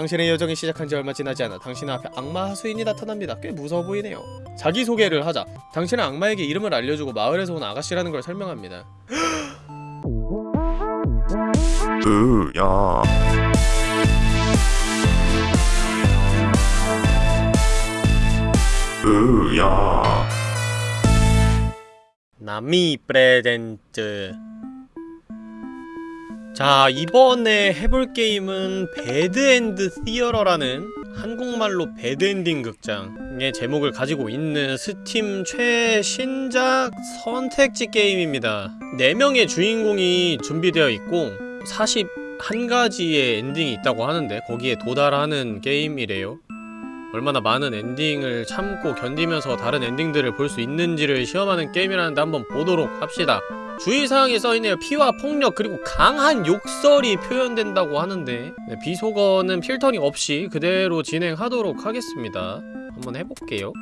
당신의 여정이 시작한 지 얼마 지나지 않아 당신 앞에 악마 하수인이 나타납니다. 꽤 무서워 보이네요. 자기소개를 하자. 당신은 악마에게 이름을 알려주고 마을에서 온 아가씨라는 걸 설명합니다. 으야 으야 나미 프레젠트 자 이번에 해볼 게임은 Bad End Theater라는 한국말로 bad ending 극장의 제목을 가지고 있는 스팀 최신작 선택지 게임입니다. 4명의 주인공이 준비되어 있고 41가지의 엔딩이 있다고 하는데 거기에 도달하는 게임이래요 얼마나 많은 엔딩을 참고 견디면서 다른 엔딩들을 볼 수 있는지를 시험하는 게임이라는데 한번 보도록 합시다. 주의사항에 써있네요. 피와 폭력 그리고 강한 욕설이 표현된다고 하는데. 네, 비속어는 필터링 없이 그대로 진행하도록 하겠습니다. 한번 해볼게요.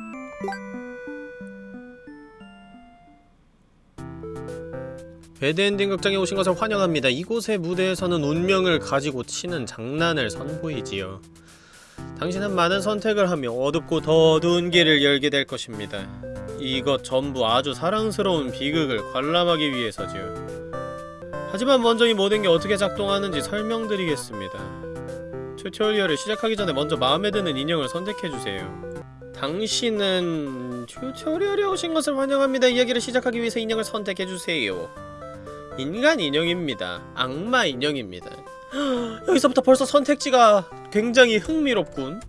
배드엔딩 극장에 오신 것을 환영합니다. 이곳의 무대에서는 운명을 가지고 치는 장난을 선보이지요. 당신은 많은 선택을 하며 어둡고 더 어두운 길을 열게 될 것입니다. 이것 전부 아주 사랑스러운 비극을 관람하기 위해서지요. 하지만 먼저 이 모든 게 어떻게 작동하는지 설명드리겠습니다. 튜토리얼을 시작하기 전에 먼저 마음에 드는 인형을 선택해주세요. 당신은 튜토리얼에 오신 것을 환영합니다. 이야기를 시작하기 위해서 인형을 선택해주세요. 인간 인형입니다. 악마 인형입니다. 여기서부터 벌써 선택지가 굉장히 흥미롭군.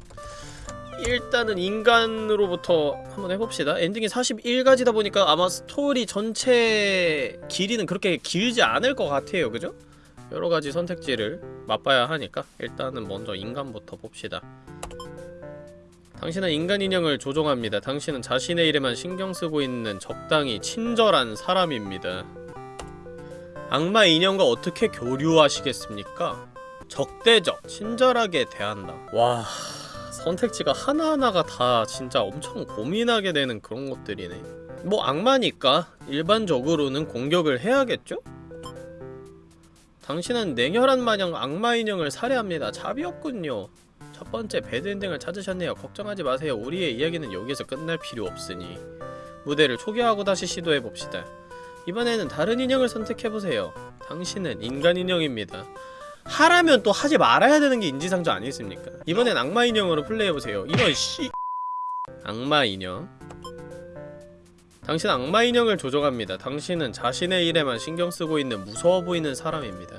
일단은 인간으로부터 한번 해봅시다. 엔딩이 41가지다 보니까 아마 스토리 전체 길이는 그렇게 길지 않을 것 같아요. 그죠? 여러가지 선택지를 맛봐야 하니까 일단은 먼저 인간부터 봅시다. 당신은 인간 인형을 조종합니다. 당신은 자신의 일에만 신경 쓰고 있는 적당히 친절한 사람입니다. 악마 인형과 어떻게 교류하시겠습니까? 적대적, 친절하게 대한다. 와... 선택지가 하나하나가 다 진짜 엄청 고민하게 되는 그런 것들이네. 뭐 악마니까 일반적으로는 공격을 해야겠죠? 당신은 냉혈한 마냥 악마 인형을 살해합니다. 자비 없군요. 첫 번째 배드엔딩을 찾으셨네요. 걱정하지 마세요. 우리의 이야기는 여기서 끝날 필요 없으니 무대를 초기화하고 다시 시도해봅시다. 이번에는 다른 인형을 선택해보세요. 당신은 인간 인형입니다. 하라면 또 하지 말아야 되는 게 인지상정 아니겠습니까? 이번엔 악마 인형으로 플레이해보세요. 이런 씨... 악마 인형 당신 악마 인형을 조종합니다. 당신은 자신의 일에만 신경 쓰고 있는 무서워 보이는 사람입니다.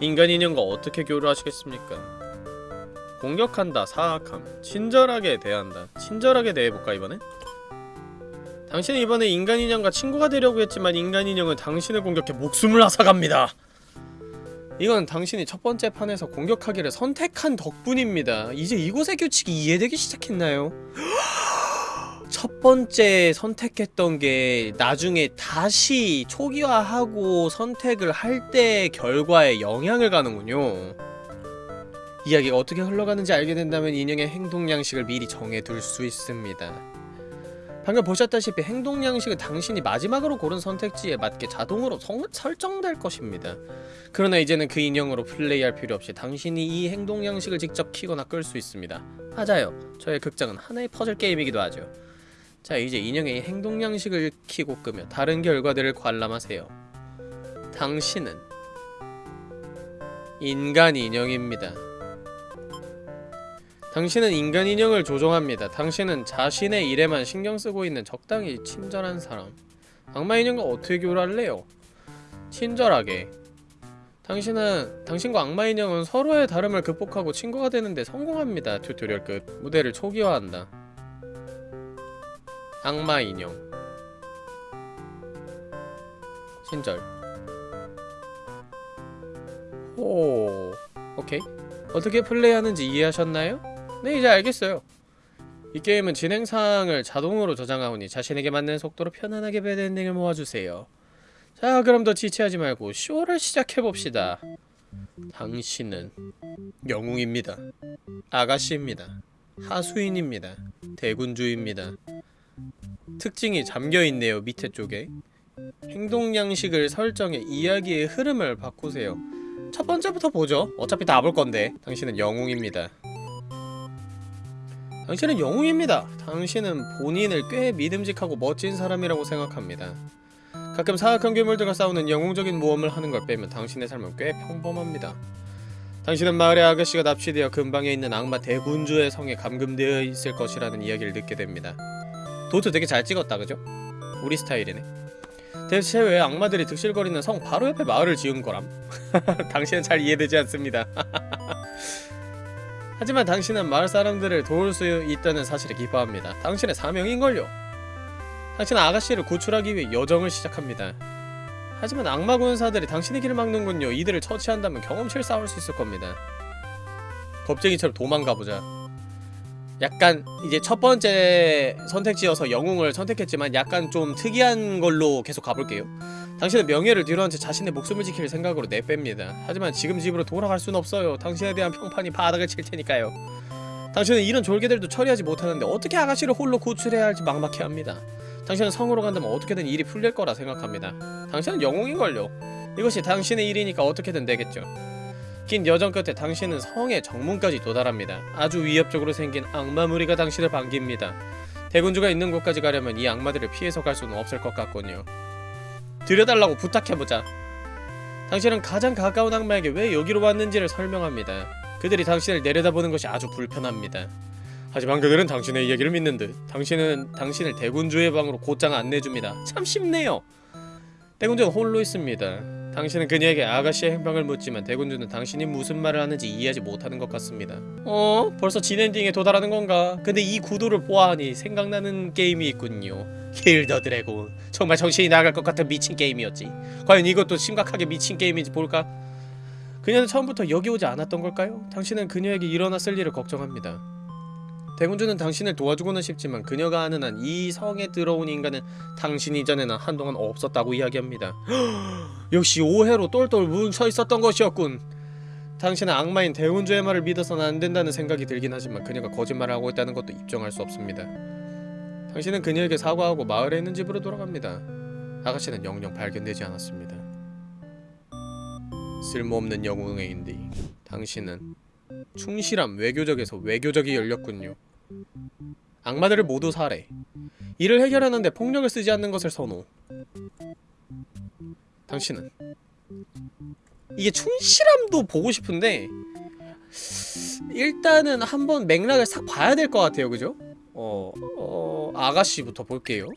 인간 인형과 어떻게 교류하시겠습니까? 공격한다, 사악함, 친절하게 대한다. 친절하게 대해볼까 이번엔? 당신은 이번에 인간 인형과 친구가 되려고 했지만 인간 인형은 당신을 공격해 목숨을 앗아갑니다. 이건 당신이 첫 번째 판에서 공격하기를 선택한 덕분입니다. 이제 이곳의 규칙이 이해되기 시작했나요? 첫 번째 선택했던 게 나중에 다시 초기화하고 선택을 할 때 결과에 영향을 가는군요. 이야기가 어떻게 흘러가는지 알게 된다면 인형의 행동 양식을 미리 정해둘 수 있습니다. 방금 보셨다시피 행동 양식은 당신이 마지막으로 고른 선택지에 맞게 자동으로 성, 설정될 것입니다. 그러나 이제는 그 인형으로 플레이할 필요 없이 당신이 이 행동 양식을 직접 키거나 끌 수 있습니다. 맞아요. 저의 극장은 하나의 퍼즐 게임이기도 하죠. 자 이제 인형의 행동 양식을 키고 끄며 다른 결과들을 관람하세요. 당신은 인간 인형입니다. 당신은 인간 인형을 조종합니다. 당신은 자신의 일에만 신경 쓰고 있는 적당히 친절한 사람. 악마 인형과 어떻게 교류할래요? 친절하게. 당신은 당신과 악마 인형은 서로의 다름을 극복하고 친구가 되는데 성공합니다. tutorial 끝. 무대를 초기화한다. 악마 인형. 친절. 오. 오케이. 어떻게 플레이하는지 이해하셨나요? 네 이제 알겠어요. 이 게임은 진행사항을 자동으로 저장하오니 자신에게 맞는 속도로 편안하게 배드엔딩을 모아주세요. 자 그럼 더 지체하지 말고 쇼를 시작해봅시다. 당신은 영웅입니다. 아가씨입니다. 하수인입니다. 대군주입니다. 특징이 잠겨있네요 밑에 쪽에. 행동 양식을 설정해 이야기의 흐름을 바꾸세요. 첫 번째부터 보죠. 어차피 다 볼 건데. 당신은 영웅입니다 당신은 영웅입니다 당신은 본인을 꽤 믿음직하고 멋진 사람이라고 생각합니다 가끔 사악한 괴물들과 싸우는 영웅적인 모험을 하는 걸 빼면 당신의 삶은 꽤 평범합니다 당신은 마을의 아가씨가 납치되어 근방에 있는 악마 대군주의 성에 감금되어 있을 것이라는 이야기를 듣게 됩니다 도트 되게 잘 찍었다 그죠? 우리 스타일이네 대체 왜 악마들이 득실거리는 성 바로 옆에 마을을 지은 거람? 당신은 잘 이해되지 않습니다. 하지만 당신은 마을 사람들을 도울 수 있다는 사실에 기뻐합니다. 당신의 사명인걸요. 당신은 아가씨를 구출하기 위해 여정을 시작합니다. 하지만 악마 군사들이 당신의 길을 막는군요. 이들을 처치한다면 경험치를 쌓을 수 있을 겁니다. 겁쟁이처럼 도망가보자. 약간 이제 첫 번째 선택지여서 영웅을 선택했지만 약간 좀 특이한 걸로 계속 가볼게요. 당신은 명예를 뒤로한 채 자신의 목숨을 지킬 생각으로 내뺍니다. 하지만 지금 집으로 돌아갈 순 없어요. 당신에 대한 평판이 바닥을 칠 테니까요. 당신은 이런 졸개들도 처리하지 못하는데 어떻게 아가씨를 홀로 구출해야 할지 막막해합니다. 당신은 성으로 간다면 어떻게든 일이 풀릴 거라 생각합니다. 당신은 영웅인걸요. 이것이 당신의 일이니까 어떻게든 되겠죠 긴 여정 끝에 당신은 성의 정문까지 도달합니다. 아주 위협적으로 생긴 악마 무리가 당신을 반깁니다. 대군주가 있는 곳까지 가려면 이 악마들을 피해서 갈 수는 없을 것 같군요. 들여달라고 부탁해보자. 당신은 가장 가까운 악마에게 왜 여기로 왔는지를 설명합니다. 그들이 당신을 내려다보는 것이 아주 불편합니다. 하지만 그들은 당신의 이야기를 믿는 듯 당신은 당신을 대군주의 방으로 곧장 안내해줍니다. 참 쉽네요. 대군주는 홀로 있습니다. 당신은 그녀에게 아가씨의 행방을 묻지만 대군주는 당신이 무슨 말을 하는지 이해하지 못하는 것 같습니다. 어? 벌써 진엔딩에 도달하는 건가? 근데 이 구도를 보아하니 생각나는 게임이 있군요. 힐더 드래곤. 정말 정신이 나갈 것 같은 미친 게임이었지. 과연 이것도 심각하게 미친 게임인지 볼까? 그녀는 처음부터 여기 오지 않았던 걸까요? 당신은 그녀에게 일어났을 일을 걱정합니다. 대군주는 당신을 도와주고는 싶지만 그녀가 아는 한 이 성에 들어온 인간은 당신 이전에는 한동안 없었다고 이야기합니다. 역시 오해로 똘똘 뭉쳐 있었던 것이었군. 당신은 악마인 대군주의 말을 믿어서는 안 된다는 생각이 들긴 하지만 그녀가 거짓말을 하고 있다는 것도 입증할 수 없습니다. 당신은 그녀에게 사과하고 마을에 있는 집으로 돌아갑니다. 아가씨는 영영 발견되지 않았습니다. 쓸모없는 영웅의 인디. 당신은 충실함 외교적에서 외교적이 열렸군요. 악마들을 모두 살해. 이를 해결하는데 폭력을 쓰지 않는 것을 선호. 당신은 이게 충실함도 보고 싶은데 일단은 한번 맥락을 싹 봐야 될 것 같아요, 그죠? 어, 어, 아가씨부터 볼게요.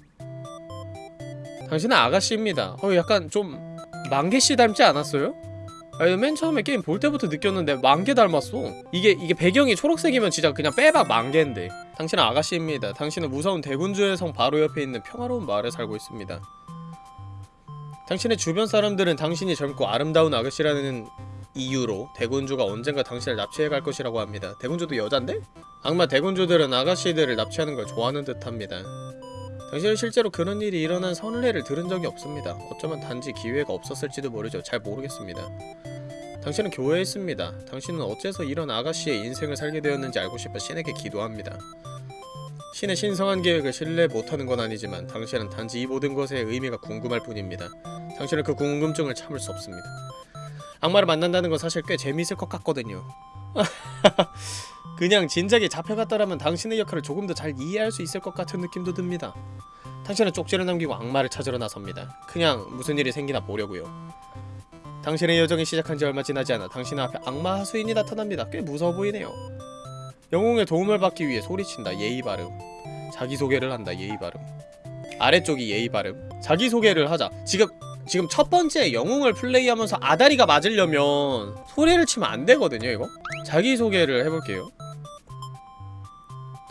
당신은 아가씨입니다. 어, 약간 좀 만개씨 닮지 않았어요? 아니, 맨 처음에 게임 볼 때부터 느꼈는데 만개 닮았어. 이게 이게 배경이 초록색이면 진짜 그냥 빼박 만개인데. 당신은 아가씨입니다. 당신은 무서운 대군주의 성 바로 옆에 있는 평화로운 마을에 살고 있습니다. 당신의 주변 사람들은 당신이 젊고 아름다운 아가씨라는 이유로 대군주가 언젠가 당신을 납치해 갈 것이라고 합니다. 대군주도 여잔데? 악마 대군주들은 아가씨들을 납치하는 걸 좋아하는 듯합니다. 당신은 실제로 그런 일이 일어난 선례를 들은 적이 없습니다. 어쩌면 단지 기회가 없었을지도 모르죠. 잘 모르겠습니다. 당신은 교회에 있습니다. 당신은 어째서 이런 아가씨의 인생을 살게 되었는지 알고 싶어 신에게 기도합니다. 신의 신성한 계획을 신뢰 못하는 건 아니지만 당신은 단지 이 모든 것의 의미가 궁금할 뿐입니다. 당신은 그 궁금증을 참을 수 없습니다. 악마를 만난다는 건 사실 꽤 재미있을 것 같거든요. 그냥 진작에 잡혀갔더라면 당신의 역할을 조금 더 잘 이해할 수 있을 것 같은 느낌도 듭니다. 당신은 쪽지를 남기고 악마를 찾으러 나섭니다. 그냥 무슨 일이 생기나 보려고요. 당신의 여정이 시작한 지 얼마 지나지 않아 당신 앞에 악마 하수인이 나타납니다. 꽤 무서워 보이네요. 영웅의 도움을 받기 위해 소리친다. 예의 바름. 자기소개를 한다. 예의 바름. 아래쪽이 예의 바름. 자기소개를 하자. 지금 지금 첫 번째 영웅을 플레이하면서 아다리가 맞으려면 소리를 치면 안 되거든요, 이거. 자기소개를 해볼게요.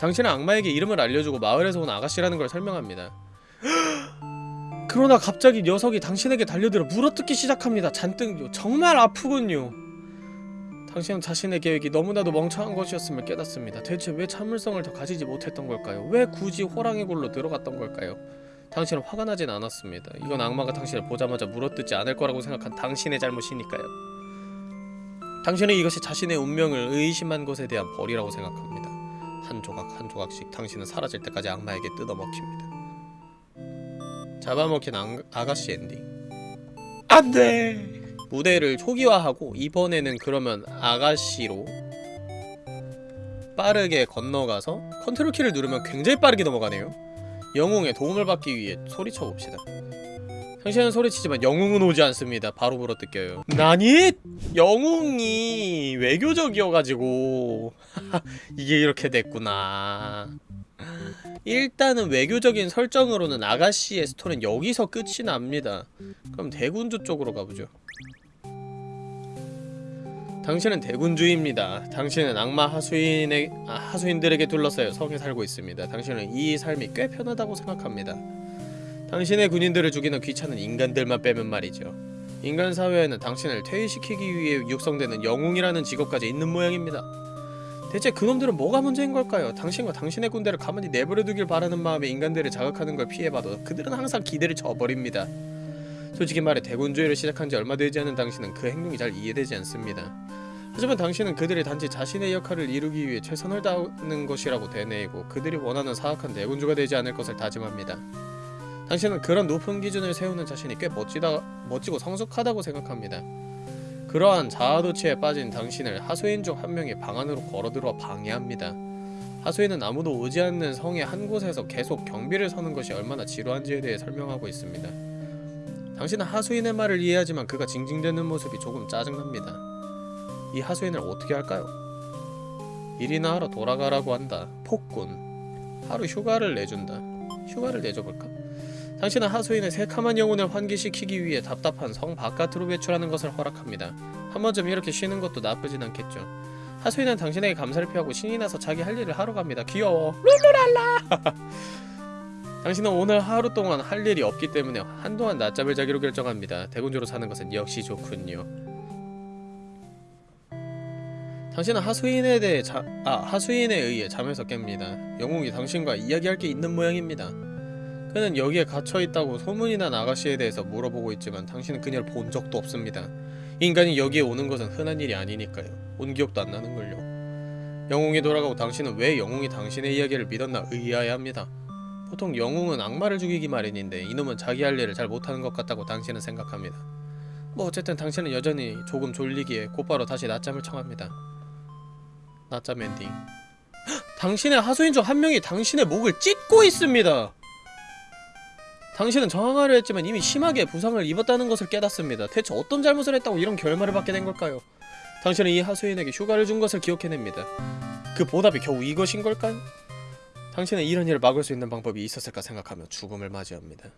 당신은 악마에게 이름을 알려주고 마을에서 온 아가씨라는 걸 설명합니다. 그러나 갑자기 녀석이 당신에게 달려들어 물어뜯기 시작합니다. 잔뜩 정말 아프군요. 당신은 자신의 계획이 너무나도 멍청한 것이었음을 깨닫습니다. 대체 왜 참을성을 더 가지지 못했던 걸까요? 왜 굳이 호랑이 굴로 들어갔던 걸까요? 당신은 화가 나진 않았습니다. 이건 악마가 당신을 보자마자 물어뜯지 않을 거라고 생각한 당신의 잘못이니까요. 당신은 이것이 자신의 운명을 의심한 것에 대한 벌이라고 생각합니다. 한 조각 한 조각씩 당신은 사라질 때까지 악마에게 뜯어먹힙니다. 잡아먹힌 ang, 아가씨 엔딩. 안돼. 무대를 초기화하고 이번에는 그러면 아가씨로 빠르게 건너가서 컨트롤 키를 누르면 굉장히 빠르게 넘어가네요 영웅의 도움을 받기 위해 소리쳐 봅시다 당신은 소리치지만 영웅은 오지 않습니다 바로 물어뜯겨요 나니? 영웅이 외교적이어가지고 이게 이렇게 됐구나 일단은 외교적인 설정으로는 아가씨의 스토리는 여기서 끝이 납니다 그럼 대군주 쪽으로 가보죠 당신은 대군주입니다. 당신은 악마 하수인의 아, 하수인들에게 둘러싸여 성에 살고 있습니다. 당신은 이 삶이 꽤 편하다고 생각합니다. 당신의 군인들을 죽이는 귀찮은 인간들만 빼면 말이죠. 인간 사회에는 당신을 퇴위시키기 위해 육성되는 영웅이라는 직업까지 있는 모양입니다. 대체 그놈들은 뭐가 문제인 걸까요? 당신과 당신의 군대를 가만히 내버려두길 바라는 마음에 인간들을 자극하는 걸 피해봐도 그들은 항상 기대를 저버립니다. 솔직히 말해 대군주의를 시작한 지 얼마 되지 않은 당신은 그 행동이 잘 이해되지 않습니다. 하지만 당신은 그들이 단지 자신의 역할을 이루기 위해 최선을 다하는 것이라고 되뇌이고 그들이 원하는 사악한 대군주가 되지 않을 것을 다짐합니다. 당신은 그런 높은 기준을 세우는 자신이 꽤 멋지다, 멋지고 성숙하다고 생각합니다. 그러한 자아도취에 빠진 당신을 하수인 중 한 명이 방 안으로 걸어들어 방해합니다. 하수인은 아무도 오지 않는 성의 한 곳에서 계속 경비를 서는 것이 얼마나 지루한지에 대해 설명하고 있습니다. 당신은 하수인의 말을 이해하지만 그가 징징대는 모습이 조금 짜증납니다. 이 하수인을 어떻게 할까요? 일이나 하러 돌아가라고 한다. 폭군. 하루 휴가를 내준다. 휴가를 내줘볼까? 당신은 하수인의 새카만 영혼을 환기시키기 위해 답답한 성 바깥으로 외출하는 것을 허락합니다. 한 번쯤 이렇게 쉬는 것도 나쁘진 않겠죠. 하수인은 당신에게 감사를 표하고 신이 나서 자기 할 일을 하러 갑니다. 귀여워. 룰루랄라! 당신은 오늘 하루 동안 할 일이 없기 때문에 한동안 낮잠을 자기로 결정합니다. 대군주로 사는 것은 역시 좋군요. 당신은 하수인에 대해 자, 아 하수인에 의해 잠에서 깹니다. 영웅이 당신과 이야기할 게 있는 모양입니다. 그는 여기에 갇혀 있다고 소문이 난 아가씨에 대해서 물어보고 있지만 당신은 그녀를 본 적도 없습니다. 인간이 여기에 오는 것은 흔한 일이 아니니까요. 온 기억도 안 나는걸요. 영웅이 돌아가고 당신은 왜 영웅이 당신의 이야기를 믿었나 의아해합니다. 보통 영웅은 악마를 죽이기 마련인데 이놈은 자기 할 일을 잘 못하는 것 같다고 당신은 생각합니다. 뭐 어쨌든 당신은 여전히 조금 졸리기에 곧바로 다시 낮잠을 청합니다. 낮잠 엔딩. 헉! 당신의 하수인 중 한 명이 당신의 목을 찢고 있습니다. 당신은 저항하려 했지만 이미 심하게 부상을 입었다는 것을 깨닫습니다. 대체 어떤 잘못을 했다고 이런 결말을 받게 된 걸까요? 당신은 이 하수인에게 휴가를 준 것을 기억해냅니다. 그 보답이 겨우 이것인 걸까요? 당신은 이런 일을 막을 수 있는 방법이 있었을까 생각하며 죽음을 맞이합니다.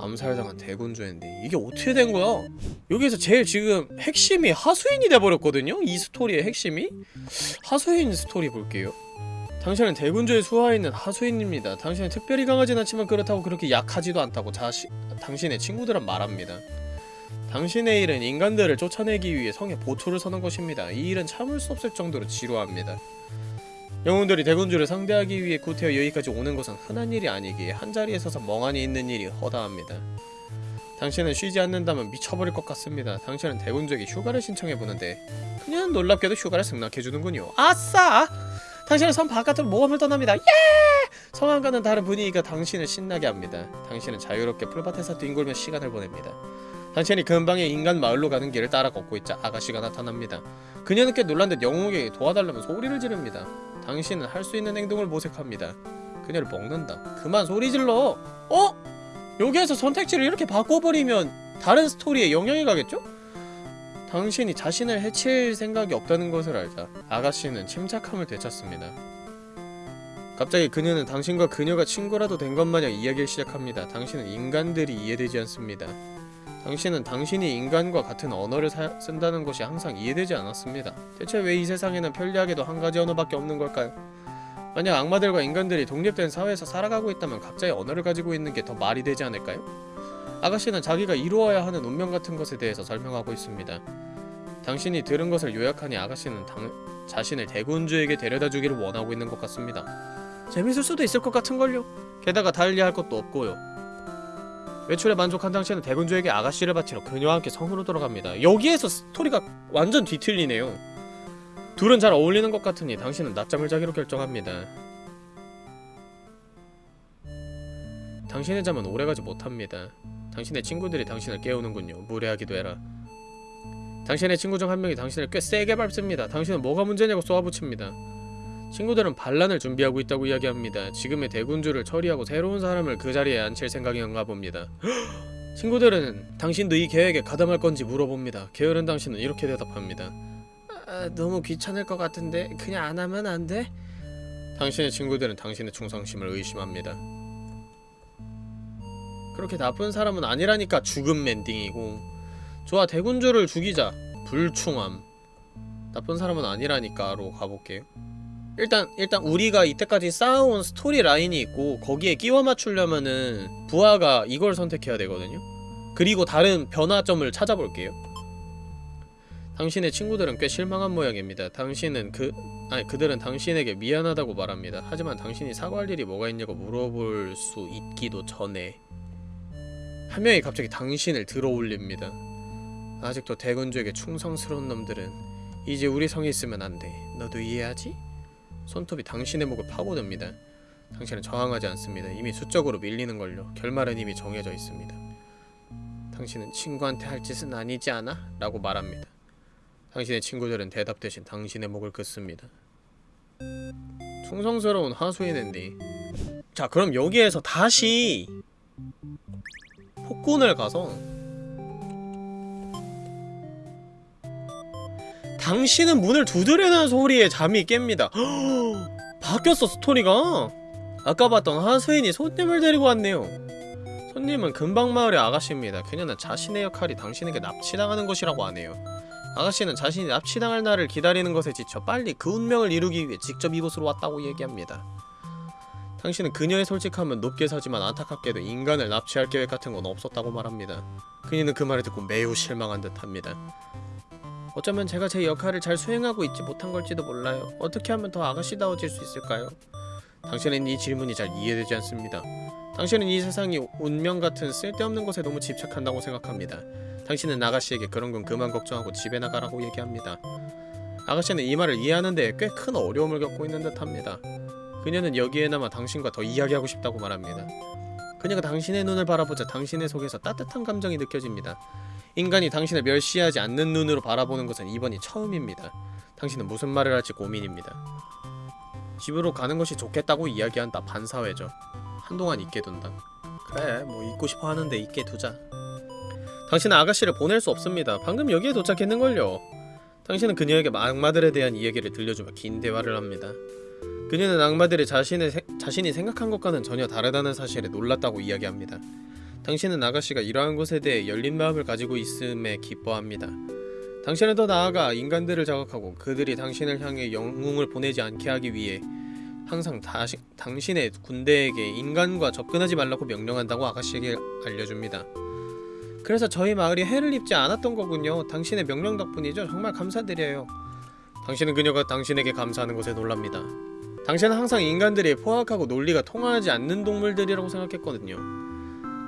암살당한 대군주인데 이게 어떻게 된 거야? 여기에서 제일 지금 핵심이 하수인이 돼버렸거든요? 이 스토리의 핵심이? 하수인 스토리 볼게요. 당신은 대군주의 수하에 있는 하수인입니다. 당신은 특별히 강하진 않지만 그렇다고 그렇게 약하지도 않다고 자시, 당신의 친구들은 말합니다. 당신의 일은 인간들을 쫓아내기 위해 성에 보초를 서는 것입니다. 이 일은 참을 수 없을 정도로 지루합니다. 영웅들이 대군주를 상대하기 위해 구태여 여기까지 오는 것은 흔한 일이 아니기에 한자리에 서서 멍하니 있는 일이 허다합니다. 당신은 쉬지 않는다면 미쳐버릴 것 같습니다. 당신은 대군주에게 휴가를 신청해보는데 그냥 놀랍게도 휴가를 승낙해주는군요. 아싸! 당신은 성 바깥으로 모험을 떠납니다. 예! 성안과는 다른 분위기가 당신을 신나게 합니다. 당신은 자유롭게 풀밭에서 뒹굴며 시간을 보냅니다. 당신이 근방의 인간 마을로 가는 길을 따라 걷고 있자 아가씨가 나타납니다. 그녀는 꽤 놀란 듯 영웅에게 도와달라며 소리를 지릅니다. 당신은 할 수 있는 행동을 모색합니다. 그녀를 먹는다. 그만 소리 질러! 어? 여기에서 선택지를 이렇게 바꿔버리면 다른 스토리에 영향이 가겠죠? 당신이 자신을 해칠 생각이 없다는 것을 알자 아가씨는 침착함을 되찾습니다. 갑자기 그녀는 당신과 그녀가 친구라도 된 것 마냥 이야기를 시작합니다. 당신은 인간들이 이해되지 않습니다. 당신은 당신이 인간과 같은 언어를 사, 쓴다는 것이 항상 이해되지 않았습니다. 대체 왜 이 세상에는 편리하게도 한 가지 언어밖에 없는 걸까요? 만약 악마들과 인간들이 독립된 사회에서 살아가고 있다면 각자의 언어를 가지고 있는 게 더 말이 되지 않을까요? 아가씨는 자기가 이루어야 하는 운명 같은 것에 대해서 설명하고 있습니다. 당신이 들은 것을 요약하니 아가씨는 당, 자신을 대군주에게 데려다 주기를 원하고 있는 것 같습니다. 재밌을 수도 있을 것 같은걸요? 게다가 달리할 것도 없고요. 외출에 만족한 당신은 대군주에게 아가씨를 바치러 그녀와 함께 성으로 돌아갑니다. 여기에서 스토리가 완전 뒤틀리네요. 둘은 잘 어울리는 것 같으니 당신은 낮잠을 자기로 결정합니다. 당신의 잠은 오래가지 못합니다. 당신의 친구들이 당신을 깨우는군요. 무례하기도 해라. 당신의 친구 중 한 명이 당신을 꽤 세게 밟습니다. 당신은 뭐가 문제냐고 쏘아붙입니다. 친구들은 반란을 준비하고 있다고 이야기합니다. 지금의 대군주를 처리하고 새로운 사람을 그 자리에 앉힐 생각인가 봅니다. 친구들은 당신도 이 계획에 가담할 건지 물어봅니다. 게으른 당신은 이렇게 대답합니다. 아, 너무 귀찮을 것 같은데 그냥 안 하면 안 돼? 당신의 친구들은 당신의 충성심을 의심합니다. 그렇게 나쁜 사람은 아니라니까 죽음 엔딩이고 좋아 대군주를 죽이자 불충함 나쁜 사람은 아니라니까로 가볼게요. 일단 일단 우리가 이때까지 쌓아온 스토리 라인이 있고 거기에 끼워 맞추려면은 부하가 이걸 선택해야 되거든요. 그리고 다른 변화점을 찾아볼게요. 당신의 친구들은 꽤 실망한 모양입니다. 당신은 그 아니 그들은 당신에게 미안하다고 말합니다. 하지만 당신이 사과할 일이 뭐가 있냐고 물어볼 수 있기도 전에 한 명이 갑자기 당신을 들어올립니다. 아직도 대군주에게 충성스러운 놈들은 이제 우리 성에 있으면 안 돼. 너도 이해하지? 손톱이 당신의 목을 파고듭니다. 당신은 저항하지 않습니다. 이미 수적으로 밀리는 걸요. 결말은 이미 정해져 있습니다. 당신은 친구한테 할 짓은 아니지 않아? 라고 말합니다. 당신의 친구들은 대답 대신 당신의 목을 긋습니다. 충성스러운 하수인 앤디. 자, 그럼 여기에서 다시 폭군을 가서 당신은 문을 두드리는 소리에 잠이 깹니다. 바뀌었어 스토리가. 아까 봤던 하수인이 손님을 데리고 왔네요. 손님은 근방마을의 아가씨입니다. 그녀는 자신의 역할이 당신에게 납치당하는 것이라고 하네요. 아가씨는 자신이 납치당할 날을 기다리는 것에 지쳐 빨리 그 운명을 이루기 위해 직접 이곳으로 왔다고 얘기합니다. 당신은 그녀의 솔직함은 높게 사지만 안타깝게도 인간을 납치할 계획 같은 건 없었다고 말합니다. 그녀는 그 말을 듣고 매우 실망한 듯합니다. 어쩌면 제가 제 역할을 잘 수행하고 있지 못한 걸지도 몰라요. 어떻게 하면 더 아가씨다워질 수 있을까요? 당신은 이 질문이 잘 이해되지 않습니다. 당신은 이 세상이 운명 같은 쓸데없는 것에 너무 집착한다고 생각합니다. 당신은 아가씨에게 그런 건 그만 걱정하고 집에 나가라고 얘기합니다. 아가씨는 이 말을 이해하는데 꽤 큰 어려움을 겪고 있는 듯합니다. 그녀는 여기에나마 당신과 더 이야기하고 싶다고 말합니다. 그녀가 당신의 눈을 바라보자 당신의 속에서 따뜻한 감정이 느껴집니다. 인간이 당신을 멸시하지 않는 눈으로 바라보는 것은 이번이 처음입니다. 당신은 무슨 말을 할지 고민입니다. 집으로 가는 것이 좋겠다고 이야기한다 반사회죠. 한동안 있게 둔다. 그래 뭐 있고 싶어 하는데 있게 두자. 당신은 아가씨를 보낼 수 없습니다. 방금 여기에 도착했는걸요. 당신은 그녀에게 악마들에 대한 이야기를 들려주며 긴 대화를 합니다. 그녀는 악마들이 자신의 세, 자신이 생각한 것과는 전혀 다르다는 사실에 놀랐다고 이야기합니다. 당신은 아가씨가 이러한 것에 대해 열린 마음을 가지고 있음에 기뻐합니다. 당신은 더 나아가 인간들을 자극하고 그들이 당신을 향해 영웅을 보내지 않게 하기 위해 항상 다시, 당신의 군대에게 인간과 접근하지 말라고 명령한다고 아가씨에게 알려줍니다. 그래서 저희 마을이 해를 입지 않았던 거군요. 당신의 명령 덕분이죠. 정말 감사드려요. 당신은 그녀가 당신에게 감사하는 것에 놀랍니다. 당신은 항상 인간들이 포악하고 논리가 통하지 않는 동물들이라고 생각했거든요.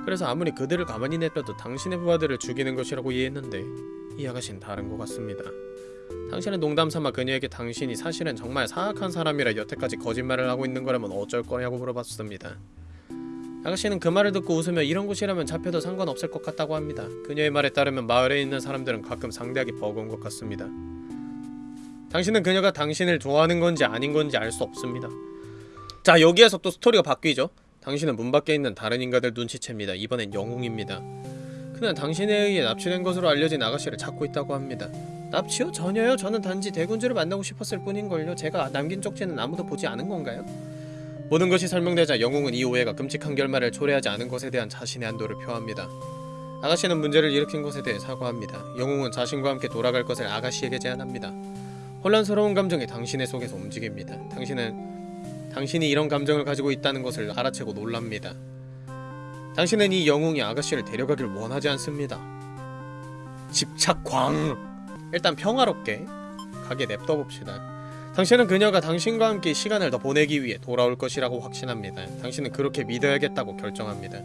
그래서 아무리 그들을 가만히 냅둬도 당신의 부하들을 죽이는 것이라고 이해했는데 이 아가씨는 다른 것 같습니다. 당신은 농담삼아 그녀에게 당신이 사실은 정말 사악한 사람이라 여태까지 거짓말을 하고 있는 거라면 어쩔 거냐고 물어봤습니다. 아가씨는 그 말을 듣고 웃으며 이런 곳이라면 잡혀도 상관없을 것 같다고 합니다. 그녀의 말에 따르면 마을에 있는 사람들은 가끔 상대하기 버거운 것 같습니다. 당신은 그녀가 당신을 좋아하는 건지 아닌 건지 알 수 없습니다. 자 여기에서 또 스토리가 바뀌죠. 당신은 문 밖에 있는 다른 인간들 눈치챕니다. 이번엔 영웅입니다. 그는 당신에 의해 납치된 것으로 알려진 아가씨를 찾고 있다고 합니다. 납치요? 전혀요. 저는 단지 대군주를 만나고 싶었을 뿐인걸요. 제가 남긴 쪽지는 아무도 보지 않은 건가요? 모든 것이 설명되자 영웅은 이 오해가 끔찍한 결말을 초래하지 않은 것에 대한 자신의 안도를 표합니다. 아가씨는 문제를 일으킨 것에 대해 사과합니다. 영웅은 자신과 함께 돌아갈 것을 아가씨에게 제안합니다. 혼란스러운 감정이 당신의 속에서 움직입니다. 당신은 당신이 이런 감정을 가지고 있다는 것을 알아채고 놀랍니다. 당신은 이 영웅이 아가씨를 데려가길 원하지 않습니다. 집착광! 일단 평화롭게 가게 냅둬 봅시다. 당신은 그녀가 당신과 함께 시간을 더 보내기 위해 돌아올 것이라고 확신합니다. 당신은 그렇게 믿어야겠다고 결정합니다.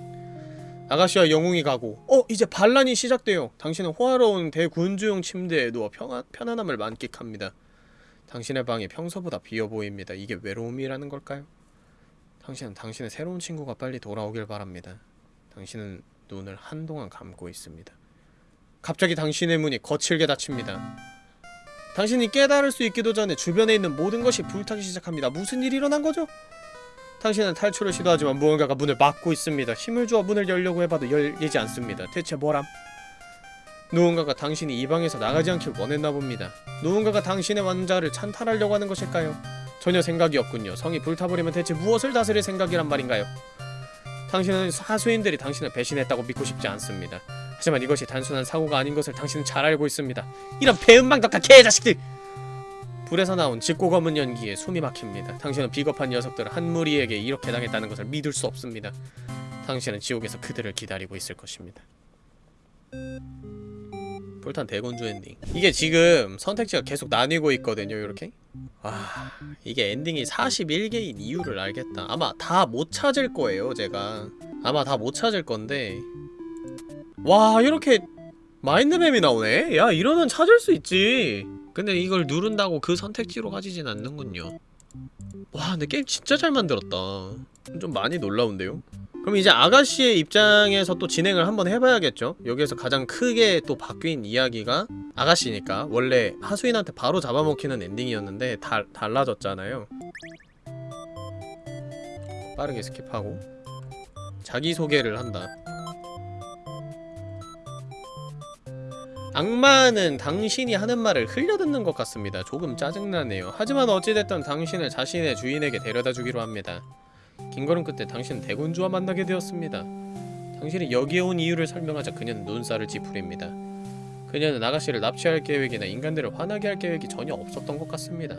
아가씨와 영웅이 가고 어 이제 반란이 시작돼요. 당신은 호화로운 대군주용 침대에 누워 평안, 편안함을 만끽합니다. 당신의 방이 평소보다 비어 보입니다. 이게 외로움이라는 걸까요? 당신은 당신의 새로운 친구가 빨리 돌아오길 바랍니다. 당신은 눈을 한동안 감고 있습니다. 갑자기 당신의 문이 거칠게 닫힙니다. 당신이 깨달을 수 있기도 전에 주변에 있는 모든 것이 불타기 시작합니다. 무슨 일이 일어난 거죠? 당신은 탈출을 시도하지만 무언가가 문을 막고 있습니다. 힘을 주어 문을 열려고 해봐도 열리지 않습니다. 대체 뭐람? 누군가가 당신이 이 방에서 나가지 않길 원했나 봅니다. 누군가가 당신의 왕자를 찬탈하려고 하는 것일까요? 전혀 생각이 없군요. 성이 불타버리면 대체 무엇을 다스릴 생각이란 말인가요? 당신은 하수인들이 당신을 배신했다고 믿고 싶지 않습니다. 하지만 이것이 단순한 사고가 아닌 것을 당신은 잘 알고 있습니다. 이런 배은망덕한 개자식들! 불에서 나온 짙고 검은 연기에 숨이 막힙니다. 당신은 비겁한 녀석들 한 무리에게 이렇게 당했다는 것을 믿을 수 없습니다. 당신은 지옥에서 그들을 기다리고 있을 것입니다. 불탄 대군주 엔딩. 이게 지금 선택지가 계속 나뉘고 있거든요 이렇게. 아 이게 엔딩이 41개인 이유를 알겠다. 아마 다 못 찾을 거예요 제가. 아마 다 못 찾을 건데. 와 이렇게 mind map이 나오네? 야 이러면 찾을 수 있지. 근데 이걸 누른다고 그 선택지로 가지진 않는군요. 와 근데 게임 진짜 잘 만들었다. 좀 많이 놀라운데요? 그럼 이제 아가씨의 입장에서 또 진행을 한번 해봐야겠죠? 여기에서 가장 크게 또 바뀐 이야기가 아가씨니까 원래 하수인한테 바로 잡아먹히는 엔딩이었는데 달, 달라졌잖아요 빠르게 skip하고 자기소개를 한다 악마는 당신이 하는 말을 흘려듣는 것 같습니다. 조금 짜증나네요. 하지만 어찌됐든 당신을 자신의 주인에게 데려다 주기로 합니다. 긴 걸음 끝에 당신은 대군주와 만나게 되었습니다. 당신이 여기에 온 이유를 설명하자 그녀는 눈살을 찌푸립니다. 그녀는 아가씨를 납치할 계획이나 인간들을 화나게 할 계획이 전혀 없었던 것 같습니다.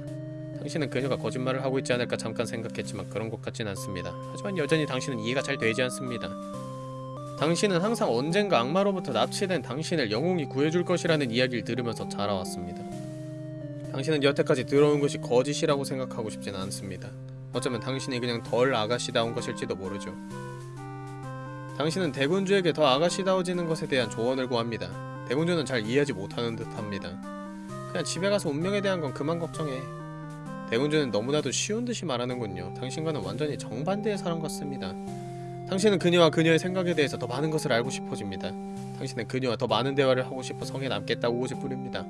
당신은 그녀가 거짓말을 하고 있지 않을까 잠깐 생각했지만 그런 것 같진 않습니다. 하지만 여전히 당신은 이해가 잘 되지 않습니다. 당신은 항상 언젠가 악마로부터 납치된 당신을 영웅이 구해줄 것이라는 이야기를 들으면서 자라왔습니다. 당신은 여태까지 들어온 것이 거짓이라고 생각하고 싶진 않습니다. 어쩌면 당신이 그냥 덜 아가씨다운 것일지도 모르죠. 당신은 대군주에게 더 아가씨다워지는 것에 대한 조언을 구합니다. 대군주는 잘 이해하지 못하는 듯합니다. 그냥 집에 가서 운명에 대한 건 그만 걱정해. 대군주는 너무나도 쉬운 듯이 말하는군요. 당신과는 완전히 정반대의 사람 같습니다. 당신은 그녀와 그녀의 생각에 대해서 더 많은 것을 알고 싶어집니다. 당신은 그녀와 더 많은 대화를 하고 싶어 성에 남겠다고 고집 부립니다.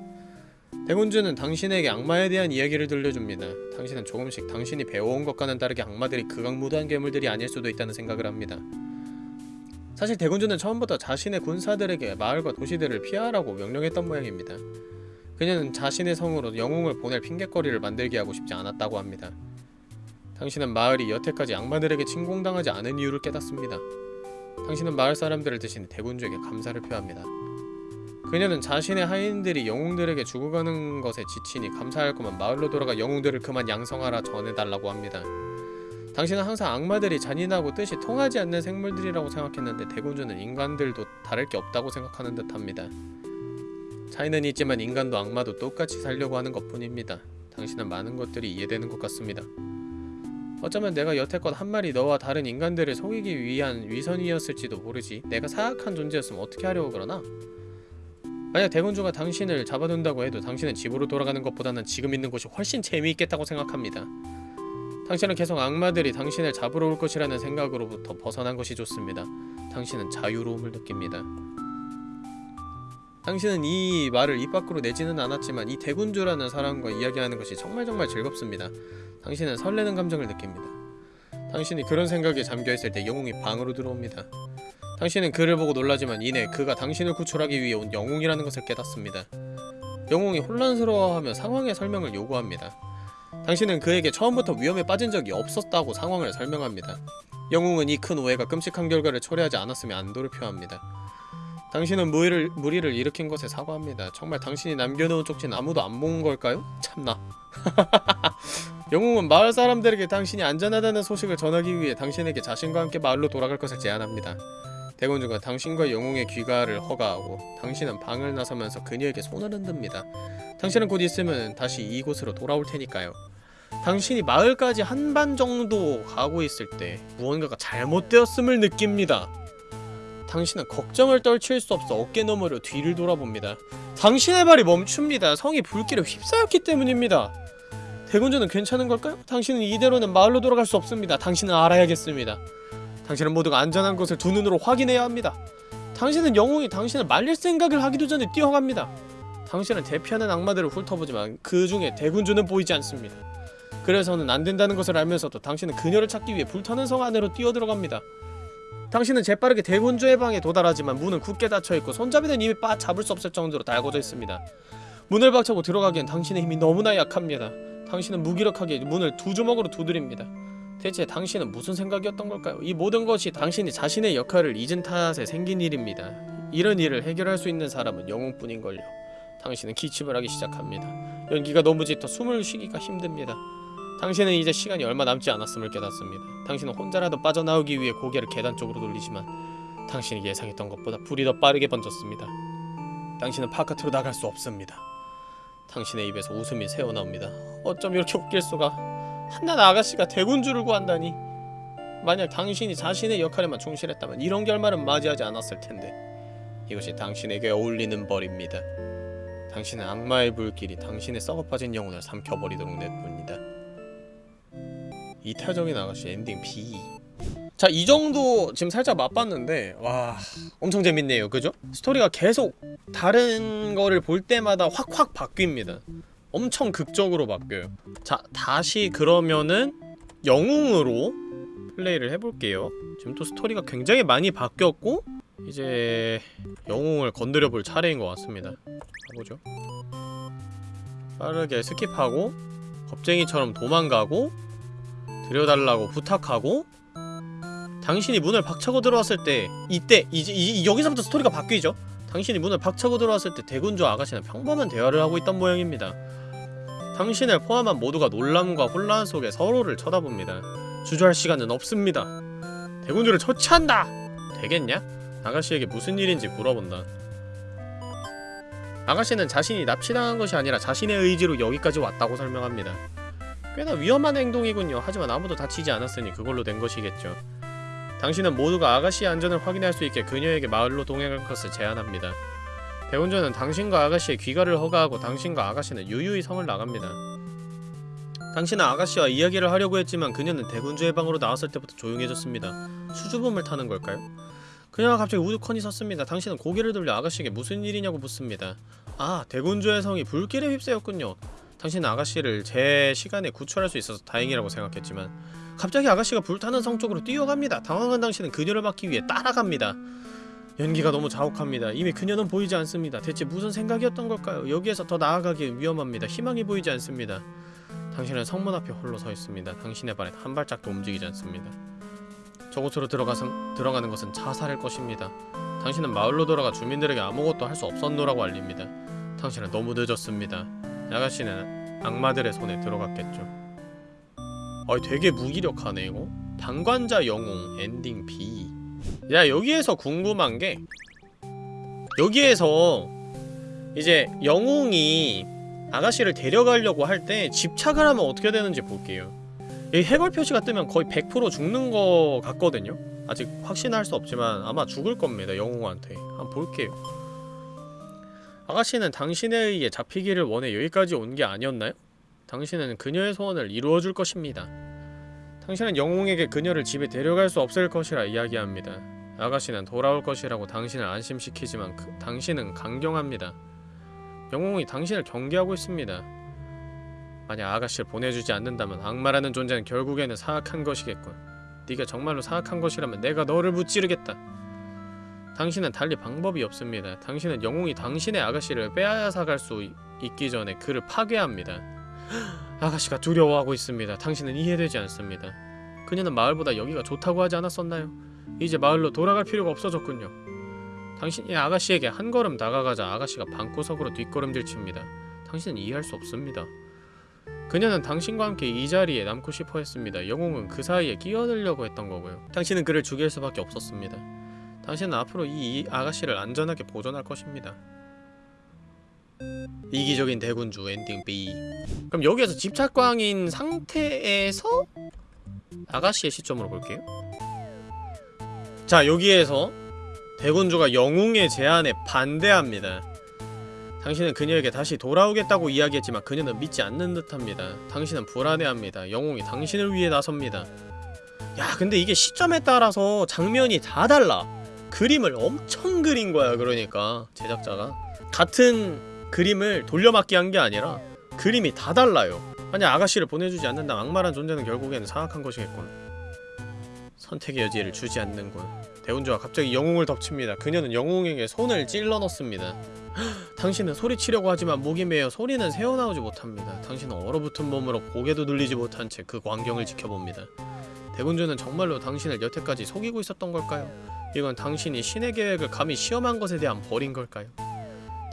대군주는 당신에게 악마에 대한 이야기를 들려줍니다. 당신은 조금씩 당신이 배워온 것과는 다르게 악마들이 극악무도한 괴물들이 아닐 수도 있다는 생각을 합니다. 사실 대군주는 처음부터 자신의 군사들에게 마을과 도시들을 피하라고 명령했던 모양입니다. 그녀는 자신의 성으로 영웅을 보낼 핑곗거리를 만들게 하고 싶지 않았다고 합니다. 당신은 마을이 여태까지 악마들에게 침공당하지 않은 이유를 깨닫습니다. 당신은 마을 사람들을 대신 대군주에게 감사를 표합니다. 그녀는 자신의 하인들이 영웅들에게 죽어가는 것에 지치니 감사할 거면 마을로 돌아가 영웅들을 그만 양성하라 전해달라고 합니다. 당신은 항상 악마들이 잔인하고 뜻이 통하지 않는 생물들이라고 생각했는데 대군주는 인간들도 다를 게 없다고 생각하는 듯합니다. 차이는 있지만 인간도 악마도 똑같이 살려고 하는 것뿐입니다. 당신은 많은 것들이 이해되는 것 같습니다. 어쩌면 내가 여태껏 한 마리 너와 다른 인간들을 속이기 위한 위선이었을지도 모르지 내가 사악한 존재였으면 어떻게 하려고 그러나? 만약 대군주가 당신을 잡아둔다고 해도 당신은 집으로 돌아가는 것보다는 지금 있는 곳이 훨씬 재미있겠다고 생각합니다. 당신은 계속 악마들이 당신을 잡으러 올 것이라는 생각으로부터 벗어난 것이 좋습니다. 당신은 자유로움을 느낍니다. 당신은 이 말을 입 밖으로 내지는 않았지만 이 대군주라는 사람과 이야기하는 것이 정말 정말 즐겁습니다. 당신은 설레는 감정을 느낍니다. 당신이 그런 생각에 잠겨있을 때 영웅이 방으로 들어옵니다. 당신은 그를 보고 놀라지만 이내 그가 당신을 구출하기 위해 온 영웅이라는 것을 깨닫습니다. 영웅이 혼란스러워하며 상황의 설명을 요구합니다. 당신은 그에게 처음부터 위험에 빠진 적이 없었다고 상황을 설명합니다. 영웅은 이 큰 오해가 끔찍한 결과를 초래하지 않았으면 안도를 표합니다. 당신은 무리를, 무리를 일으킨 것에 사과합니다. 정말 당신이 남겨놓은 쪽지는 아무도 안본 걸까요? 참나. 영웅은 마을 사람들에게 당신이 안전하다는 소식을 전하기 위해 당신에게 자신과 함께 마을로 돌아갈 것을 제안합니다. 대군주가 당신과 영웅의 귀가를 허가하고 당신은 방을 나서면서 그녀에게 손을 흔듭니다. 당신은 곧 있으면 다시 이곳으로 돌아올 테니까요. 당신이 마을까지 한반 정도 가고 있을 때 무언가가 잘못되었음을 느낍니다. 당신은 걱정을 떨칠 수 없어 어깨 너머로 뒤를 돌아봅니다. 당신의 발이 멈춥니다. 성이 불길에 휩싸였기 때문입니다. 대군주는 괜찮은 걸까요? 당신은 이대로는 마을로 돌아갈 수 없습니다. 당신은 알아야겠습니다. 당신은 모두가 안전한 것을 두 눈으로 확인해야 합니다. 당신은 영웅이 당신을 말릴 생각을 하기도 전에 뛰어갑니다. 당신은 대피하는 악마들을 훑어보지만 그 중에 대군주는 보이지 않습니다. 그래서는 안 된다는 것을 알면서도 당신은 그녀를 찾기 위해 불타는 성 안으로 뛰어들어갑니다. 당신은 재빠르게 대군주의 방에 도달하지만 문은 굳게 닫혀있고 손잡이는 이미 빠 잡을 수 없을 정도로 달궈져 있습니다. 문을 박차고 들어가기엔 당신의 힘이 너무나 약합니다. 당신은 무기력하게 문을 두 주먹으로 두드립니다. 대체 당신은 무슨 생각이었던 걸까요? 이 모든 것이 당신이 자신의 역할을 잊은 탓에 생긴 일입니다. 이런 일을 해결할 수 있는 사람은 영웅뿐인걸요. 당신은 기침을 하기 시작합니다. 연기가 너무 짙어 숨을 쉬기가 힘듭니다. 당신은 이제 시간이 얼마 남지 않았음을 깨닫습니다. 당신은 혼자라도 빠져나오기 위해 고개를 계단 쪽으로 돌리지만 당신이 예상했던 것보다 불이 더 빠르게 번졌습니다. 당신은 바깥으로 나갈 수 없습니다. 당신의 입에서 웃음이 새어나옵니다. 어쩜 이렇게 웃길 수가? 한낱 아가씨가 대군주를 구한다니. 만약 당신이 자신의 역할에만 충실했다면 이런 결말은 맞이하지 않았을 텐데. 이것이 당신에게 어울리는 벌입니다. 당신은 악마의 불길이 당신의 썩어빠진 영혼을 삼켜버리도록 냅둡니다. 이타적인 아가씨 엔딩 B. 자, 이 정도 지금 살짝 맛봤는데 와, 엄청 재밌네요. 그죠? 스토리가 계속 다른 거를 볼 때마다 확확 바뀝니다. 엄청 극적으로 바뀌어요. 자, 다시 그러면은 영웅으로 플레이를 해볼게요. 지금 또 스토리가 굉장히 많이 바뀌었고 이제 영웅을 건드려 볼 차례인 것 같습니다. 가보죠. 빠르게 skip하고 겁쟁이처럼 도망가고 들여달라고 부탁하고 당신이 문을 박차고 들어왔을 때 이때 이제 이, 여기서부터 스토리가 바뀌죠. 당신이 문을 박차고 들어왔을 때 대군주 아가씨는 평범한 대화를 하고 있던 모양입니다. 당신을 포함한 모두가 놀람과 혼란 속에 서로를 쳐다봅니다. 주저할 시간은 없습니다. 대군주를 처치한다! 되겠냐? 아가씨에게 무슨 일인지 물어본다. 아가씨는 자신이 납치당한 것이 아니라 자신의 의지로 여기까지 왔다고 설명합니다. 꽤나 위험한 행동이군요. 하지만 아무도 다치지 않았으니 그걸로 된 것이겠죠. 당신은 모두가 아가씨의 안전을 확인할 수 있게 그녀에게 마을로 동행할 것을 제안합니다. 대운전은 당신과 아가씨의 귀가를 허가하고 당신과 아가씨는 유유히 성을 나갑니다. 당신은 아가씨와 이야기를 하려고 했지만 그녀는 대군주의 방으로 나왔을 때부터 조용해졌습니다. 수줍음을 타는 걸까요? 그녀가 갑자기 우두커니 섰습니다. 당신은 고개를 돌려 아가씨에게 무슨 일이냐고 묻습니다. 아, 대군주의 성이 불길에 휩싸였군요. 당신은 아가씨를 제 시간에 구출할 수 있어서 다행이라고 생각했지만 갑자기 아가씨가 불타는 성 쪽으로 뛰어갑니다. 당황한 당신은 그녀를 막기 위해 따라갑니다. 연기가 너무 자욱합니다. 이미 그녀는 보이지 않습니다. 대체 무슨 생각이었던 걸까요? 여기에서 더 나아가기엔 위험합니다. 희망이 보이지 않습니다. 당신은 성문 앞에 홀로 서 있습니다. 당신의 발엔 한 발짝도 움직이지 않습니다. 저곳으로 들어가서, 들어가는 것은 자살일 것입니다. 당신은 마을로 돌아가 주민들에게 아무것도 할 수 없었노라고 알립니다. 당신은 너무 늦었습니다. 아가씨는 악마들의 손에 들어갔겠죠. 어, 되게 무기력하네 이거. 방관자 영웅 엔딩 B. 야 여기에서 궁금한 게 여기에서 이제 영웅이 아가씨를 데려가려고 할 때 집착을 하면 어떻게 되는지 볼게요. 이 해골 표시가 뜨면 거의 100% 죽는 거 같거든요. 아직 확신할 수 없지만 아마 죽을 겁니다. 영웅한테. 한번 볼게요. 아가씨는 당신에 의해 잡히기를 원해 여기까지 온 게 아니었나요? 당신은 그녀의 소원을 이루어줄 것입니다. 당신은 영웅에게 그녀를 집에 데려갈 수 없을 것이라 이야기합니다. 아가씨는 돌아올 것이라고 당신을 안심시키지만 그, 당신은 강경합니다. 영웅이 당신을 경계하고 있습니다. 만약 아가씨를 보내주지 않는다면 악마라는 존재는 결국에는 사악한 것이겠군. 네가 정말로 사악한 것이라면 내가 너를 무찌르겠다. 당신은 달리 방법이 없습니다. 당신은 영웅이 당신의 아가씨를 빼앗아갈 수 있기 전에 그를 파괴합니다. 아가씨가 두려워하고 있습니다. 당신은 이해되지 않습니다. 그녀는 마을보다 여기가 좋다고 하지 않았었나요? 이제 마을로 돌아갈 필요가 없어졌군요. 당신이 아가씨에게 한 걸음 다가가자 아가씨가 방구석으로 뒷걸음질 칩니다. 당신은 이해할 수 없습니다. 그녀는 당신과 함께 이 자리에 남고 싶어 했습니다. 영웅은 그 사이에 끼어들려고 했던 거고요. 당신은 그를 죽일 수밖에 없었습니다. 당신은 앞으로 이 아가씨를 안전하게 보존할 것입니다. 이기적인 대군주 엔딩 B. 그럼 여기에서 집착광인 상태에서 아가씨의 시점으로 볼게요. 자 여기에서 대군주가 영웅의 제안에 반대합니다. 당신은 그녀에게 다시 돌아오겠다고 이야기했지만 그녀는 믿지 않는 듯합니다. 당신은 불안해합니다. 영웅이 당신을 위해 나섭니다. 야 근데 이게 시점에 따라서 장면이 다 달라. 그림을 엄청 그린 거야 그러니까 제작자가. 같은 그림을 돌려막기 한 게 아니라 그림이 다 달라요. 만약 아가씨를 보내주지 않는다면 악마란 존재는 결국에는 사악한 것이겠군. 선택의 여지를 주지 않는군. 대운주가 갑자기 영웅을 덮칩니다. 그녀는 영웅에게 손을 찔러 넣습니다. 당신은 소리치려고 하지만 목이 메어 소리는 새어나오지 못합니다. 당신은 얼어붙은 몸으로 고개도 눌리지 못한 채 그 광경을 지켜봅니다. 대군주는 정말로 당신을 여태까지 속이고 있었던 걸까요? 이건 당신이 신의 계획을 감히 시험한 것에 대한 벌인 걸까요?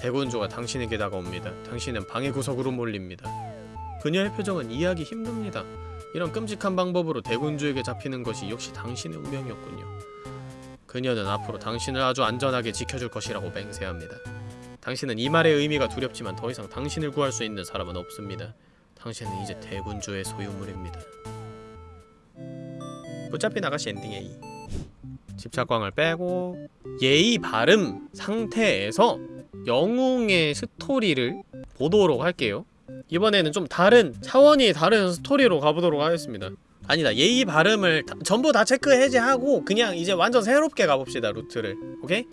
대군주가 당신에게 다가옵니다. 당신은 방의 구석으로 몰립니다. 그녀의 표정은 이해하기 힘듭니다. 이런 끔찍한 방법으로 대군주에게 잡히는 것이 역시 당신의 운명이었군요. 그녀는 앞으로 당신을 아주 안전하게 지켜줄 것이라고 맹세합니다. 당신은 이 말의 의미가 두렵지만 더 이상 당신을 구할 수 있는 사람은 없습니다. 당신은 이제 대군주의 소유물입니다. 붙잡힌 아가씨 엔딩 A 집착광을 빼고 예의 바름 상태에서 영웅의 스토리를 보도록 할게요. 이번에는 좀 다른 차원이 다른 스토리로 가보도록 하겠습니다. 아니다 예의 바름을 다- 전부 다 체크 해제하고 그냥 이제 완전 새롭게 가봅시다 루트를. 오케이?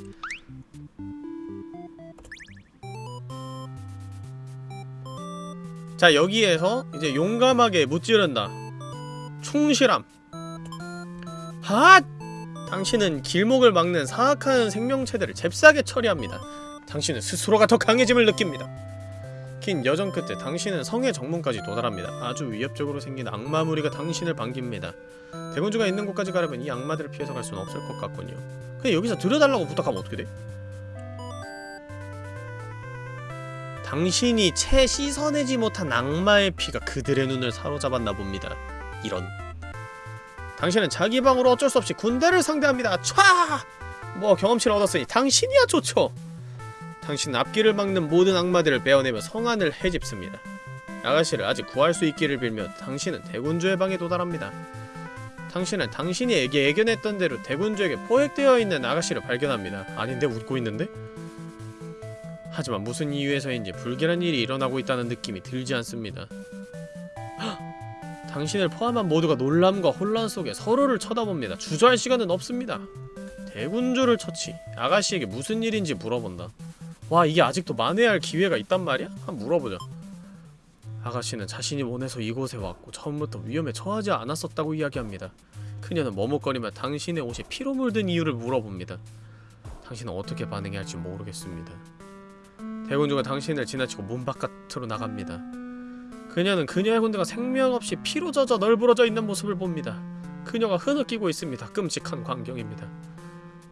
자 여기에서 이제 용감하게 무찌른다. 충실함. 핫! 당신은 길목을 막는 사악한 생명체들을 잽싸게 처리합니다 당신은 스스로가 더 강해짐을 느낍니다. 긴 여정 끝에 당신은 성의 정문까지 도달합니다. 아주 위협적으로 생긴 악마 무리가 당신을 반깁니다. 대군주가 있는 곳까지 가려면 이 악마들을 피해서 갈 수는 없을 것 같군요. 근데 여기서 들여달라고 부탁하면 어떻게 돼? 당신이 채 씻어내지 못한 악마의 피가 그들의 눈을 사로잡았나 봅니다. 이런. 당신은 자기 방으로 어쩔 수 없이 군대를 상대합니다. 촤! 뭐 경험치를 얻었으니 당신이야 좋죠. 당신은 앞길을 막는 모든 악마들을 베어내며 성안을 헤집습니다. 아가씨를 아직 구할 수 있기를 빌며 당신은 대군주의 방에 도달합니다. 당신은 당신이 예견했던 대로 대군주에게 포획되어 있는 아가씨를 발견합니다. 아닌데 웃고 있는데? 하지만 무슨 이유에서인지 불길한 일이 일어나고 있다는 느낌이 들지 않습니다. 헉! 당신을 포함한 모두가 놀람과 혼란 속에 서로를 쳐다봅니다. 주저할 시간은 없습니다. 대군주를 처치. 아가씨에게 무슨 일인지 물어본다. 와 이게 아직도 만회할 기회가 있단 말이야? 한번 물어보자. 아가씨는 자신이 원해서 이곳에 왔고 처음부터 위험에 처하지 않았었다고 이야기합니다. 그녀는 머뭇거리며 당신의 옷이 피로 물든 이유를 물어봅니다. 당신은 어떻게 반응해야 할지 모르겠습니다. 대군주가 당신을 지나치고 문 바깥으로 나갑니다. 그녀는 그녀의 군대가 생명 없이 피로 젖어 널브러져 있는 모습을 봅니다. 그녀가 흐느끼고 있습니다. 끔찍한 광경입니다.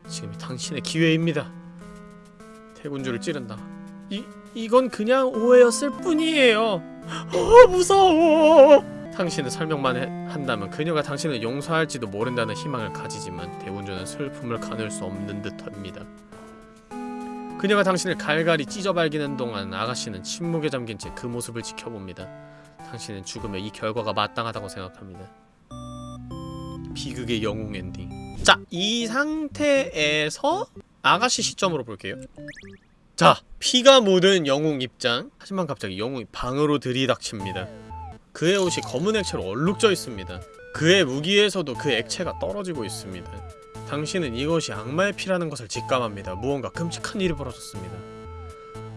지금이 당신의 기회입니다 대군주를 찌른다. 이 이건 그냥 오해였을 뿐이에요. 어 무서워. 당신은 설명만 해, 한다면 그녀가 당신을 용서할지도 모른다는 희망을 가지지만 대군주는 슬픔을 가눌 수 없는 듯합니다. 그녀가 당신을 갈갈이 찢어발기는 동안 아가씨는 침묵에 잠긴 채 그 모습을 지켜봅니다. 당신은 죽으면 이 결과가 마땅하다고 생각합니다. 비극의 영웅 엔딩. 자, 이 상태에서 아가씨 시점으로 볼게요. 자, 피가 묻은 영웅 입장. 하지만 갑자기 영웅이 방으로 들이닥칩니다. 그의 옷이 검은 액체로 얼룩져 있습니다. 그의 무기에서도 그 액체가 떨어지고 있습니다. 당신은 이것이 악마의 피라는 것을 직감합니다. 무언가 끔찍한 일이 벌어졌습니다.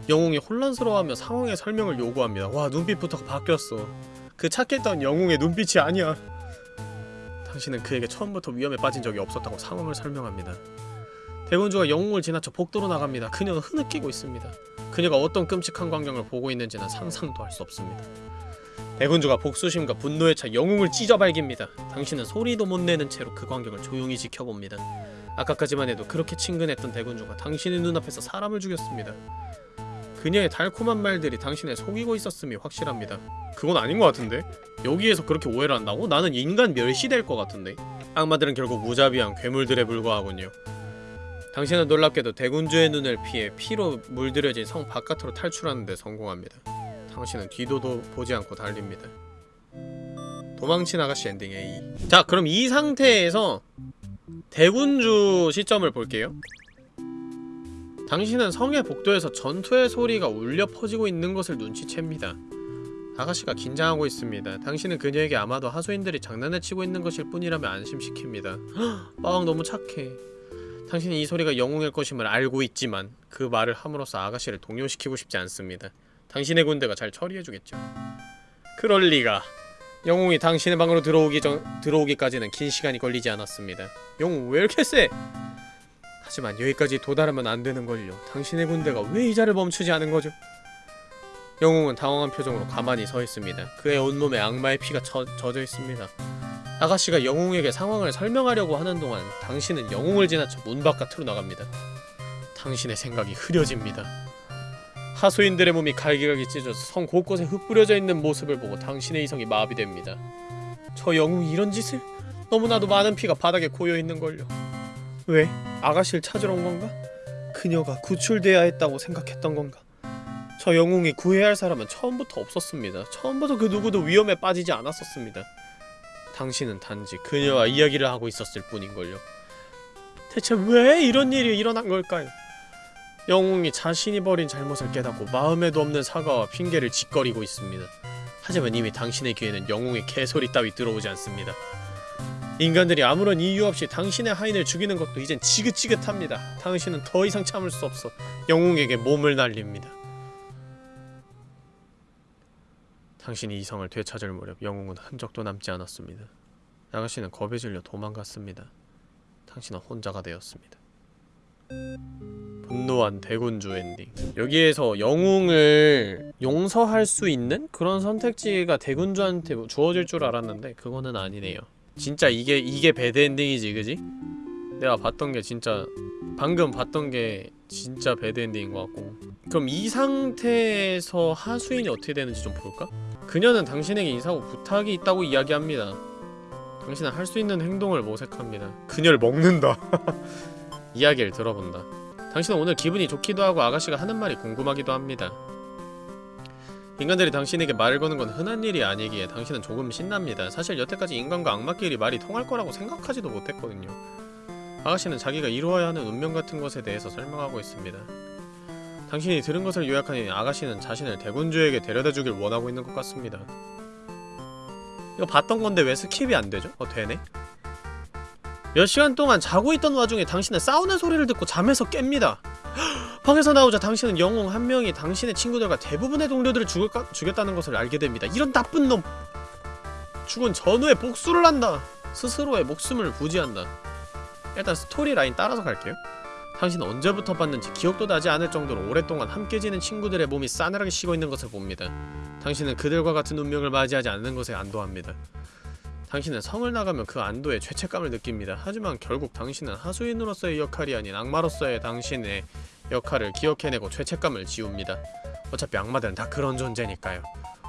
영웅이 혼란스러워하며 상황의 설명을 요구합니다. 와, 눈빛부터 바뀌었어. 그 착했던 영웅의 눈빛이 아니야. 당신은 그에게 처음부터 위험에 빠진 적이 없었다고 상황을 설명합니다. 대군주가 영웅을 지나쳐 복도로 나갑니다. 그녀는 흐느끼고 있습니다. 그녀가 어떤 끔찍한 광경을 보고 있는지는 상상도 할 수 없습니다. 대군주가 복수심과 분노에 차 영웅을 찢어발깁니다. 당신은 소리도 못 내는 채로 그 광경을 조용히 지켜봅니다. 아까까지만 해도 그렇게 친근했던 대군주가 당신의 눈앞에서 사람을 죽였습니다. 그녀의 달콤한 말들이 당신을 속이고 있었음이 확실합니다. 그건 아닌 것 같은데? 여기에서 그렇게 오해를 한다고? 나는 인간 멸시될 것 같은데? 악마들은 결국 무자비한 괴물들에 불과하군요. 당신은 놀랍게도 대군주의 눈을 피해 피로 물들여진 성 바깥으로 탈출하는 데 성공합니다. 당신은 뒤도도 보지 않고 달립니다. 도망친 아가씨 엔딩 A 자 그럼 이 상태에서 대군주 시점을 볼게요. 당신은 성의 복도에서 전투의 소리가 울려 퍼지고 있는 것을 눈치챕니다. 아가씨가 긴장하고 있습니다. 당신은 그녀에게 아마도 하수인들이 장난을 치고 있는 것일 뿐이라며 안심시킵니다. 헉, 빠왕 너무 착해. 당신은 이 소리가 영웅일 것임을 알고 있지만 그 말을 함으로써 아가씨를 동요시키고 싶지 않습니다. 당신의 군대가 잘 처리해주겠죠. 그럴 리가. 영웅이 당신의 방으로 들어오기 전 들어오기까지는 긴 시간이 걸리지 않았습니다. 영웅 왜 이렇게 세? 하지만 여기까지 도달하면 안 되는 걸요. 당신의 군대가 왜 이자를 멈추지 않은 거죠? 영웅은 당황한 표정으로 가만히 서 있습니다. 그의 온몸에 악마의 피가 쳐, 젖어 있습니다. 아가씨가 영웅에게 상황을 설명하려고 하는 동안 당신은 영웅을 지나쳐 문 바깥으로 나갑니다. 당신의 생각이 흐려집니다. 하수인들의 몸이 갈기갈기 찢어져 성 곳곳에 흩뿌려져 있는 모습을 보고 당신의 이성이 마비됩니다. 저 영웅이 이런 짓을? 너무나도 많은 피가 바닥에 고여 있는걸요. 왜? 아가씨를 찾으러 온 건가? 그녀가 구출돼야 했다고 생각했던 건가? 저 영웅이 구해야 할 사람은 처음부터 없었습니다. 처음부터 그 누구도 위험에 빠지지 않았었습니다. 당신은 단지 그녀와 이야기를 하고 있었을 뿐인걸요. 대체 왜 이런 일이 일어난 걸까요? 영웅이 자신이 벌인 잘못을 깨닫고 마음에도 없는 사과와 핑계를 짓거리고 있습니다. 하지만 이미 당신의 귀에는 영웅의 개소리 따위 들어오지 않습니다. 인간들이 아무런 이유 없이 당신의 하인을 죽이는 것도 이젠 지긋지긋합니다. 당신은 더 이상 참을 수 없어 영웅에게 몸을 날립니다. 당신이 이성을 되찾을 무렵 영웅은 흔적도 남지 않았습니다. 아가씨는 겁에 질려 도망갔습니다. 당신은 혼자가 되었습니다. 분노한 대군주 엔딩 여기에서 영웅을 용서할 수 있는 그런 선택지가 대군주한테 뭐 주어질 줄 알았는데 그거는 아니네요 진짜 이게 이게 bad ending이지 그지? 내가 봤던 게 진짜 방금 봤던 게 진짜 bad ending인 것 같고 그럼 이 상태에서 하수인이 어떻게 되는지 좀 볼까? 그녀는 당신에게 인사하고 부탁이 있다고 이야기합니다 당신은 할 수 있는 행동을 모색합니다 그녀를 먹는다 이야기를 들어본다 당신은 오늘 기분이 좋기도 하고 아가씨가 하는 말이 궁금하기도 합니다. 인간들이 당신에게 말을 거는 건 흔한 일이 아니기에 당신은 조금 신납니다. 사실 여태까지 인간과 악마끼리 말이 통할 거라고 생각하지도 못했거든요. 아가씨는 자기가 이루어야 하는 운명 같은 것에 대해서 설명하고 있습니다. 당신이 들은 것을 요약하니 아가씨는 자신을 대군주에게 데려다주길 원하고 있는 것 같습니다. 이거 봤던 건데 왜 skip이 안 되죠? 어 되네? 몇 시간 동안 자고 있던 와중에 당신은 싸우는 소리를 듣고 잠에서 깹니다. 방에서 나오자 당신은 영웅 한 명이 당신의 친구들과 대부분의 동료들을 죽을까, 죽였다는 것을 알게 됩니다. 이런 나쁜 놈! 죽은 전우의 복수를 한다! 스스로의 목숨을 부지한다. 일단 스토리 라인 따라서 갈게요. 당신은 언제부터 봤는지 기억도 나지 않을 정도로 오랫동안 함께 지낸 친구들의 몸이 싸늘하게 식어 있는 것을 봅니다. 당신은 그들과 같은 운명을 맞이하지 않는 것에 안도합니다. 당신은 성을 나가면 그 안도에 죄책감을 느낍니다. 하지만 결국 당신은 하수인으로서의 역할이 아닌 악마로서의 당신의 역할을 기억해내고 죄책감을 지웁니다. 어차피 악마들은 다 그런 존재니까요.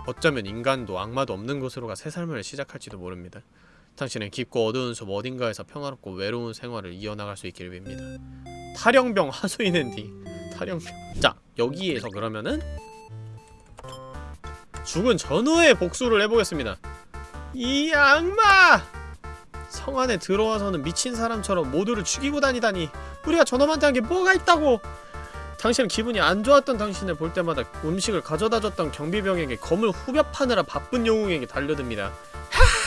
어쩌면 인간도 악마도 없는 곳으로 가 새 삶을 시작할지도 모릅니다. 당신은 깊고 어두운 숲 어딘가에서 평화롭고 외로운 생활을 이어나갈 수 있기를 빕니다. 탈영병 하수인 엔딩 탈영병 자 여기에서 그러면은 죽은 전후의 복수를 해보겠습니다. 이 악마! 성 안에 들어와서는 미친 사람처럼 모두를 죽이고 다니다니 우리가 저놈한테 한 게 뭐가 있다고! 당신은 기분이 안 좋았던 당신을 볼 때마다 음식을 가져다 줬던 경비병에게 검을 후벼 파느라 바쁜 영웅에게 달려듭니다. 하!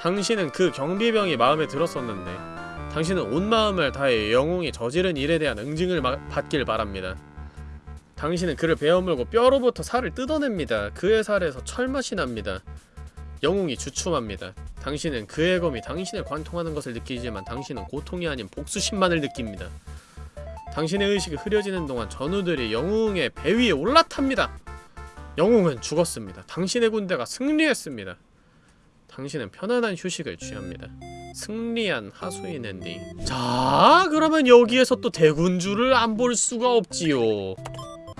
당신은 그 경비병이 마음에 들었었는데 당신은 온 마음을 다해 영웅이 저지른 일에 대한 응징을 마, 받길 바랍니다. 당신은 그를 베어물고 뼈로부터 살을 뜯어냅니다. 그의 살에서 철맛이 납니다. 영웅이 주춤합니다. 당신은 그의 검이 당신을 관통하는 것을 느끼지만 당신은 고통이 아닌 복수심만을 느낍니다. 당신의 의식이 흐려지는 동안 전우들이 영웅의 배 위에 올라탑니다. 영웅은 죽었습니다. 당신의 군대가 승리했습니다. 당신은 편안한 휴식을 취합니다. 승리한 하수인 엔딩. 자, 그러면 여기에서 또 대군주를 안 볼 수가 없지요.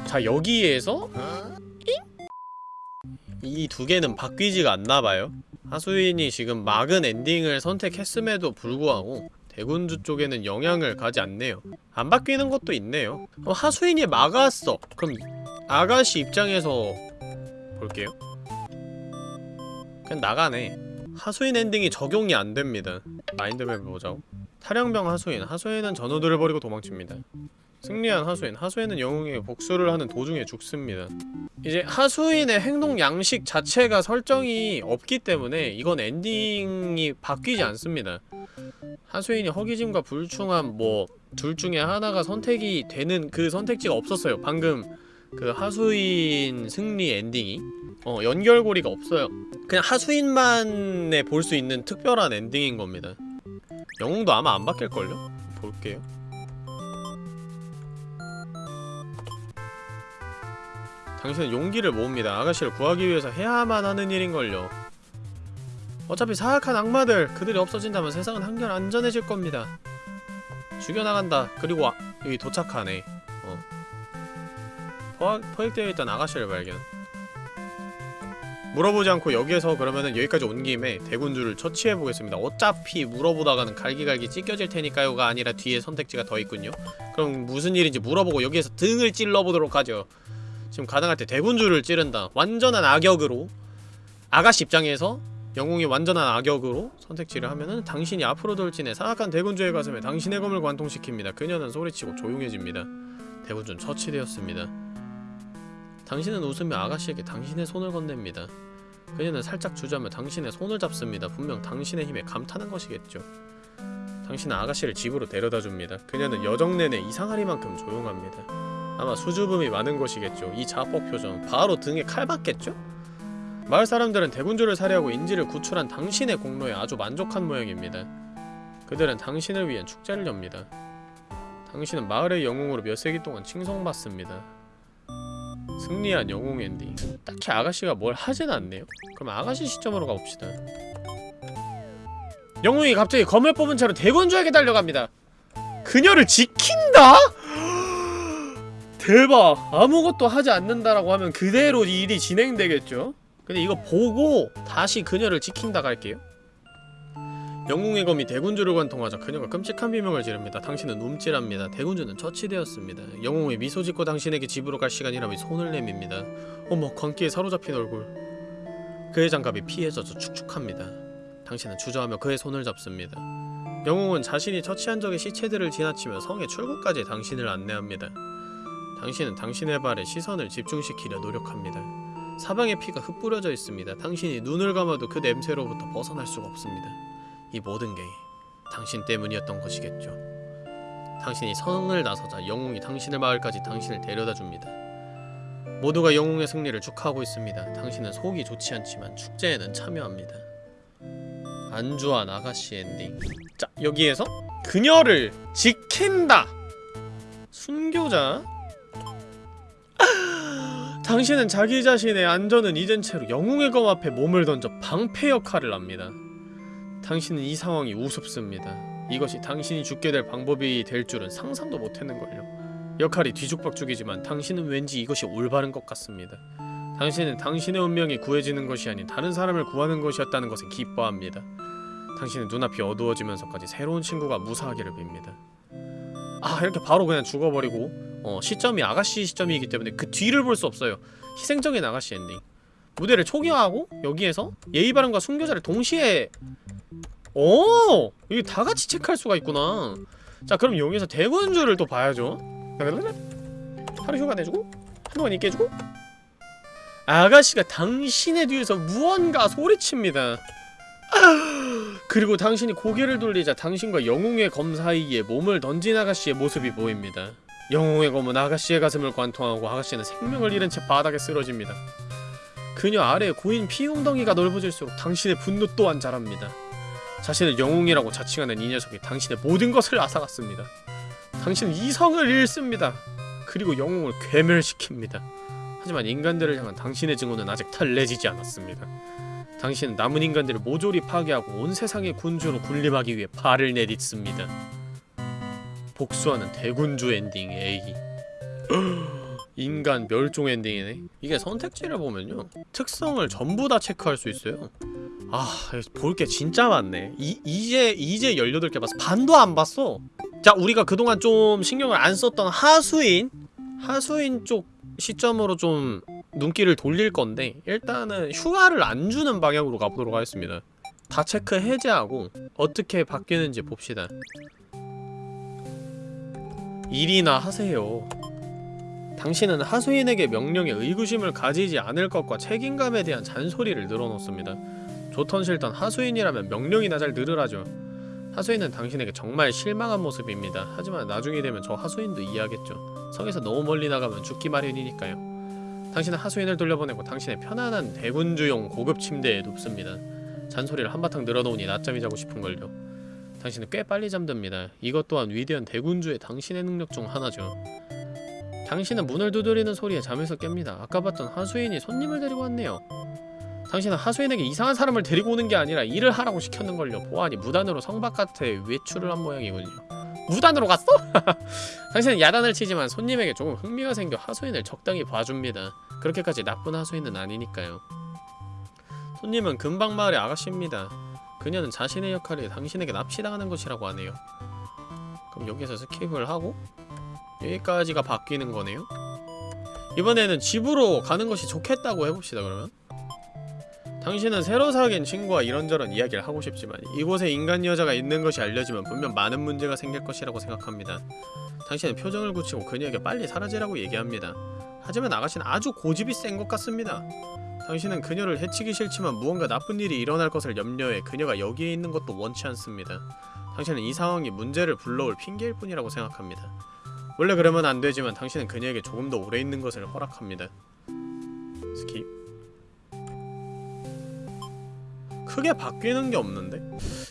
자, 여기에서 이 두 개는 바뀌지가 않나봐요. 하수인이 지금 막은 엔딩을 선택했음에도 불구하고 대군주 쪽에는 영향을 가지 않네요. 안 바뀌는 것도 있네요. 어, 하수인이 막았어. 그럼 아가씨 입장에서 볼게요. 그냥 나가네 하수인 엔딩이 적용이 안 됩니다. 마인드맵 보자고. 탈영병 하수인. 하수인은 전우들을 버리고 도망칩니다. 승리한 하수인. 하수인은 영웅에게 복수를 하는 도중에 죽습니다. 이제 하수인의 행동 양식 자체가 설정이 없기 때문에 이건 엔딩이 바뀌지 않습니다. 하수인이 허기짐과 불충함 뭐 둘 중에 하나가 선택이 되는 그 선택지가 없었어요 방금 그 하수인 승리 엔딩이 어 연결고리가 없어요. 그냥 하수인만에 볼 수 있는 특별한 엔딩인 겁니다. 영웅도 아마 안 바뀔걸요? 볼게요. 당신은 용기를 모읍니다. 아가씨를 구하기 위해서 해야만 하는 일인걸요. 어차피 사악한 악마들 그들이 없어진다면 세상은 한결 안전해질 겁니다. 죽여나간다. 그리고 아, 여기 도착하네. 어. 포, 포획되어 있던 아가씨를 발견 물어보지 않고 여기에서 그러면은 여기까지 온 김에 대군주를 처치해보겠습니다 어차피 물어보다가는 갈기갈기 찢겨질 테니까요가 아니라 뒤에 선택지가 더 있군요 그럼 무슨 일인지 물어보고 여기에서 등을 찔러보도록 하죠 지금 가능할 때 대군주를 찌른다 완전한 악역으로 아가씨 입장에서 영웅이 완전한 악역으로 선택지를 하면은 당신이 앞으로 돌진해 사악한 대군주의 가슴에 당신의 검을 관통시킵니다. 그녀는 소리치고 조용해집니다. 대군주는 처치되었습니다. 당신은 웃으며 아가씨에게 당신의 손을 건넵니다. 그녀는 살짝 주저하며 당신의 손을 잡습니다. 분명 당신의 힘에 감탄한 것이겠죠. 당신은 아가씨를 집으로 데려다 줍니다. 그녀는 여정 내내 이상하리만큼 조용합니다. 아마 수줍음이 많은 것이겠죠. 이 자뻑 표정 바로 등에 칼 맞겠죠? 마을 사람들은 대군주를 살해하고 인지를 구출한 당신의 공로에 아주 만족한 모양입니다. 그들은 당신을 위한 축제를 엽니다. 당신은 마을의 영웅으로 몇 세기 동안 칭송받습니다. 승리한 영웅 엔딩. 딱히 아가씨가 뭘 하진 않네요. 그럼 아가씨 시점으로 가봅시다. 영웅이 갑자기 검을 뽑은 채로 대군주에게 달려갑니다. 그녀를 지킨다? 대박! 아무것도 하지 않는다라고 하면 그대로 일이 진행되겠죠? 근데 이거 보고 다시 그녀를 지킨다 갈게요 영웅의 검이 대군주를 관통하자 그녀가 끔찍한 비명을 지릅니다. 당신은 움찔합니다. 대군주는 처치되었습니다. 영웅이 미소 짓고 당신에게 집으로 갈 시간이라며 손을 내밉니다. 어머 광기에 사로잡힌 얼굴 그의 장갑이 피에 젖어 축축합니다. 당신은 주저하며 그의 손을 잡습니다. 영웅은 자신이 처치한 적의 시체들을 지나치며 성의 출구까지 당신을 안내합니다. 당신은 당신의 발에 시선을 집중시키려 노력합니다. 사방에 피가 흩뿌려져 있습니다. 당신이 눈을 감아도 그 냄새로부터 벗어날 수가 없습니다. 이 모든 게 당신 때문이었던 것이겠죠. 당신이 성을 나서자 영웅이 당신의 마을까지 당신을 데려다 줍니다. 모두가 영웅의 승리를 축하하고 있습니다. 당신은 속이 좋지 않지만 축제에는 참여합니다. 안주한 아가씨 엔딩. 자, 여기에서 그녀를 지킨다. 순교자. 당신은 자기 자신의 안전은 잊은 채로 영웅의 검 앞에 몸을 던져 방패 역할을 합니다. 당신은 이 상황이 우습습니다. 이것이 당신이 죽게 될 방법이 될 줄은 상상도 못했는걸요. 역할이 뒤죽박죽이지만 당신은 왠지 이것이 올바른 것 같습니다. 당신은 당신의 운명이 구해지는 것이 아닌 다른 사람을 구하는 것이었다는 것에 기뻐합니다. 당신은 눈앞이 어두워지면서까지 새로운 친구가 무사하기를 빕니다. 아 이렇게 바로 그냥 죽어버리고 어, 시점이 아가씨 시점이기 때문에 그 뒤를 볼 수 없어요. 희생적인 아가씨 엔딩. 무대를 초기화하고 여기에서 예의 바른과 순교자를 동시에 오! 이게 다 같이 체크할 수가 있구나. 자, 그럼 여기서 대군주를 또 봐야죠. 하루 휴가 내주고 한동안 있게 해주고 아가씨가 당신의 뒤에서 무언가 소리칩니다. 그리고 당신이 고개를 돌리자 당신과 영웅의 검 사이에 몸을 던진 아가씨의 모습이 보입니다. 영웅의 검은 아가씨의 가슴을 관통하고 아가씨는 생명을 잃은 채 바닥에 쓰러집니다. 그녀 아래에 고인 피웅덩이가 넓어질수록 당신의 분노 또한 자랍니다. 자신을 영웅이라고 자칭하는 이 녀석이 당신의 모든 것을 앗아갔습니다. 당신은 이성을 잃습니다. 그리고 영웅을 괴멸시킵니다. 하지만 인간들을 향한 당신의 증오는 아직 달래지지 않았습니다. 당신은 남은 인간들을 모조리 파괴하고 온 세상의 군주로 군림하기 위해 발을 내딛습니다. 복수하는 대군주 엔딩 A 인간 멸종 엔딩이네. 이게 선택지를 보면요. 특성을 전부 다 체크할 수 있어요. 아 볼 게 진짜 많네. 이, 이제 이제 18개 봤어. 반도 안 봤어. 자 우리가 그동안 좀 신경을 안 썼던 하수인 하수인 쪽 시점으로 좀 눈길을 돌릴 건데 일단은 휴가를 안 주는 방향으로 가보도록 하겠습니다. 다 체크 해제하고 어떻게 바뀌는지 봅시다. 일이나 하세요. 당신은 하수인에게 명령에 의구심을 가지지 않을 것과 책임감에 대한 잔소리를 늘어놓습니다. 좋던 싫던 하수인이라면 명령이나 잘 들으라죠. 하수인은 당신에게 정말 실망한 모습입니다. 하지만 나중에 되면 저 하수인도 이해하겠죠. 성에서 너무 멀리 나가면 죽기 마련이니까요. 당신은 하수인을 돌려보내고 당신의 편안한 대군주용 고급 침대에 눕습니다. 잔소리를 한바탕 늘어놓으니 낮잠이 자고 싶은걸요. 당신은 꽤 빨리 잠듭니다. 이것 또한 위대한 대군주의 당신의 능력 중 하나죠. 당신은 문을 두드리는 소리에 잠에서 깹니다. 아까 봤던 하수인이 손님을 데리고 왔네요. 당신은 하수인에게 이상한 사람을 데리고 오는 게 아니라 일을 하라고 시켰는걸요. 보아하니 무단으로 성 바깥에 외출을 한 모양이군요. 무단으로 갔어? 당신은 야단을 치지만 손님에게 조금 흥미가 생겨 하수인을 적당히 봐줍니다. 그렇게까지 나쁜 하수인은 아니니까요. 손님은 근방 마을의 아가씨입니다. 그녀는 자신의 역할이 당신에게 납치당하는 것이라고 하네요. 그럼 여기서 skip을 하고 여기까지가 바뀌는 거네요. 이번에는 집으로 가는 것이 좋겠다고 해봅시다 그러면. 당신은 새로 사귄 친구와 이런저런 이야기를 하고 싶지만 이곳에 인간 여자가 있는 것이 알려지면 분명 많은 문제가 생길 것이라고 생각합니다. 당신은 표정을 굳히고 그녀에게 빨리 사라지라고 얘기합니다. 하지만 아가씨는 아주 고집이 센 것 같습니다. 당신은 그녀를 해치기 싫지만 무언가 나쁜 일이 일어날 것을 염려해 그녀가 여기에 있는 것도 원치 않습니다. 당신은 이 상황이 문제를 불러올 핑계일 뿐이라고 생각합니다. 원래 그러면 안 되지만 당신은 그녀에게 조금 더 오래 있는 것을 허락합니다. skip 크게 바뀌는 게 없는데?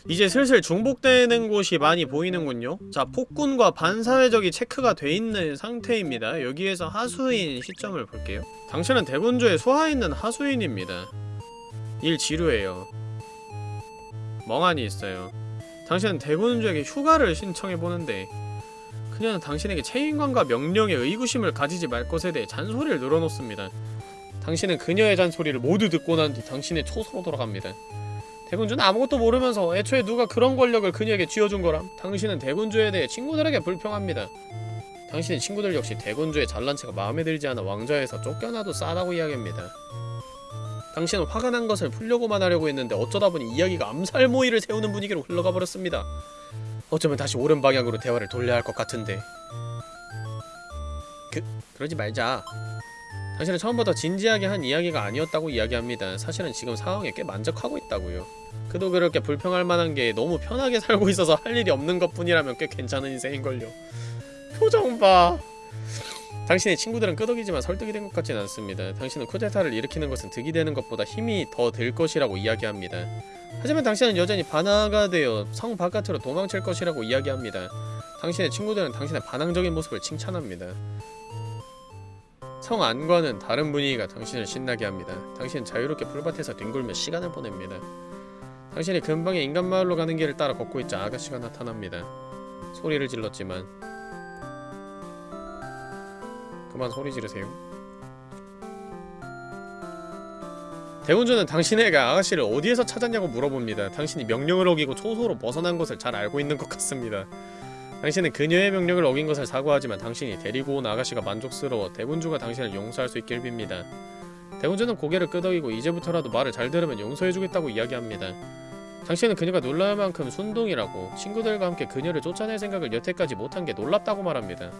이제 슬슬 중복되는 곳이 많이 보이는군요. 자 폭군과 반사회적이 체크가 돼 있는 상태입니다. 여기에서 하수인 시점을 볼게요. 당신은 대군주에 수하있는 하수인입니다. 일 지루해요. 멍하니 있어요. 당신은 대군주에게 휴가를 신청해보는데 그녀는 당신에게 책임감과 명령에 의구심을 가지지 말 것에 대해 잔소리를 늘어놓습니다. 당신은 그녀의 잔소리를 모두 듣고 난 뒤 당신의 초소로 돌아갑니다. 대군주는 아무것도 모르면서 애초에 누가 그런 권력을 그녀에게 쥐어준 거람? 당신은 대군주에 대해 친구들에게 불평합니다. 당신의 친구들 역시 대군주의 잘난 체가 마음에 들지 않아 왕좌에서 쫓겨나도 싸다고 이야기합니다. 당신은 화가 난 것을 풀려고만 하려고 했는데 어쩌다 보니 이야기가 암살 모의를 세우는 분위기로 흘러가 버렸습니다 어쩌면 다시 옳은 방향으로 대화를 돌려야 할 것 같은데 그, 그러지 말자 당신은 처음부터 진지하게 한 이야기가 아니었다고 이야기합니다. 사실은 지금 상황에 꽤 만족하고 있다고요. 그도 그렇게 불평할 만한 게 너무 편하게 살고 있어서 할 일이 없는 것뿐이라면 꽤 괜찮은 인생인걸요. 표정 봐. 당신의 친구들은 끄덕이지만 설득이 된 것 같진 않습니다. 당신은 쿠데타를 일으키는 것은 득이 되는 것보다 힘이 더들 것이라고 이야기합니다. 하지만 당신은 여전히 반화가 되어 성 바깥으로 도망칠 것이라고 이야기합니다. 당신의 친구들은 당신의 반항적인 모습을 칭찬합니다. 성 안과는 다른 분위기가 당신을 신나게 합니다. 당신은 자유롭게 풀밭에서 뒹굴며 시간을 보냅니다. 당신이 근방의 인간마을로 가는 길을 따라 걷고 있자 아가씨가 나타납니다. 소리를 질렀지만 그만 소리 지르세요. 대운주는 당신에게 아가씨를 어디에서 찾았냐고 물어봅니다. 당신이 명령을 어기고 초소로 벗어난 것을 잘 알고 있는 것 같습니다. 당신은 그녀의 명령을 어긴 것을 사과하지만 당신이 데리고 온 아가씨가 만족스러워 대군주가 당신을 용서할 수 있길 빕니다. 대군주는 고개를 끄덕이고 이제부터라도 말을 잘 들으면 용서해주겠다고 이야기합니다. 당신은 그녀가 놀랄 만큼 순동이라고 친구들과 함께 그녀를 쫓아낼 생각을 여태까지 못한 게 놀랍다고 말합니다.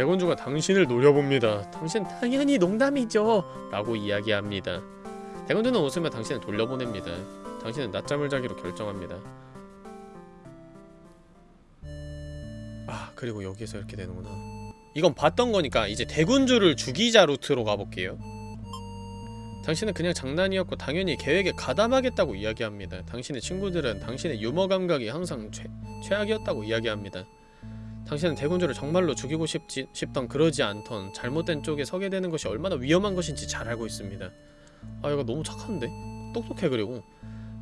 대군주가 당신을 노려봅니다. 당신 당연히 농담이죠. 라고 이야기합니다. 대군주는 웃으며 당신을 돌려보냅니다. 당신은 낮잠을 자기로 결정합니다. 아 그리고 여기에서 이렇게 되는구나 이건 봤던 거니까 이제 대군주를 죽이자 루트로 가볼게요 당신은 그냥 장난이었고 당연히 계획에 가담하겠다고 이야기합니다 당신의 친구들은 당신의 유머 감각이 항상 최, 최악이었다고 이야기합니다 당신은 대군주를 정말로 죽이고 싶지, 싶던 그러지 않던 잘못된 쪽에 서게 되는 것이 얼마나 위험한 것인지 잘 알고 있습니다 아 이거 너무 착한데? 똑똑해 그리고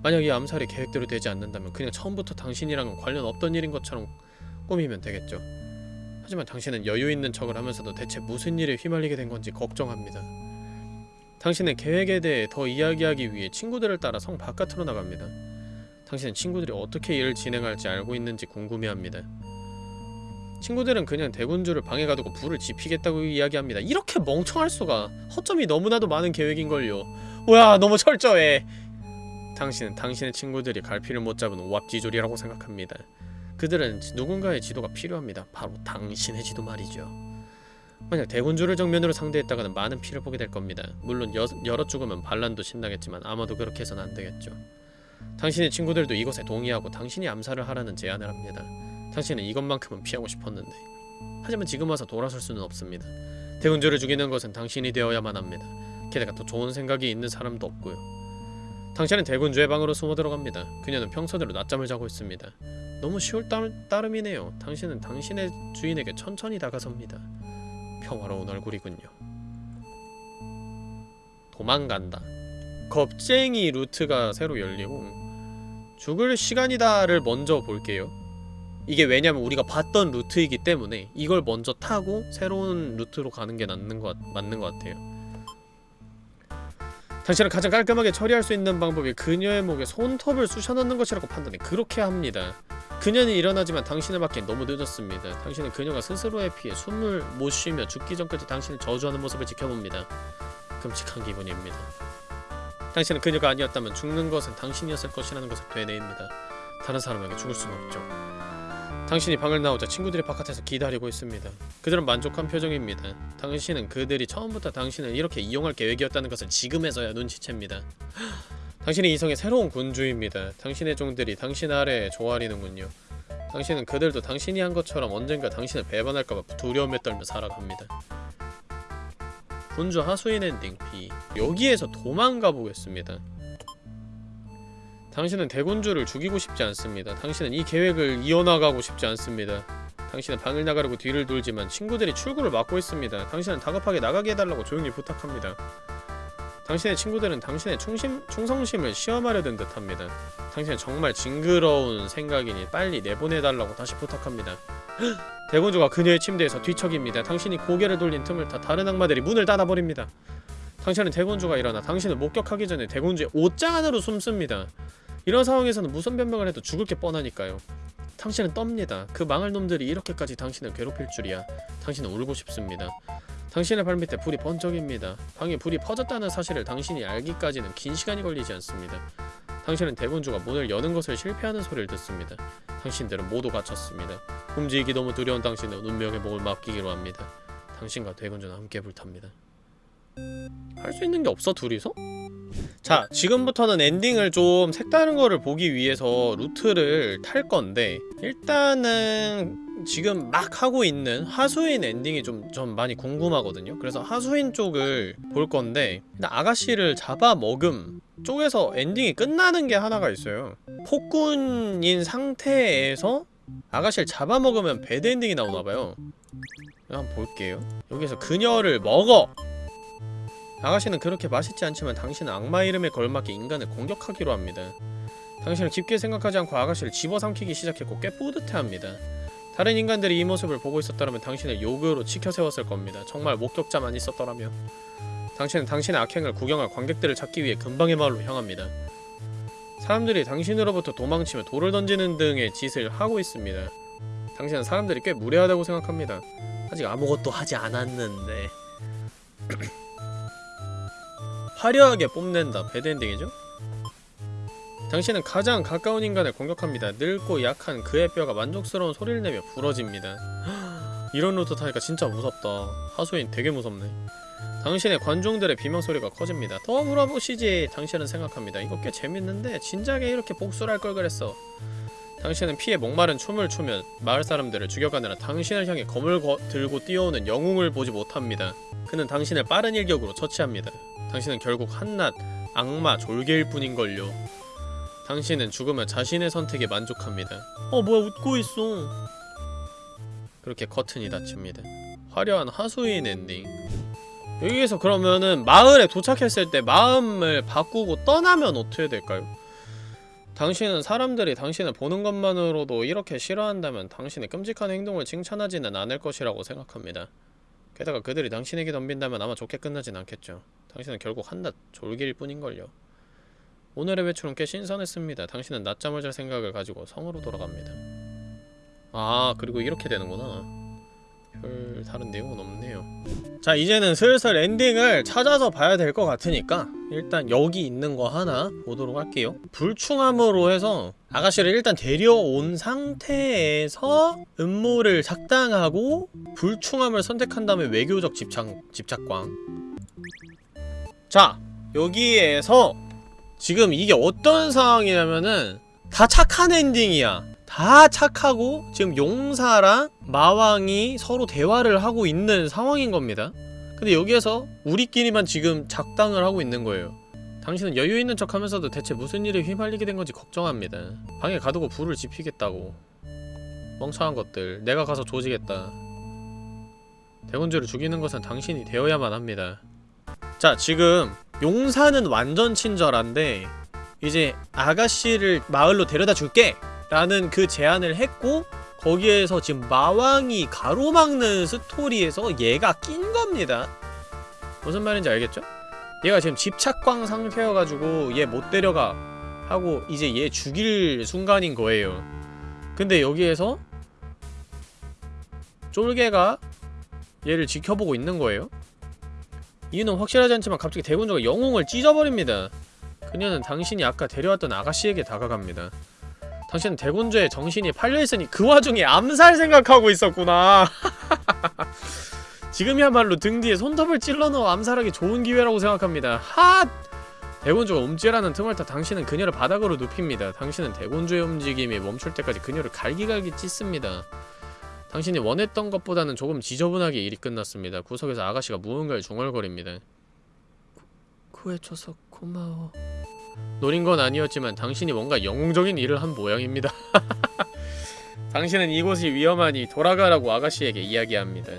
만약 이 암살이 계획대로 되지 않는다면 그냥 처음부터 당신이랑 관련 없던 일인 것처럼 꾸미면 되겠죠. 하지만 당신은 여유 있는 척을 하면서도 대체 무슨 일에 휘말리게 된 건지 걱정합니다. 당신의 계획에 대해 더 이야기하기 위해 친구들을 따라 성 바깥으로 나갑니다. 당신은 친구들이 어떻게 일을 진행할지 알고 있는지 궁금해합니다. 친구들은 그냥 대군주를 방에 가두고 불을 지피겠다고 이야기합니다. 이렇게 멍청할 수가 허점이 너무나도 많은 계획인걸요. 뭐야 너무 철저해. 당신은 당신의 친구들이 갈피를 못 잡은 오합지졸이라고 생각합니다. 그들은 누군가의 지도가 필요합니다. 바로 당신의 지도 말이죠. 만약 대군주를 정면으로 상대했다가는 많은 피를 보게 될 겁니다. 물론 여, 여러 죽으면 반란도 신나겠지만 아마도 그렇게 해선 안 되겠죠. 당신의 친구들도 이것에 동의하고 당신이 암살을 하라는 제안을 합니다. 당신은 이것만큼은 피하고 싶었는데 하지만 지금 와서 돌아설 수는 없습니다. 대군주를 죽이는 것은 당신이 되어야만 합니다. 게다가 더 좋은 생각이 있는 사람도 없고요. 당신은 대군주의 방으로 숨어 들어갑니다. 그녀는 평소대로 낮잠을 자고 있습니다. 너무 쉬울 따름, 따름이네요. 당신은 당신의 주인에게 천천히 다가섭니다. 평화로운 얼굴이군요. 도망간다. 겁쟁이 루트가 새로 열리고 죽을 시간이다를 먼저 볼게요. 이게 왜냐면 우리가 봤던 루트이기 때문에 이걸 먼저 타고 새로운 루트로 가는 게 맞는 것, 맞는 것 같아요. 당신은 가장 깔끔하게 처리할 수 있는 방법이 그녀의 목에 손톱을 쑤셔넣는 것이라고 판단해 그렇게 합니다. 그녀는 일어나지만 당신을 맞기엔 너무 늦었습니다. 당신은 그녀가 스스로에 피해 숨을 못 쉬며 죽기 전까지 당신을 저주하는 모습을 지켜봅니다. 끔찍한 기분입니다. 당신은 그녀가 아니었다면 죽는 것은 당신이었을 것이라는 것을 되뇌입니다. 다른 사람에게 죽을 수는 없죠. 당신이 방을 나오자 친구들이 바깥에서 기다리고 있습니다. 그들은 만족한 표정입니다. 당신은 그들이 처음부터 당신을 이렇게 이용할 계획이었다는 것을 지금에서야 눈치챕니다. 당신이 이성의 새로운 군주입니다. 당신의 종들이 당신 아래에 조아리는군요. 당신은 그들도 당신이 한 것처럼 언젠가 당신을 배반할까봐 두려움에 떨며 살아갑니다. 군주 하수인 엔딩 B 여기에서 도망가 보겠습니다. 당신은 대군주를 죽이고 싶지 않습니다. 당신은 이 계획을 이어나가고 싶지 않습니다. 당신은 방을 나가려고 뒤를 돌지만 친구들이 출구를 막고 있습니다. 당신은 다급하게 나가게 해달라고 조용히 부탁합니다. 당신의 친구들은 당신의 충심, 충성심을 시험하려던 듯합니다. 당신은 정말 징그러운 생각이니 빨리 내보내달라고 다시 부탁합니다. 대군주가 그녀의 침대에서 뒤척입니다. 당신이 고개를 돌린 틈을 타 다른 악마들이 문을 닫아버립니다. 당신은 대군주가 일어나 당신을 목격하기 전에 대군주의 옷장 안으로 숨습니다. 이런 상황에서는 무슨 변명을 해도 죽을 게 뻔하니까요. 당신은 떱니다. 그 망할 놈들이 이렇게까지 당신을 괴롭힐 줄이야. 당신은 울고 싶습니다. 당신의 발밑에 불이 번쩍입니다. 방에 불이 퍼졌다는 사실을 당신이 알기까지는 긴 시간이 걸리지 않습니다. 당신은 대군주가 문을 여는 것을 실패하는 소리를 듣습니다. 당신들은 모두 갇혔습니다. 움직이기 너무 두려운 당신은 운명에 몸을 맡기기로 합니다. 당신과 대군주는 함께 불탑니다. 할 수 있는 게 없어 둘이서? 자 지금부터는 엔딩을 좀 색다른 거를 보기 위해서 루트를 탈 건데 일단은 지금 막 하고 있는 하수인 엔딩이 좀, 좀 많이 궁금하거든요 그래서 하수인 쪽을 볼 건데 아가씨를 잡아먹음 쪽에서 엔딩이 끝나는 게 하나가 있어요 폭군인 상태에서 아가씨를 잡아먹으면 bad ending이 나오나봐요 한번 볼게요 여기서 그녀를 먹어! 아가씨는 그렇게 맛있지 않지만 당신은 악마 이름에 걸맞게 인간을 공격하기로 합니다. 당신은 깊게 생각하지 않고 아가씨를 집어삼키기 시작했고 꽤 뿌듯해합니다. 다른 인간들이 이 모습을 보고 있었더라면 당신을 요구로 치켜세웠을 겁니다. 정말 목격자만 있었더라면. 당신은 당신의 악행을 구경할 관객들을 찾기 위해 근방의 마을로 향합니다. 사람들이 당신으로부터 도망치며 돌을 던지는 등의 짓을 하고 있습니다. 당신은 사람들이 꽤 무례하다고 생각합니다. 아직 아무것도 하지 않았는데 화려하게 뽐낸다 배드엔딩이죠? 당신은 가장 가까운 인간을 공격합니다. 늙고 약한 그의 뼈가 만족스러운 소리를 내며 부러집니다. 이런 루트 타니까 진짜 무섭다. 하수인 되게 무섭네. 당신의 관중들의 비명소리가 커집니다. 더 물어보시지. 당신은 생각합니다. 이거 꽤 재밌는데 진작에 이렇게 복수를 할 걸 그랬어. 당신은 피에 목마른 춤을 추며 마을 사람들을 죽여가느라 당신을 향해 검을 거, 들고 뛰어오는 영웅을 보지 못합니다. 그는 당신을 빠른 일격으로 처치합니다. 당신은 결국 한낱 악마 졸개일 뿐인걸요. 당신은 죽으며 자신의 선택에 만족합니다. 어 뭐야 웃고 있어. 그렇게 커튼이 닫힙니다. 화려한 하수인 엔딩. 여기에서 그러면은 마을에 도착했을 때 마음을 바꾸고 떠나면 어떻게 될까요? 당신은 사람들이 당신을 보는 것만으로도 이렇게 싫어한다면 당신의 끔찍한 행동을 칭찬하지는 않을 것이라고 생각합니다. 게다가 그들이 당신에게 덤빈다면 아마 좋게 끝나진 않겠죠. 당신은 결국 한낱 졸기일 뿐인걸요. 오늘의 외출은 꽤 신선했습니다. 당신은 낮잠을 잘 생각을 가지고 성으로 돌아갑니다. 아 그리고 이렇게 되는구나. 별 다른 내용은 없네요. 자 이제는 슬슬 엔딩을 찾아서 봐야 될 것 같으니까 일단 여기 있는 거 하나 보도록 할게요. 불충함으로 해서 아가씨를 일단 데려온 상태에서 음모를 작당하고 불충함을 선택한 다음에 외교적 집착, 집착광 자 여기에서 지금 이게 어떤 상황이냐면은 다 착한 엔딩이야. 다 착하고 지금 용사랑 마왕이 서로 대화를 하고 있는 상황인 겁니다. 근데 여기에서 우리끼리만 지금 작당을 하고 있는 거예요. 당신은 여유 있는 척 하면서도 대체 무슨 일에 휘말리게 된 건지 걱정합니다. 방에 가두고 불을 지피겠다고. 멍청한 것들 내가 가서 조지겠다. 대군주를 죽이는 것은 당신이 되어야만 합니다 자 지금 용사는 완전 친절한데 이제 아가씨를 마을로 데려다 줄게 라는 그 제안을 했고 거기에서 지금 마왕이 가로막는 스토리에서 얘가 낀 겁니다. 무슨 말인지 알겠죠? 얘가 지금 집착광 상태여가지고 얘 못 데려가 하고 이제 얘 죽일 순간인 거예요. 근데 여기에서 쫄개가 얘를 지켜보고 있는 거예요 이유는 확실하지 않지만 갑자기 대군주가 영웅을 찢어버립니다. 그녀는 당신이 아까 데려왔던 아가씨에게 다가갑니다. 당신은 대군주의 정신이 팔려있으니 그 와중에 암살 생각하고 있었구나. 지금이야말로 등 뒤에 손톱을 찔러넣어 암살하기 좋은 기회라고 생각합니다. 핫! 대군주가 움찔하는 틈을 타 당신은 그녀를 바닥으로 눕힙니다. 당신은 대군주의 움직임이 멈출 때까지 그녀를 갈기갈기 찢습니다 당신이 원했던 것보다는 조금 지저분하게 일이 끝났습니다 구석에서 아가씨가 무언가를 중얼거립니다 구, 구해줘서 고마워 노린 건 아니었지만 당신이 뭔가 영웅적인 일을 한 모양입니다. 당신은 이곳이 위험하니 돌아가라고 아가씨에게 이야기합니다.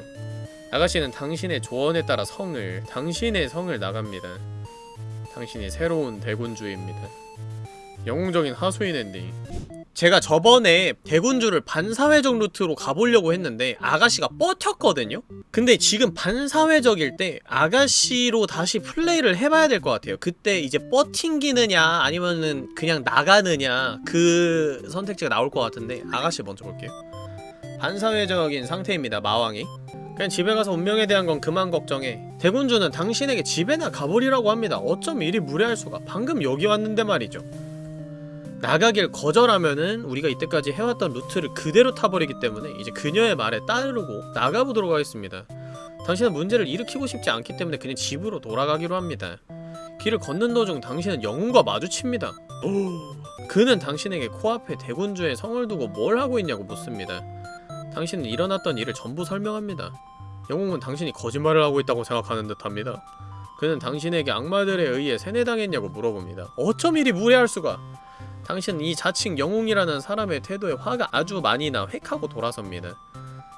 아가씨는 당신의 조언에 따라 성을, 당신의 성을 나갑니다. 당신이 새로운 대군주입니다. 영웅적인 하수인 엔딩. 제가 저번에 대군주를 반사회적 루트로 가보려고 했는데 아가씨가 버텼거든요? 근데 지금 반사회적일 때 아가씨로 다시 플레이를 해봐야 될 것 같아요. 그때 이제 뻐팅기느냐 아니면은 그냥 나가느냐 그 선택지가 나올 것 같은데 아가씨 먼저 볼게요. 반사회적인 상태입니다 마왕이. 그냥 집에 가서 운명에 대한 건 그만 걱정해. 대군주는 당신에게 집에나 가버리라고 합니다. 어쩜 이리 무례할 수가. 방금 여기 왔는데 말이죠 나가길 거절하면은 우리가 이때까지 해왔던 루트를 그대로 타버리기 때문에 이제 그녀의 말에 따르고 나가보도록 하겠습니다. 당신은 문제를 일으키고 싶지 않기 때문에 그냥 집으로 돌아가기로 합니다. 길을 걷는 도중 당신은 영웅과 마주칩니다. 그는 당신에게 코앞에 대군주의 성을 두고 뭘 하고 있냐고 묻습니다. 당신은 일어났던 일을 전부 설명합니다. 영웅은 당신이 거짓말을 하고 있다고 생각하는 듯합니다. 그는 당신에게 악마들에 의해 세뇌당했냐고 물어봅니다. 어쩜 이리 무례할 수가? 당신은 이 자칭 영웅이라는 사람의 태도에 화가 아주 많이 나 획하고 돌아섭니다.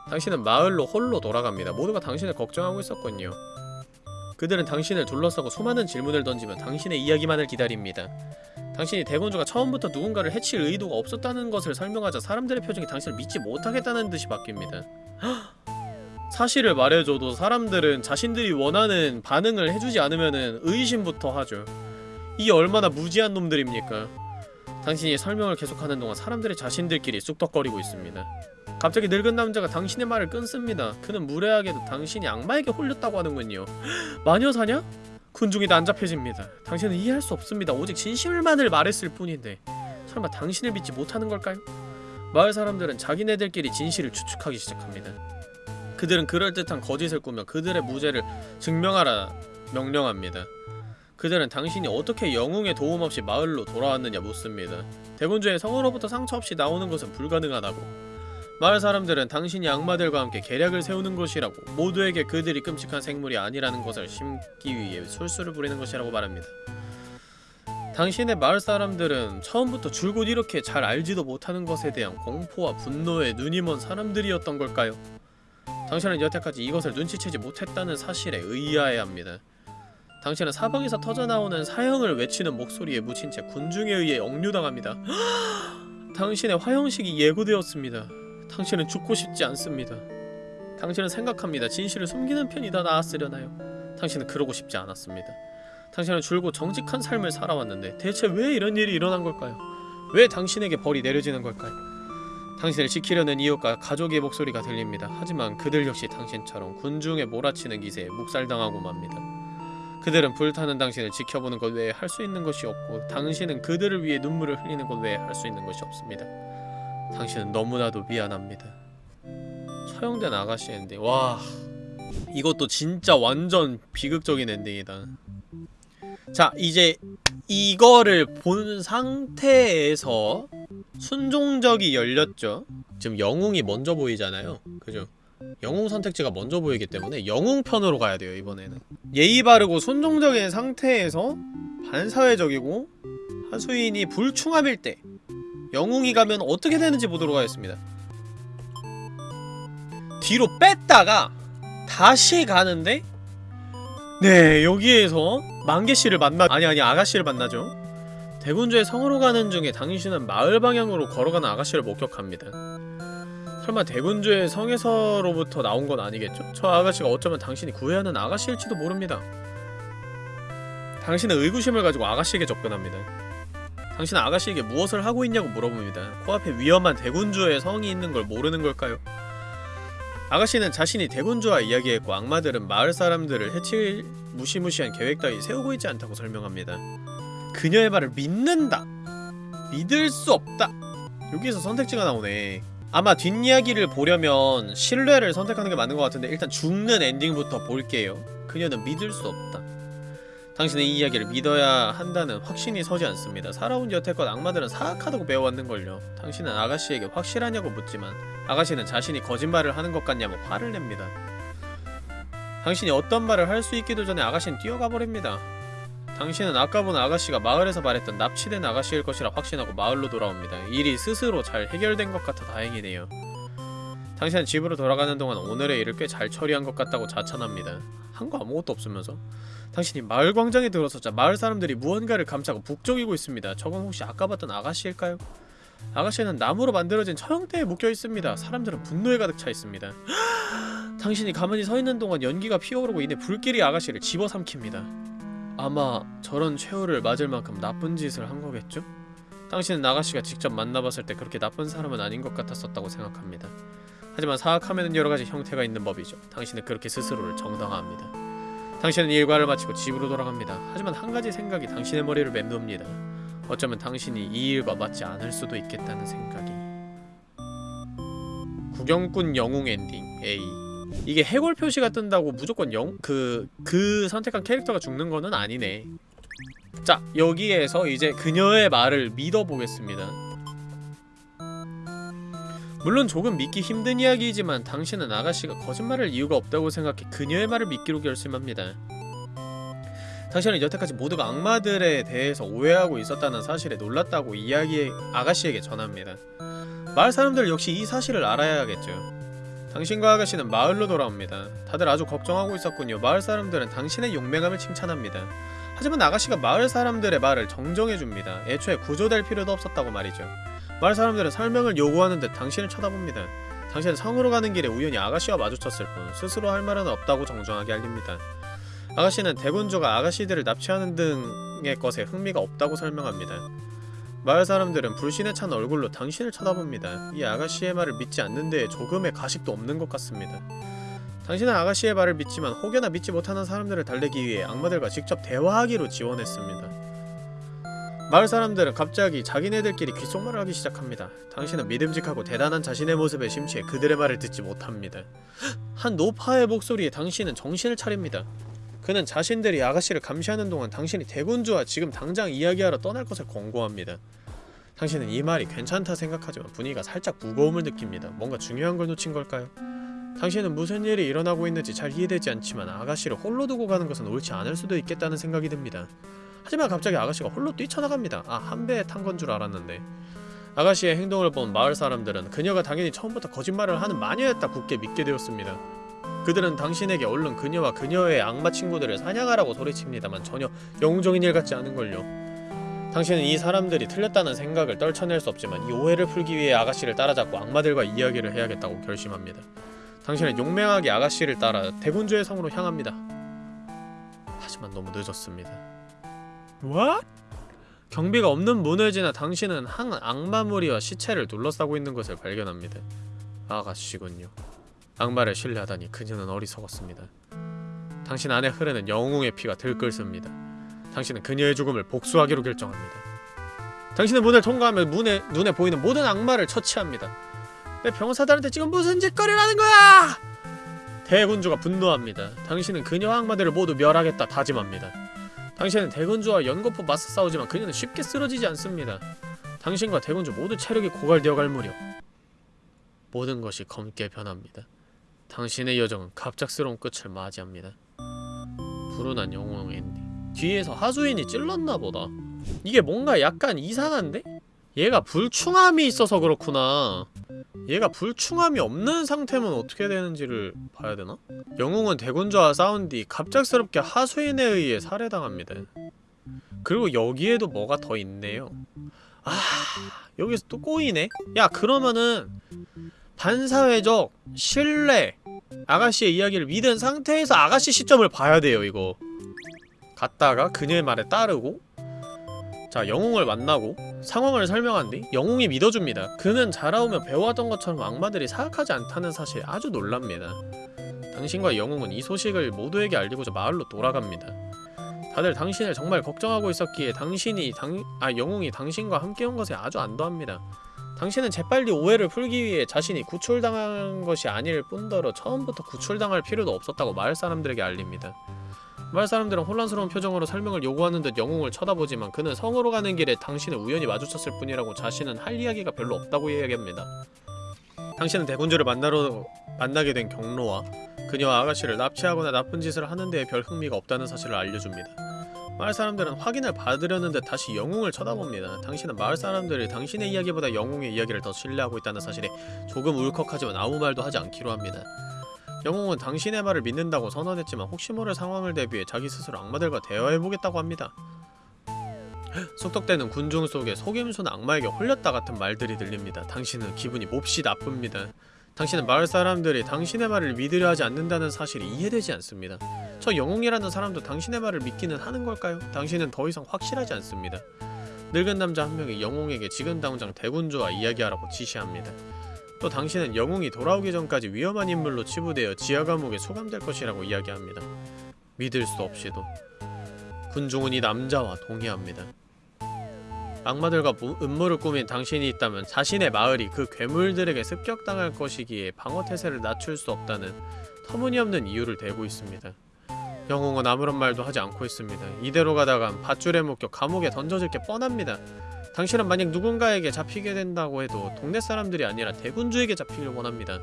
당신은 마을로 홀로 돌아갑니다. 모두가 당신을 걱정하고 있었군요. 그들은 당신을 둘러싸고 수많은 질문을 던지며 당신의 이야기만을 기다립니다. 당신이 대군주가 처음부터 누군가를 해칠 의도가 없었다는 것을 설명하자 사람들의 표정이 당신을 믿지 못하겠다는 듯이 바뀝니다. 사실을 말해줘도 사람들은 자신들이 원하는 반응을 해주지 않으면 의심부터 하죠. 이 얼마나 무지한 놈들입니까? 당신이 설명을 계속하는 동안 사람들이 자신들끼리 쑥덕거리고 있습니다. 갑자기 늙은 남자가 당신의 말을 끊습니다. 그는 무례하게도 당신이 악마에게 홀렸다고 하는군요. 마녀사냐? 군중이 난잡해집니다. 당신은 이해할 수 없습니다. 오직 진실만을 말했을 뿐인데 설마 당신을 믿지 못하는 걸까요? 마을 사람들은 자기네들끼리 진실을 추측하기 시작합니다. 그들은 그럴듯한 거짓을 꾸며 그들의 무죄를 증명하라 명령합니다. 그들은 당신이 어떻게 영웅의 도움 없이 마을로 돌아왔느냐 묻습니다. 대군주의 성으로부터 상처 없이 나오는 것은 불가능하다고. 마을 사람들은 당신이 악마들과 함께 계략을 세우는 것이라고 모두에게 그들이 끔찍한 생물이 아니라는 것을 심기 위해 술수를 부리는 것이라고 말합니다. 당신의 마을 사람들은 처음부터 줄곧 이렇게 잘 알지도 못하는 것에 대한 공포와 분노에 눈이 먼 사람들이었던 걸까요? 당신은 여태까지 이것을 눈치채지 못했다는 사실에 의아해합니다. 당신은 사방에서 터져나오는 사형을 외치는 목소리에 묻힌 채 군중에 의해 억류당합니다. 당신의 화형식이 예고되었습니다. 당신은 죽고 싶지 않습니다. 당신은 생각합니다. 진실을 숨기는 편이 더 나았으려나요? 당신은 그러고 싶지 않았습니다. 당신은 줄곧 정직한 삶을 살아왔는데 대체 왜 이런 일이 일어난 걸까요? 왜 당신에게 벌이 내려지는 걸까요? 당신을 지키려는 이웃과 가족의 목소리가 들립니다. 하지만 그들 역시 당신처럼 군중에 몰아치는 기세에 묵살당하고 맙니다. 그들은 불타는 당신을 지켜보는 것 외에 할 수 있는 것이 없고 당신은 그들을 위해 눈물을 흘리는 것 외에 할 수 있는 것이 없습니다. 당신은 너무나도 미안합니다. 처형된 아가씨 엔딩 와 이것도 진짜 완전 비극적인 엔딩이다. 자 이제 이거를 본 상태에서 순종적이 열렸죠 지금 영웅이 먼저 보이잖아요 그죠 영웅 선택지가 먼저 보이기 때문에 영웅 편으로 가야 돼요 이번에는. 예의 바르고 순종적인 상태에서 반사회적이고 하수인이 불충합일 때 영웅이 가면 어떻게 되는지 보도록 하겠습니다. 뒤로 뺐다가 다시 가는데? 네 여기에서 만개씨를 만나 아니 아니 아가씨를 만나죠. 대군주의 성으로 가는 중에 당신은 마을 방향으로 걸어가는 아가씨를 목격합니다 설마 대군주의 성에서로부터 나온 건 아니겠죠? 저 아가씨가 어쩌면 당신이 구애하는 아가씨일지도 모릅니다 당신은 의구심을 가지고 아가씨에게 접근합니다 당신은 아가씨에게 무엇을 하고 있냐고 물어봅니다 코앞에 위험한 대군주의 성이 있는 걸 모르는 걸까요? 아가씨는 자신이 대군주와 이야기했고 악마들은 마을 사람들을 해칠 무시무시한 계획 따위 세우고 있지 않다고 설명합니다. 그녀의 말을 믿는다! 믿을 수 없다! 여기에서 선택지가 나오네. 아마 뒷이야기를 보려면 신뢰를 선택하는 게 맞는 것 같은데 일단 죽는 엔딩부터 볼게요. 그녀는 믿을 수 없다. 당신은 이 이야기를 믿어야 한다는 확신이 서지 않습니다. 살아온 여태껏 악마들은 사악하다고 배워왔는걸요. 당신은 아가씨에게 확실하냐고 묻지만 아가씨는 자신이 거짓말을 하는 것 같냐며 화를 냅니다. 당신이 어떤 말을 할 수 있기도 전에 아가씨는 뛰어가 버립니다. 당신은 아까 본 아가씨가 마을에서 말했던 납치된 아가씨일 것이라 확신하고 마을로 돌아옵니다. 일이 스스로 잘 해결된 것 같아 다행이네요. 당신은 집으로 돌아가는 동안 오늘의 일을 꽤 잘 처리한 것 같다고 자찬합니다. 한 거 아무것도 없으면서 당신이 마을 광장에 들어서자 마을 사람들이 무언가를 감싸고 북적이고 있습니다. 저건 혹시 아까 봤던 아가씨일까요? 아가씨는 나무로 만들어진 처형대에 묶여 있습니다. 사람들은 분노에 가득 차 있습니다. 당신이 가만히 서 있는 동안 연기가 피어오르고 이내 불길이 아가씨를 집어삼킵니다. 아마 저런 최후를 맞을 만큼 나쁜 짓을 한 거겠죠? 당신은 아가씨가 직접 만나봤을 때 그렇게 나쁜 사람은 아닌 것 같았었다고 생각합니다. 하지만 사악함에는 여러 가지 형태가 있는 법이죠. 당신은 그렇게 스스로를 정당화합니다. 당신은 일과를 마치고 집으로 돌아갑니다. 하지만 한 가지 생각이 당신의 머리를 맴돕니다. 어쩌면 당신이 이 일과 맞지 않을 수도 있겠다는 생각이. 구경꾼 영웅 엔딩 A 이게 해골 표시가 뜬다고 무조건 영? 그... 그 선택한 캐릭터가 죽는 거는 아니네. 자 여기에서 이제 그녀의 말을 믿어보겠습니다. 물론 조금 믿기 힘든 이야기이지만 당신은 아가씨가 거짓말할 이유가 없다고 생각해 그녀의 말을 믿기로 결심합니다. 당신은 여태까지 모두가 악마들에 대해서 오해하고 있었다는 사실에 놀랐다고 이야기 아가씨에게 전합니다. 마을 사람들 역시 이 사실을 알아야겠죠 당신과 아가씨는 마을로 돌아옵니다. 다들 아주 걱정하고 있었군요. 마을 사람들은 당신의 용맹함을 칭찬합니다. 하지만 아가씨가 마을 사람들의 말을 정정해줍니다. 애초에 구조될 필요도 없었다고 말이죠. 마을 사람들은 설명을 요구하는 듯 당신을 쳐다봅니다. 당신은 성으로 가는 길에 우연히 아가씨와 마주쳤을 뿐 스스로 할 말은 없다고 정정하게 알립니다. 아가씨는 대군주가 아가씨들을 납치하는 등의 것에 흥미가 없다고 설명합니다. 마을 사람들은 불신에 찬 얼굴로 당신을 쳐다봅니다. 이 아가씨의 말을 믿지 않는 데에 조금의 가식도 없는 것 같습니다. 당신은 아가씨의 말을 믿지만 혹여나 믿지 못하는 사람들을 달래기 위해 악마들과 직접 대화하기로 지원했습니다. 마을 사람들은 갑자기 자기네들끼리 귓속말을 하기 시작합니다. 당신은 믿음직하고 대단한 자신의 모습에 심취해 그들의 말을 듣지 못합니다. 한 노파의 목소리에 당신은 정신을 차립니다. 그는 자신들이 아가씨를 감시하는 동안 당신이 대군주와 지금 당장 이야기하러 떠날 것을 권고합니다. 당신은 이 말이 괜찮다 생각하지만 분위기가 살짝 무거움을 느낍니다. 뭔가 중요한 걸 놓친 걸까요? 당신은 무슨 일이 일어나고 있는지 잘 이해되지 않지만 아가씨를 홀로 두고 가는 것은 옳지 않을 수도 있겠다는 생각이 듭니다. 하지만 갑자기 아가씨가 홀로 뛰쳐나갑니다. 아, 한 배에 탄 건 줄 알았는데. 아가씨의 행동을 본 마을 사람들은 그녀가 당연히 처음부터 거짓말을 하는 마녀였다 굳게 믿게 되었습니다. 그들은 당신에게 얼른 그녀와 그녀의 악마 친구들을 사냥하라고 소리칩니다만 전혀 영웅적인 일 같지 않은걸요. 당신은 이 사람들이 틀렸다는 생각을 떨쳐낼 수 없지만 이 오해를 풀기 위해 아가씨를 따라잡고 악마들과 이야기를 해야겠다고 결심합니다. 당신은 용맹하게 아가씨를 따라 대군주의 성으로 향합니다. 하지만 너무 늦었습니다. What? 경비가 없는 문을 지나 당신은 한 악마 무리와 시체를 둘러싸고 있는 것을 발견합니다. 아가씨군요. 악마를 신뢰하다니 그녀는 어리석었습니다. 당신 안에 흐르는 영웅의 피가 들끓습니다. 당신은 그녀의 죽음을 복수하기로 결정합니다. 당신은 문을 통과하며 문에, 눈에 보이는 모든 악마를 처치합니다. 내 병사들한테 지금 무슨 짓거리를 하는 거야! 대군주가 분노합니다. 당신은 그녀 악마들을 모두 멸하겠다 다짐합니다. 당신은 대군주와 연거푸 맞서 싸우지만 그녀는 쉽게 쓰러지지 않습니다. 당신과 대군주 모두 체력이 고갈되어 갈 무렵 모든 것이 검게 변합니다. 당신의 여정은 갑작스러운 끝을 맞이합니다. 불운한 영웅 엔딩 뒤에서 하수인이 찔렀나 보다. 이게 뭔가 약간 이상한데? 얘가 불충함이 있어서 그렇구나. 얘가 불충함이 없는 상태면 어떻게 되는지를 봐야 되나? 영웅은 대군주와 싸운 뒤 갑작스럽게 하수인에 의해 살해당합니다. 그리고 여기에도 뭐가 더 있네요. 아, 여기서 또 꼬이네? 야, 그러면은 반사회적 신뢰 아가씨의 이야기를 믿은 상태에서 아가씨 시점을 봐야 돼요, 이거. 갔다가 그녀의 말에 따르고 자, 영웅을 만나고 상황을 설명한 뒤 영웅이 믿어줍니다. 그는 자라오며 배워왔던 것처럼 악마들이 사악하지 않다는 사실에 아주 놀랍니다. 당신과 영웅은 이 소식을 모두에게 알리고자 마을로 돌아갑니다. 다들 당신을 정말 걱정하고 있었기에 당신이 당... 아 영웅이 당신과 함께 온 것에 아주 안도합니다. 당신은 재빨리 오해를 풀기 위해 자신이 구출당한 것이 아닐 뿐더러 처음부터 구출당할 필요도 없었다고 마을 사람들에게 알립니다. 마을 사람들은 혼란스러운 표정으로 설명을 요구하는 듯 영웅을 쳐다보지만 그는 성으로 가는 길에 당신을 우연히 마주쳤을 뿐이라고 자신은 할 이야기가 별로 없다고 이야기합니다. 당신은 대군주를 만나러 만나게 된 경로와 그녀와 아가씨를 납치하거나 나쁜 짓을 하는 데에 별 흥미가 없다는 사실을 알려줍니다. 마을 사람들은 확인을 받으려는 듯 다시 영웅을 쳐다봅니다. 당신은 마을 사람들이 당신의 이야기보다 영웅의 이야기를 더 신뢰하고 있다는 사실에 조금 울컥하지만 아무 말도 하지 않기로 합니다. 영웅은 당신의 말을 믿는다고 선언했지만 혹시 모를 상황을 대비해 자기 스스로 악마들과 대화해보겠다고 합니다. 속독되는 군중 속에 속임수는 악마에게 홀렸다 같은 말들이 들립니다. 당신은 기분이 몹시 나쁩니다. 당신은 마을 사람들이 당신의 말을 믿으려 하지 않는다는 사실이 이해되지 않습니다. 저 영웅이라는 사람도 당신의 말을 믿기는 하는 걸까요? 당신은 더 이상 확실하지 않습니다. 늙은 남자 한 명이 영웅에게 지금 당장 대군주와 이야기하라고 지시합니다. 또 당신은 영웅이 돌아오기 전까지 위험한 인물로 치부되어 지하 감옥에 소감될 것이라고 이야기합니다. 믿을 수 없이도 군중은 이 남자와 동의합니다. 악마들과 무- 음모를 꾸민 당신이 있다면 자신의 마을이 그 괴물들에게 습격당할 것이기에 방어 태세를 낮출 수 없다는 터무니없는 이유를 대고 있습니다. 영웅은 아무런 말도 하지 않고 있습니다. 이대로 가다간 밧줄에 묶여 감옥에 던져질 게 뻔합니다. 당신은 만약 누군가에게 잡히게 된다고 해도 동네 사람들이 아니라 대군주에게 잡히길 원합니다.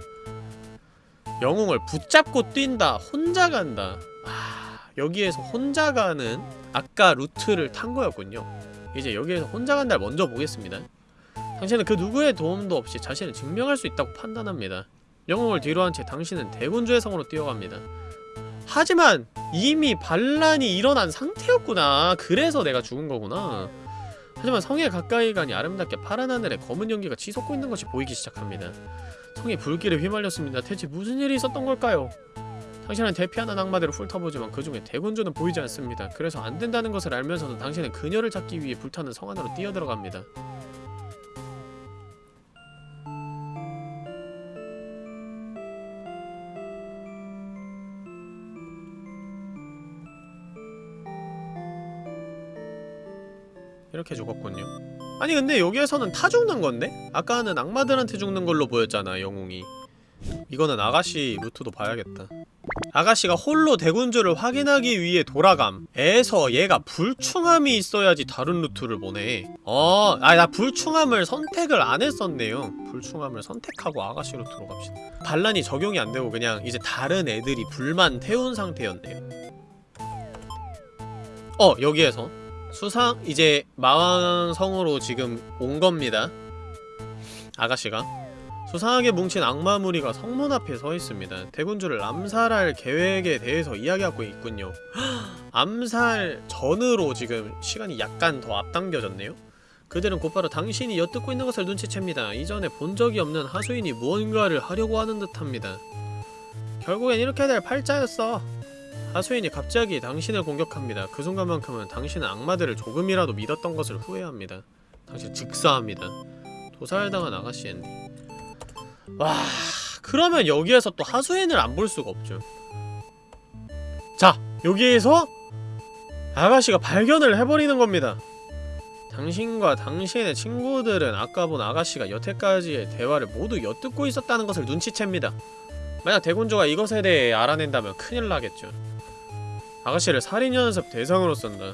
영웅을 붙잡고 뛴다. 혼자 간다. 아, 여기에서 혼자 가는 아까 루트를 탄 거였군요. 이제 여기에서 혼자 간다를 먼저 보겠습니다. 당신은 그 누구의 도움도 없이 자신을 증명할 수 있다고 판단합니다. 영웅을 뒤로 한 채 당신은 대군주의 성으로 뛰어갑니다. 하지만 이미 반란이 일어난 상태였구나. 그래서 내가 죽은 거구나. 하지만 성에 가까이 가니 아름답게 파란 하늘에 검은 연기가 치솟고 있는 것이 보이기 시작합니다. 성이 불길에 휘말렸습니다. 대체 무슨 일이 있었던 걸까요? 당신은 대피하는 악마들을 훑어보지만 그 중에 대군주는 보이지 않습니다. 그래서 안 된다는 것을 알면서도 당신은 그녀를 찾기 위해 불타는 성 안으로 뛰어들어갑니다. 이렇게 죽었군요. 아니 근데 여기에서는 타 죽는 건데? 아까는 악마들한테 죽는 걸로 보였잖아 영웅이. 이거는 아가씨 루트도 봐야겠다. 아가씨가 홀로 대군주를 확인하기 위해 돌아감 에서 얘가 불충함이 있어야지 다른 루트를 보네. 어, 아, 나 불충함을 선택을 안 했었네요. 불충함을 선택하고 아가씨 루트로 갑시다. 반란이 적용이 안 되고 그냥 이제 다른 애들이 불만 태운 상태였네요. 어, 여기에서 수상, 이제 마왕성으로 지금 온 겁니다. 아가씨가 수상하게 뭉친 악마 무리가 성문 앞에 서 있습니다. 대군주를 암살할 계획에 대해서 이야기하고 있군요. 암살 전으로 지금 시간이 약간 더 앞당겨졌네요. 그들은 곧바로 당신이 엿듣고 있는 것을 눈치챕니다. 이전에 본 적이 없는 하수인이 무언가를 하려고 하는 듯합니다. 결국엔 이렇게 될 팔자였어. 하수인이 갑자기 당신을 공격합니다. 그 순간만큼은 당신은 악마들을 조금이라도 믿었던 것을 후회합니다. 당신 즉사합니다. 도살당한 아가씨 엔디. 와 그러면 여기에서 또 하수인을 안 볼 수가 없죠 자 여기에서 아가씨가 발견을 해버리는 겁니다 당신과 당신의 친구들은 아까 본 아가씨가 여태까지의 대화를 모두 엿듣고 있었다는 것을 눈치챕니다 만약 대군주가 이것에 대해 알아낸다면 큰일 나겠죠 아가씨를 살인 연습 대상으로 쓴다.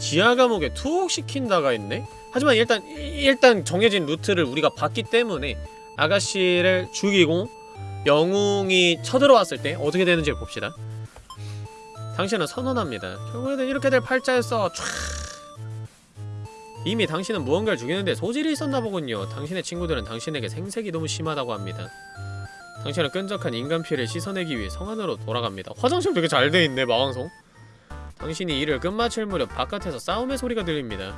지하 감옥에 투옥시킨다가 있네? 하지만 일단 일단 정해진 루트를 우리가 봤기 때문에 아가씨를 죽이고 영웅이 쳐들어왔을 때 어떻게 되는지 봅시다. 당신은 선언합니다. 결국에는 이렇게 될 팔자였어. 촤. 이미 당신은 무언가를 죽이는데 소질이 있었나 보군요. 당신의 친구들은 당신에게 생색이 너무 심하다고 합니다. 당신은 끈적한 인간 피를 씻어내기 위해 성 안으로 돌아갑니다. 화장실 되게 잘 돼 있네 마왕성. 당신이 일을 끝마칠 무렵 바깥에서 싸움의 소리가 들립니다.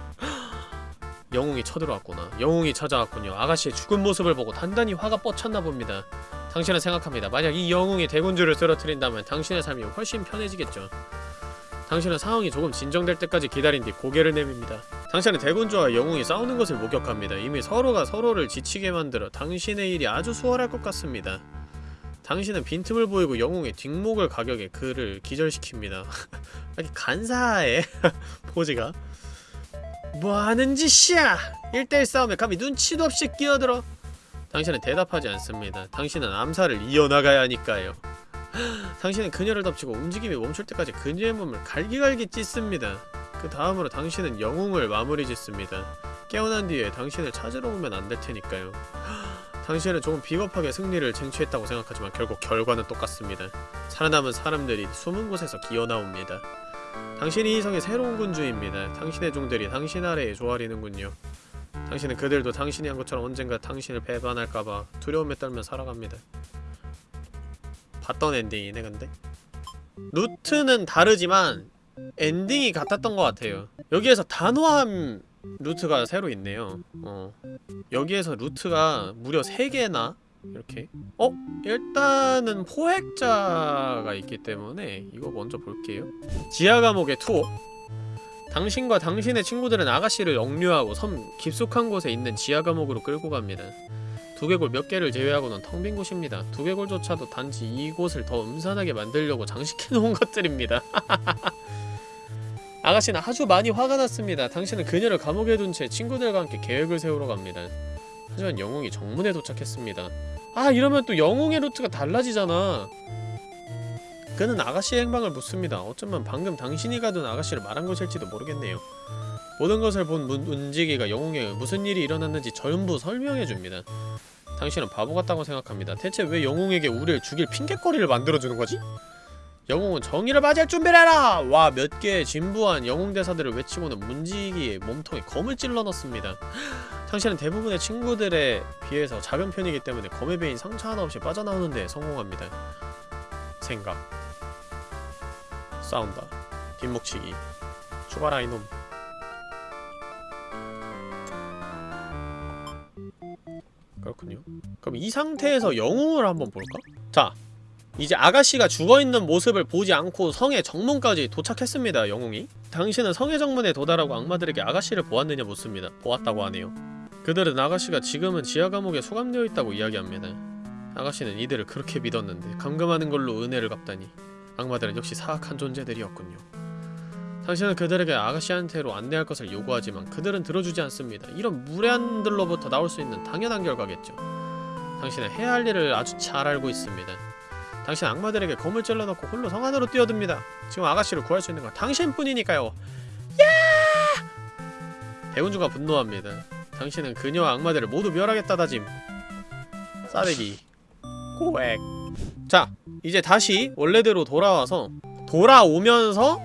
영웅이 쳐들어왔구나. 영웅이 찾아왔군요. 아가씨의 죽은 모습을 보고 단단히 화가 뻗쳤나 봅니다. 당신은 생각합니다. 만약 이 영웅이 대군주를 쓰러뜨린다면 당신의 삶이 훨씬 편해지겠죠. 당신은 상황이 조금 진정될 때까지 기다린 뒤 고개를 내밉니다. 당신은 대군주와 영웅이 싸우는 것을 목격합니다. 이미 서로가 서로를 지치게 만들어 당신의 일이 아주 수월할 것 같습니다. 당신은 빈틈을 보이고 영웅의 뒷목을 가격에 그를 기절시킵니다. 아니 간사해 포즈가 뭐하는 짓이야? 1대1 싸움에 감히 눈치도 없이 끼어들어. 당신은 대답하지 않습니다. 당신은 암살을 이어나가야 하니까요. 당신은 그녀를 덮치고 움직임이 멈출 때까지 그녀의 몸을 갈기갈기 찢습니다. 그 다음으로 당신은 영웅을 마무리 짓습니다. 깨어난 뒤에 당신을 찾으러 오면 안 될 테니까요. 당신은 조금 비겁하게 승리를 쟁취했다고 생각하지만 결국 결과는 똑같습니다. 살아남은 사람들이 숨은 곳에서 기어나옵니다 당신이 이 성의 새로운 군주입니다. 당신의 종들이 당신 아래에 조아리는군요. 당신은 그들도 당신이 한 것처럼 언젠가 당신을 배반할까봐 두려움에 떨며 살아갑니다. 봤던 엔딩이네 근데? 루트는 다르지만 엔딩이 같았던 것 같아요. 여기에서 단호함 루트가 새로 있네요. 어. 여기에서 루트가 무려 3개나 이렇게. 어? 일단은 포획자가 있기 때문에 이거 먼저 볼게요. 지하 감옥의 투어 당신과 당신의 친구들은 아가씨를 억류하고 섬 깊숙한 곳에 있는 지하 감옥으로 끌고 갑니다. 두개골 몇 개를 제외하고는 텅 빈 곳입니다. 두개골조차도 단지 이곳을 더 음산하게 만들려고 장식해놓은 것들입니다. 아가씨는 아주 많이 화가 났습니다. 당신은 그녀를 감옥에 둔 채 친구들과 함께 계획을 세우러 갑니다 하지만 영웅이 정문에 도착했습니다. 아 이러면 또 영웅의 루트가 달라지잖아. 그는 아가씨의 행방을 묻습니다. 어쩌면 방금 당신이 가둔 아가씨를 말한 것일지도 모르겠네요. 모든 것을 본 문, 운지기가 영웅에게 무슨 일이 일어났는지 전부 설명해줍니다. 당신은 바보 같다고 생각합니다. 대체 왜 영웅에게 우리를 죽일 핑계거리를 만들어주는 거지? 영웅은 정의를 맞이할 준비를 해라! 와 몇 개의 진부한 영웅 대사들을 외치고는 문지기의 몸통에 검을 찔러 넣습니다 당신은 대부분의 친구들에 비해서 작은 편이기 때문에 검에 베인 상처 하나 없이 빠져나오는 데 성공합니다. 생각. 싸운다. 뒷목치기. 죽어라 이놈. 그렇군요. 그럼 이 상태에서 영웅을 한번 볼까? 자 이제 아가씨가 죽어있는 모습을 보지 않고 성의 정문까지 도착했습니다 영웅이. 당신은 성의 정문에 도달하고 악마들에게 아가씨를 보았느냐 묻습니다. 보았다고 하네요 그들은 아가씨가 지금은 지하 감옥에 수감되어 있다고 이야기합니다 아가씨는 이들을 그렇게 믿었는데 감금하는 걸로 은혜를 갚다니 악마들은 역시 사악한 존재들이었군요 당신은 그들에게 아가씨한테로 안내할 것을 요구하지만 그들은 들어주지 않습니다 이런 무례한들로부터 나올 수 있는 당연한 결과겠죠 당신은 해야 할 일을 아주 잘 알고 있습니다 당신 악마들에게 검을 찔러넣고 홀로 성 안으로 뛰어듭니다. 지금 아가씨를 구할 수 있는 건 당신뿐이니까요. 야! 대운주가 분노합니다. 당신은 그녀와 악마들을 모두 멸하겠다 다짐. 싸대기. 고액. 자, 이제 다시 원래대로 돌아와서 돌아오면서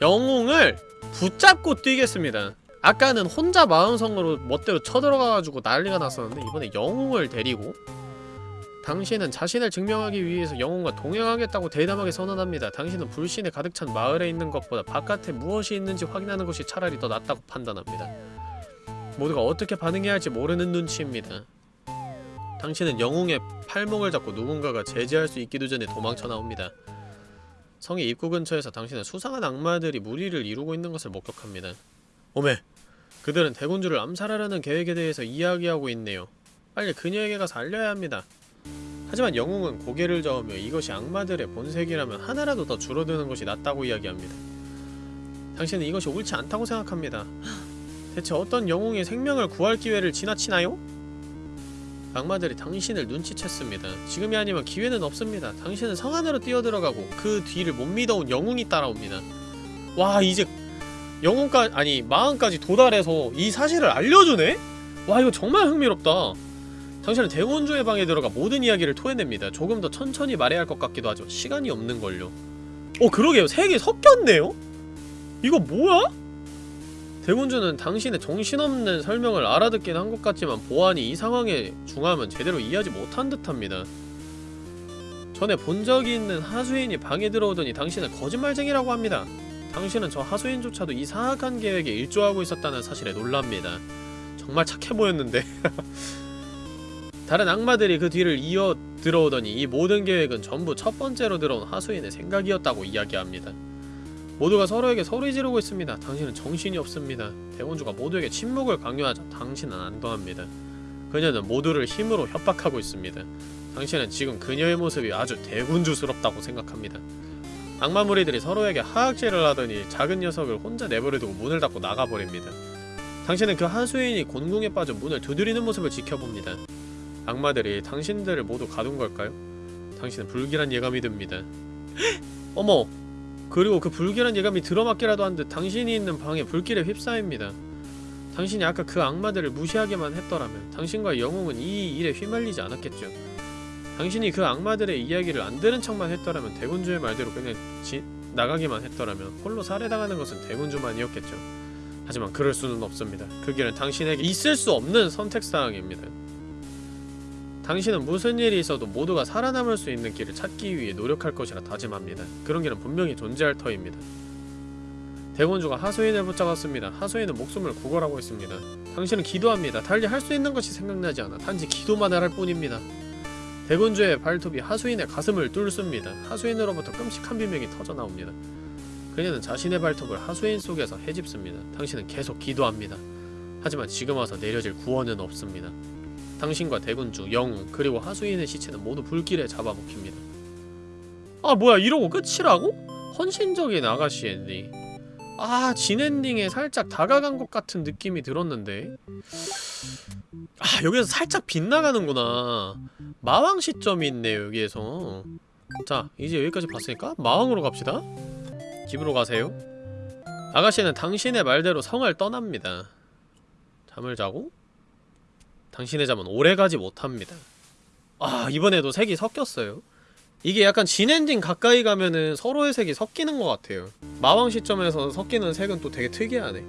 영웅을 붙잡고 뛰겠습니다. 아까는 혼자 마음성으로 멋대로 쳐들어가가지고 난리가 났었는데 이번에 영웅을 데리고 당신은 자신을 증명하기 위해서 영웅과 동행하겠다고 대담하게 선언합니다. 당신은 불신에 가득 찬 마을에 있는 것보다 바깥에 무엇이 있는지 확인하는 것이 차라리 더 낫다고 판단합니다. 모두가 어떻게 반응해야 할지 모르는 눈치입니다. 당신은 영웅의 팔목을 잡고 누군가가 제지할 수 있기도 전에 도망쳐 나옵니다. 성의 입구 근처에서 당신은 수상한 악마들이 무리를 이루고 있는 것을 목격합니다. 오메! 그들은 대군주를 암살하려는 계획에 대해서 이야기하고 있네요. 빨리 그녀에게 가서 알려야 합니다. 하지만 영웅은 고개를 저으며 이것이 악마들의 본색이라면 하나라도 더 줄어드는 것이 낫다고 이야기합니다. 당신은 이것이 옳지 않다고 생각합니다. 대체 어떤 영웅의 생명을 구할 기회를 지나치나요? 악마들이 당신을 눈치챘습니다. 지금이 아니면 기회는 없습니다. 당신은 성 안으로 뛰어들어가고 그 뒤를 못 믿어온 영웅이 따라옵니다. 와 이제 영웅까지 아니 마흔까지 도달해서 이 사실을 알려주네? 와 이거 정말 흥미롭다. 당신은 대원주의 방에 들어가 모든 이야기를 토해냅니다. 조금 더 천천히 말해야 할 것 같기도 하지만 시간이 없는걸요. 어 그러게요. 세 개 섞였네요? 이거 뭐야? 대군주는 당신의 정신없는 설명을 알아듣긴 한 것 같지만 보안이 이 상황에 중하면 제대로 이해하지 못한 듯합니다. 전에 본 적이 있는 하수인이 방에 들어오더니 당신은 거짓말쟁이라고 합니다. 당신은 저 하수인조차도 이 사악한 계획에 일조하고 있었다는 사실에 놀랍니다. 정말 착해 보였는데 다른 악마들이 그 뒤를 이어 들어오더니 이 모든 계획은 전부 첫 번째로 들어온 하수인의 생각이었다고 이야기합니다. 모두가 서로에게 소리 지르고 있습니다. 당신은 정신이 없습니다. 대원주가 모두에게 침묵을 강요하자 당신은 안도합니다. 그녀는 모두를 힘으로 협박하고 있습니다. 당신은 지금 그녀의 모습이 아주 대군주스럽다고 생각합니다. 악마 무리들이 서로에게 하악질을 하더니 작은 녀석을 혼자 내버려두고 문을 닫고 나가버립니다. 당신은 그 하수인이 곤궁에 빠져 문을 두드리는 모습을 지켜봅니다. 악마들이 당신들을 모두 가둔 걸까요? 당신은 불길한 예감이 듭니다. 어머! 그리고 그 불길한 예감이 들어맞기라도 한 듯 당신이 있는 방에 불길에 휩싸입니다. 당신이 아까 그 악마들을 무시하게만 했더라면 당신과 영웅은 이 일에 휘말리지 않았겠죠. 당신이 그 악마들의 이야기를 안 들은 척만 했더라면 대군주의 말대로 그냥 지, 나가기만 했더라면 홀로 살해당하는 것은 대군주만이었겠죠. 하지만 그럴 수는 없습니다. 그 길은 당신에게 있을 수 없는 선택사항입니다. 당신은 무슨 일이 있어도 모두가 살아남을 수 있는 길을 찾기 위해 노력할 것이라 다짐합니다. 그런 길은 분명히 존재할 터입니다. 대군주가 하수인을 붙잡았습니다. 하수인은 목숨을 구걸하고 있습니다. 당신은 기도합니다. 달리 할 수 있는 것이 생각나지 않아 단지 기도만 할 뿐입니다. 대군주의 발톱이 하수인의 가슴을 뚫습니다. 하수인으로부터 끔찍한 비명이 터져나옵니다. 그녀는 자신의 발톱을 하수인 속에서 헤집습니다. 당신은 계속 기도합니다. 하지만 지금 와서 내려질 구원은 없습니다. 당신과 대군주, 영웅, 그리고 하수인의 시체는 모두 불길에 잡아먹힙니다. 아 뭐야 이러고 끝이라고? 헌신적인 아가씨 엔딩 아 진 엔딩에 살짝 다가간 것 같은 느낌이 들었는데. 아 여기서 살짝 빗나가는구나. 마왕 시점이 있네요 여기에서. 자 이제 여기까지 봤으니까 마왕으로 갑시다. 집으로 가세요. 아가씨는 당신의 말대로 성을 떠납니다. 잠을 자고 당신의 잠은 오래가지 못합니다. 아 이번에도 색이 섞였어요? 이게 약간 진엔딩 가까이 가면은 서로의 색이 섞이는 것 같아요. 마왕 시점에서 섞이는 색은 또 되게 특이하네.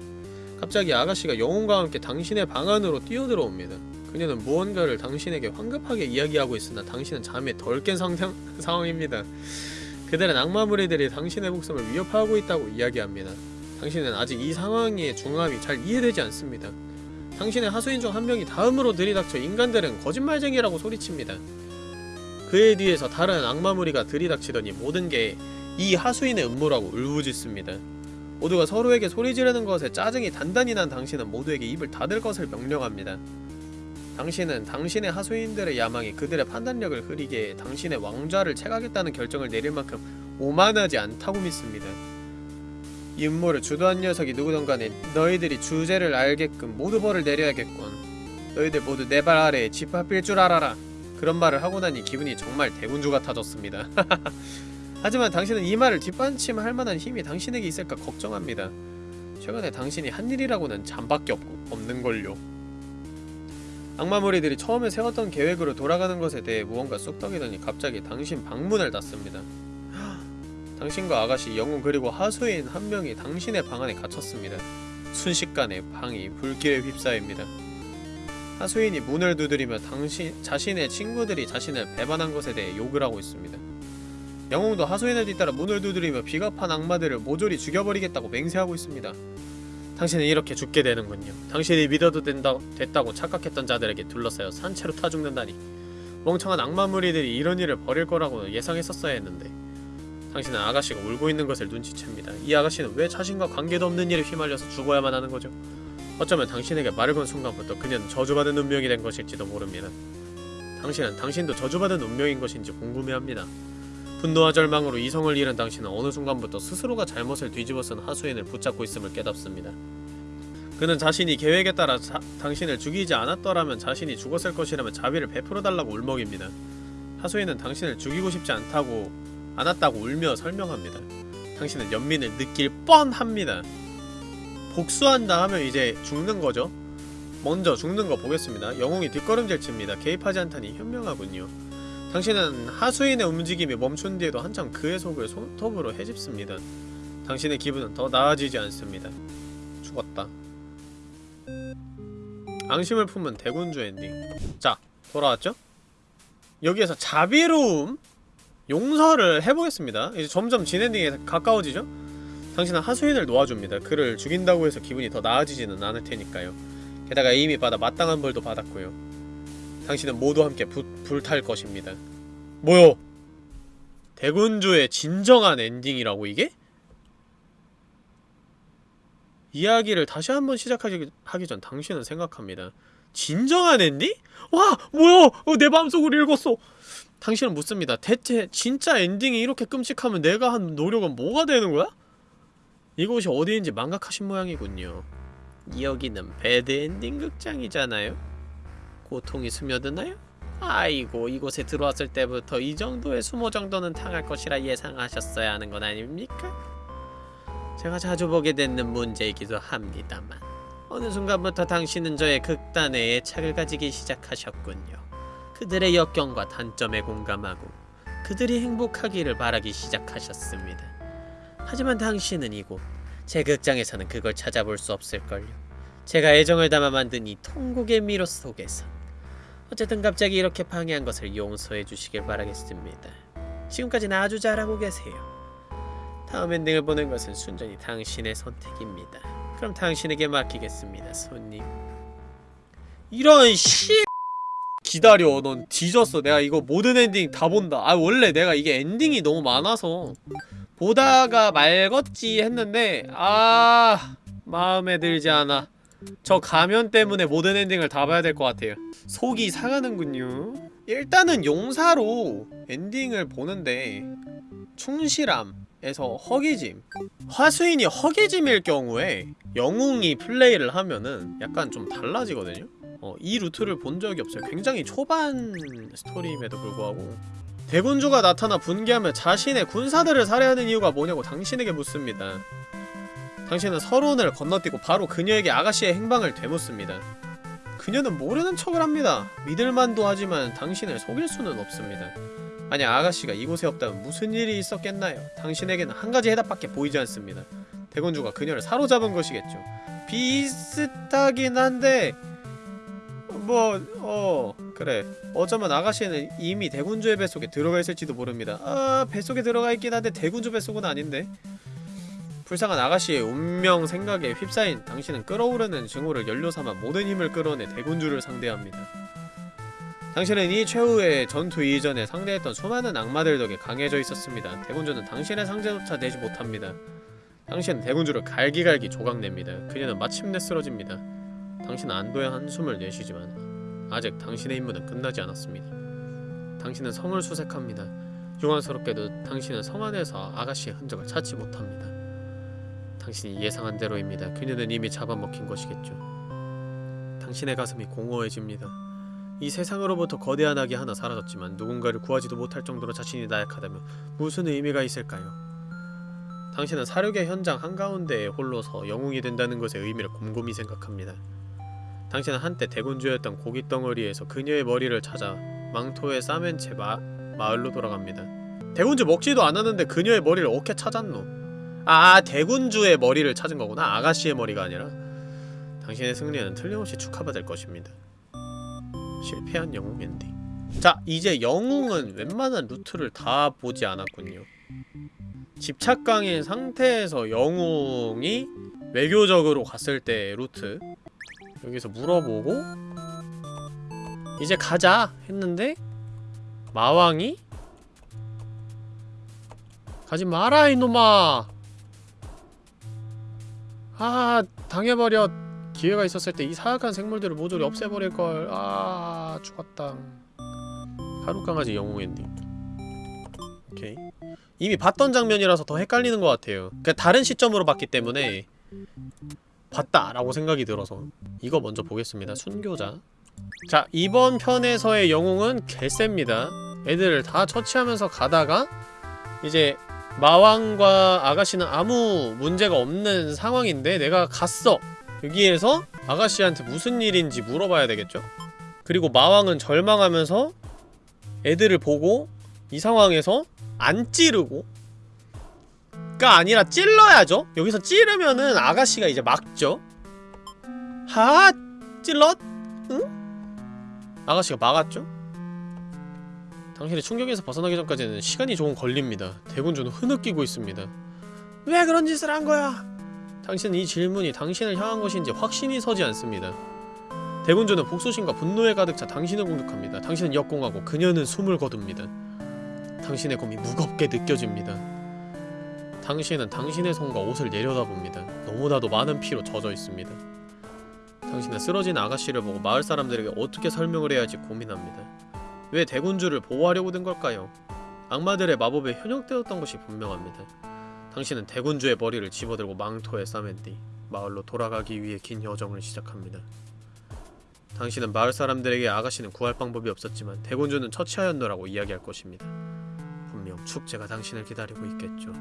갑자기 아가씨가 영혼과 함께 당신의 방 안으로 뛰어들어옵니다. 그녀는 무언가를 당신에게 황급하게 이야기하고 있으나 당신은 잠에 덜 깬 상황입니다. 그들은 악마 무리들이 당신의 목숨을 위협하고 있다고 이야기합니다. 당신은 아직 이 상황의 중압이 잘 이해되지 않습니다 당신의 하수인 중 한 명이 다음으로 들이닥쳐 인간들은 거짓말쟁이라고 소리칩니다. 그의 뒤에서 다른 악마 무리가 들이닥치더니 모든 게 이 하수인의 음모라고 울부짖습니다. 모두가 서로에게 소리 지르는 것에 짜증이 단단히 난 당신은 모두에게 입을 닫을 것을 명령합니다. 당신은 당신의 하수인들의 야망이 그들의 판단력을 흐리게 당신의 왕좌를 채가겠다는 결정을 내릴 만큼 오만하지 않다고 믿습니다. 이 음모를 주도한 녀석이 누구든 간에 너희들이 주제를 알게끔 모두 벌을 내려야겠군. 너희들 모두 내 발 아래에 집합일 줄 알아라. 그런 말을 하고 나니 기분이 정말 대군주 같아졌습니다. 하지만 당신은 이 말을 뒷받침할 만한 힘이 당신에게 있을까 걱정합니다. 최근에 당신이 한 일이라고는 잠밖에 없고 없는걸요. 악마 무리들이 처음에 세웠던 계획으로 돌아가는 것에 대해 무언가 쑥덕이더니 갑자기 당신 방문을 닫습니다. 당신과 아가씨, 영웅 그리고 하수인 한 명이 당신의 방 안에 갇혔습니다. 순식간에 방이 불길에 휩싸입니다. 하수인이 문을 두드리며 당신 자신의 친구들이 자신을 배반한 것에 대해 욕을 하고 있습니다. 영웅도 하수인을 뒤따라 문을 두드리며 비겁한 악마들을 모조리 죽여버리겠다고 맹세하고 있습니다. 당신은 이렇게 죽게 되는군요. 당신이 믿어도 된다, 됐다고 착각했던 자들에게 둘러싸여 산채로 타 죽는다니. 멍청한 악마 무리들이 이런 일을 벌일 거라고 예상했었어야 했는데 당신은 아가씨가 울고 있는 것을 눈치챕니다. 이 아가씨는 왜 자신과 관계도 없는 일에 휘말려서 죽어야만 하는 거죠? 어쩌면 당신에게 말을 건 순간부터 그녀는 저주받은 운명이 된 것일지도 모릅니다. 당신은 당신도 저주받은 운명인 것인지 궁금해합니다. 분노와 절망으로 이성을 잃은 당신은 어느 순간부터 스스로가 잘못을 뒤집어 쓴 하수인을 붙잡고 있음을 깨닫습니다. 그는 자신이 계획에 따라 자, 당신을 죽이지 않았더라면 자신이 죽었을 것이라면 자비를 베풀어달라고 울먹입니다. 하수인은 당신을 죽이고 싶지 않다고 않았다고 울며 설명합니다. 당신은 연민을 느낄 뻔합니다. 복수한다 하면 이제 죽는 거죠. 먼저 죽는 거 보겠습니다. 영웅이 뒷걸음질 칩니다. 개입하지 않다니 현명하군요. 당신은 하수인의 움직임이 멈춘 뒤에도 한참 그의 속을 손톱으로 헤집습니다. 당신의 기분은 더 나아지지 않습니다. 죽었다. 앙심을 품은 대군주 엔딩. 자, 돌아왔죠? 여기에서 자비로움, 용서를 해보겠습니다. 이제 점점 진엔딩에 가까워지죠? 당신은 하수인을 놓아줍니다. 그를 죽인다고 해서 기분이 더 나아지지는 않을 테니까요. 게다가 이미 받아 마땅한 벌도 받았고요. 당신은 모두 함께 부, 불탈 것입니다. 뭐요? 대군주의 진정한 엔딩이라고 이게? 이야기를 다시 한번 시작하기 하기 전 당신은 생각합니다. 진정한 엔딩? 와! 뭐야! 어, 내 마음속으로 읽었어! 당신은 묻습니다. 대체 진짜 엔딩이 이렇게 끔찍하면 내가 한 노력은 뭐가 되는 거야? 이곳이 어디인지 망각하신 모양이군요. 여기는 배드엔딩 극장이잖아요? 고통이 스며드나요? 아이고 이곳에 들어왔을 때부터 이 정도의 수모 정도는 당할 것이라 예상하셨어야 하는 건 아닙니까? 제가 자주 보게 되는 문제이기도 합니다만 어느 순간부터 당신은 저의 극단에 애착을 가지기 시작하셨군요. 그들의 역경과 단점에 공감하고 그들이 행복하기를 바라기 시작하셨습니다. 하지만 당신은 이곳 제 극장에서는 그걸 찾아볼 수 없을걸요. 제가 애정을 담아 만든 이 통곡의 미로 속에서 어쨌든 갑자기 이렇게 방해한 것을 용서해 주시길 바라겠습니다. 지금까지는 아주 잘하고 계세요. 다음 엔딩을 보는 것은 순전히 당신의 선택입니다. 그럼 당신에게 맡기겠습니다, 손님. 이런 씨 기다려, 넌 뒤졌어. 내가 이거 모든 엔딩 다 본다. 아 원래 내가 이게 엔딩이 너무 많아서 보다가 말겠지 했는데 아 마음에 들지 않아. 저 가면 때문에 모든 엔딩을 다 봐야 될 것 같아요. 속이 상하는군요. 일단은 용사로 엔딩을 보는데 충실함 에서 허기짐 하수인이 허기짐일 경우에 영웅이 플레이를 하면은 약간 좀 달라지거든요? 어, 이 루트를 본 적이 없어요. 굉장히 초반 스토리임에도 불구하고 대군주가 나타나 분개하며 자신의 군사들을 살해하는 이유가 뭐냐고 당신에게 묻습니다. 당신은 서론을 건너뛰고 바로 그녀에게 아가씨의 행방을 되묻습니다. 그녀는 모르는 척을 합니다. 믿을만도 하지만 당신을 속일 수는 없습니다. 만약 아가씨가 이곳에 없다면 무슨 일이 있었겠나요? 당신에게는 한 가지 해답밖에 보이지 않습니다. 대군주가 그녀를 사로잡은 것이겠죠. 비슷하긴 한데 뭐... 어... 그래 어쩌면 아가씨는 이미 대군주의 뱃속에 들어가 있을지도 모릅니다. 아... 뱃속에 들어가 있긴 한데 대군주 뱃속은 아닌데 불쌍한 아가씨의 운명 생각에 휩싸인 당신은 끓어오르는 증오를 연료 삼아 모든 힘을 끌어내 대군주를 상대합니다. 당신은 이 최후의 전투 이전에 상대했던 수많은 악마들 덕에 강해져 있었습니다. 대군주는 당신의 상대조차 내지 못합니다. 당신은 대군주를 갈기갈기 조각냅니다. 그녀는 마침내 쓰러집니다. 당신은 안도의 한숨을 내쉬지만 아직 당신의 임무는 끝나지 않았습니다. 당신은 성을 수색합니다. 유감스럽게도 당신은 성 안에서 아가씨의 흔적을 찾지 못합니다. 당신이 예상한 대로입니다. 그녀는 이미 잡아먹힌 것이겠죠. 당신의 가슴이 공허해집니다. 이 세상으로부터 거대한 악이 하나 사라졌지만 누군가를 구하지도 못할 정도로 자신이 나약하다면 무슨 의미가 있을까요? 당신은 사륙의 현장 한가운데에 홀로서 영웅이 된다는 것의 의미를 곰곰이 생각합니다. 당신은 한때 대군주였던 고깃덩어리에서 그녀의 머리를 찾아 망토에 싸맨 채 마, 마을로 돌아갑니다. 대군주 먹지도 않았는데 그녀의 머리를 어떻게 찾았노? 아 대군주의 머리를 찾은 거구나 아가씨의 머리가 아니라 당신의 승리는 틀림없이 축하받을 것입니다 실패한 영웅 엔딩. 자 이제 영웅은 웬만한 루트를 다 보지 않았군요. 집착광인 상태에서 영웅이 외교적으로 갔을 때 루트. 여기서 물어보고 이제 가자 했는데 마왕이 가지 마라 이놈아! 아 당해버려 기회가 있었을 때 이 사악한 생물들을 모조리 없애버릴걸 아 죽었다 하룻강아지 영웅 엔딩 오케이 이미 봤던 장면이라서 더 헷갈리는 것 같아요 그니까 다른 시점으로 봤기 때문에 봤다! 라고 생각이 들어서 이거 먼저 보겠습니다. 순교자 자 이번 편에서의 영웅은 개셉니다. 애들을 다 처치하면서 가다가 이제 마왕과 아가씨는 아무 문제가 없는 상황인데 내가 갔어! 여기에서 아가씨한테 무슨 일인지 물어봐야 되겠죠? 그리고 마왕은 절망하면서 애들을 보고 이 상황에서 안 찌르고 가 아니라 찔러야죠? 여기서 찌르면은 아가씨가 이제 막죠? 하 찔렀? 응? 아가씨가 막았죠? 당신의 충격에서 벗어나기 전까지는 시간이 조금 걸립니다. 대군주는 흐느끼고 있습니다. 왜 그런 짓을 한 거야? 당신은 이 질문이 당신을 향한 것인지 확신이 서지 않습니다. 대군주는 복수심과 분노에 가득 차 당신을 공격합니다. 당신은 역공하고 그녀는 숨을 거둡니다. 당신의 검이 무겁게 느껴집니다. 당신은 당신의 손과 옷을 내려다봅니다. 너무나도 많은 피로 젖어 있습니다. 당신은 쓰러진 아가씨를 보고 마을 사람들에게 어떻게 설명을 해야 할지 고민합니다. 왜 대군주를 보호하려고 든 걸까요? 악마들의 마법에 현혹되었던 것이 분명합니다. 당신은 대군주의 머리를 집어들고 망토에 싸맨 뒤 마을로 돌아가기 위해 긴 여정을 시작합니다. 당신은 마을 사람들에게 아가씨는 구할 방법이 없었지만 대군주는 처치하였노라고 이야기할 것입니다. 분명 축제가 당신을 기다리고 있겠죠.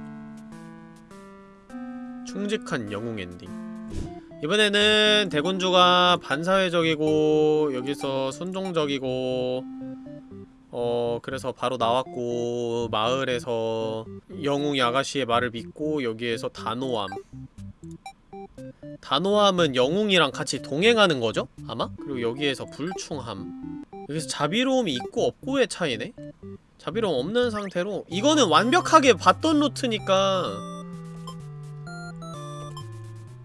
충직한 영웅 엔딩 이번에는 대군주가 반사회적이고 여기서 순종적이고 어 그래서 바로 나왔고 마을에서 영웅이 아가씨의 말을 믿고 여기에서 단호함 단호함은 영웅이랑 같이 동행하는 거죠? 아마? 그리고 여기에서 불충함 여기서 자비로움이 있고 없고의 차이네? 자비로움 없는 상태로 이거는 완벽하게 봤던 루트니까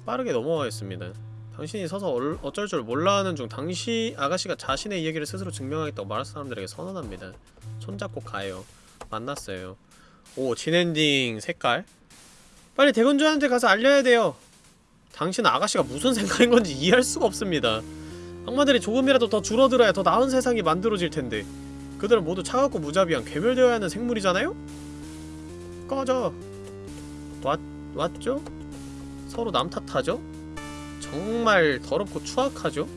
빠르게 넘어가겠습니다 당신이 서서 얼, 어쩔 줄 몰라하는 중 당시 아가씨가 자신의 이야기를 스스로 증명하겠다고 말할 사람들에게 선언합니다. 손잡고 가요. 만났어요. 오 진엔딩 색깔? 빨리 대군주한테 가서 알려야 돼요. 당신 아가씨가 무슨 생각인 건지 이해할 수가 없습니다. 악마들이 조금이라도 더 줄어들어야 더 나은 세상이 만들어질 텐데. 그들은 모두 차갑고 무자비한 괴멸되어야 하는 생물이잖아요? 꺼져. 왔, 왔죠? 서로 남 탓하죠? 정말 더럽고 추악하죠?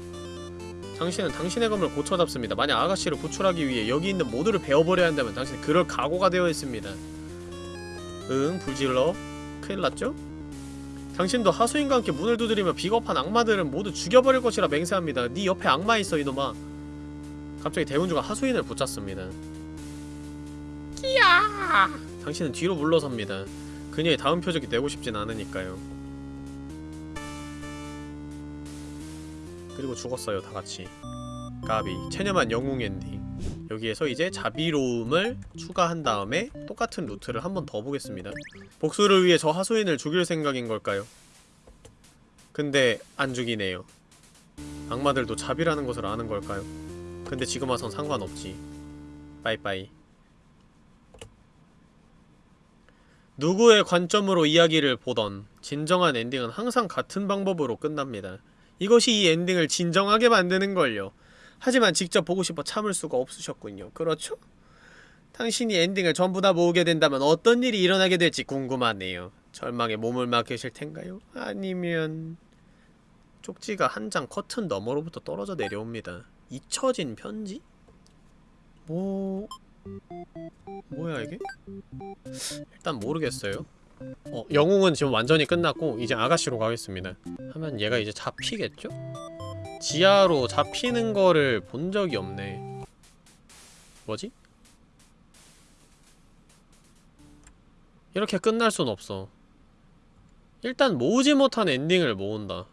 당신은 당신의 검을 고쳐잡습니다. 만약 아가씨를 구출하기 위해 여기 있는 모두를 베어버려야 한다면 당신은 그럴 각오가 되어 있습니다. 응, 불질러. 큰일 났죠? 당신도 하수인과 함께 문을 두드리며 비겁한 악마들은 모두 죽여버릴 것이라 맹세합니다. 네 옆에 악마 있어, 이놈아. 갑자기 대군주가 하수인을 붙잡습니다. 끼야! 당신은 뒤로 물러섭니다. 그녀의 다음 표적이 되고 싶진 않으니까요. 그리고 죽었어요 다같이. 까비. 체념한 영웅 엔딩. 여기에서 이제 자비로움을 추가한 다음에 똑같은 루트를 한 번 더 보겠습니다. 복수를 위해 저 하수인을 죽일 생각인 걸까요? 근데 안 죽이네요. 악마들도 자비라는 것을 아는 걸까요? 근데 지금 와선 상관없지. 빠이빠이. 누구의 관점으로 이야기를 보던 진정한 엔딩은 항상 같은 방법으로 끝납니다 이것이 이 엔딩을 진정하게 만드는걸요. 하지만 직접 보고 싶어 참을 수가 없으셨군요. 그렇죠? 당신이 엔딩을 전부 다 모으게 된다면 어떤 일이 일어나게 될지 궁금하네요. 절망에 몸을 맡기실 텐가요? 아니면... 쪽지가 한 장 커튼 너머로부터 떨어져 내려옵니다. 잊혀진 편지? 뭐... 뭐야 이게? 일단 모르겠어요. 어, 영웅은 지금 완전히 끝났고 이제 아가씨로 가겠습니다. 하면 얘가 이제 잡히겠죠? 지하로 잡히는 거를 본 적이 없네. 뭐지? 이렇게 끝날 순 없어. 일단 모으지 못한 엔딩을 모은다.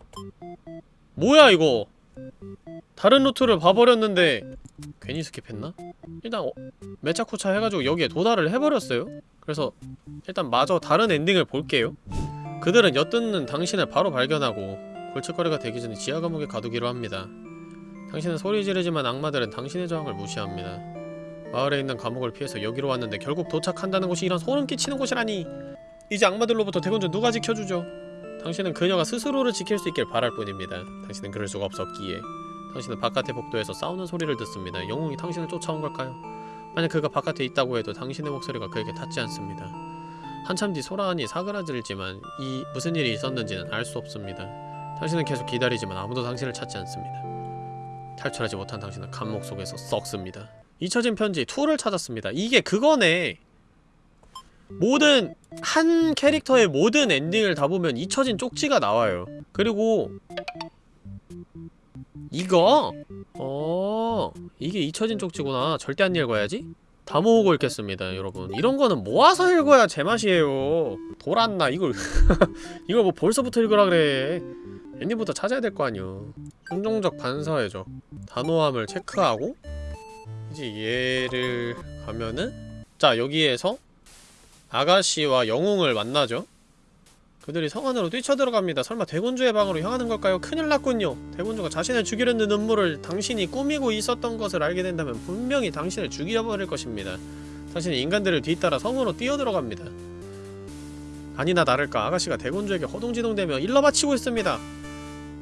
뭐야 이거 다른 루트를 봐버렸는데 괜히 스킵했나? 일단 어, 메차쿠차 해가지고 여기에 도달을 해버렸어요. 그래서 일단 마저 다른 엔딩을 볼게요. 그들은 엿듣는 당신을 바로 발견하고 골칫거리가 되기 전에 지하 감옥에 가두기로 합니다. 당신은 소리 지르지만 악마들은 당신의 저항을 무시합니다. 마을에 있는 감옥을 피해서 여기로 왔는데 결국 도착한다는 곳이 이런 소름 끼치는 곳이라니. 이제 악마들로부터 대군주 누가 지켜주죠 당신은 그녀가 스스로를 지킬 수 있길 바랄 뿐입니다 당신은 그럴 수가 없었기에 당신은 바깥의 복도에서 싸우는 소리를 듣습니다 영웅이 당신을 쫓아온 걸까요? 만약 그가 바깥에 있다고 해도 당신의 목소리가 그에게 닿지 않습니다. 한참 뒤 소라안이 사그라들지만 이 무슨 일이 있었는지는 알 수 없습니다. 당신은 계속 기다리지만 아무도 당신을 찾지 않습니다. 탈출하지 못한 당신은 감옥 속에서 썩습니다. 잊혀진 편지 2를 찾았습니다. 이게 그거네. 모든 한 캐릭터의 모든 엔딩을 다 보면 잊혀진 쪽지가 나와요. 그리고 이거 어 이게 잊혀진 쪽지구나. 절대 안 읽어야지. 다 모으고 읽겠습니다, 여러분. 이런 거는 모아서 읽어야 제맛이에요. 돌았나 이걸 이걸 뭐 벌써부터 읽으라 그래. 엔딩부터 찾아야 될 거 아니요. 긍정적 반사회적 단호함을 체크하고 이제 얘를 가면은 자 여기에서 아가씨와 영웅을 만나죠. 그들이 성 안으로 뛰쳐들어갑니다. 설마 대군주의 방으로 향하는 걸까요? 큰일 났군요. 대군주가 자신을 죽이려는 음모를 당신이 꾸미고 있었던 것을 알게 된다면 분명히 당신을 죽여버릴 것입니다. 당신은 인간들을 뒤따라 성으로 뛰어들어갑니다. 아니나 다를까 아가씨가 대군주에게 허둥지둥대며 일러 바치고 있습니다.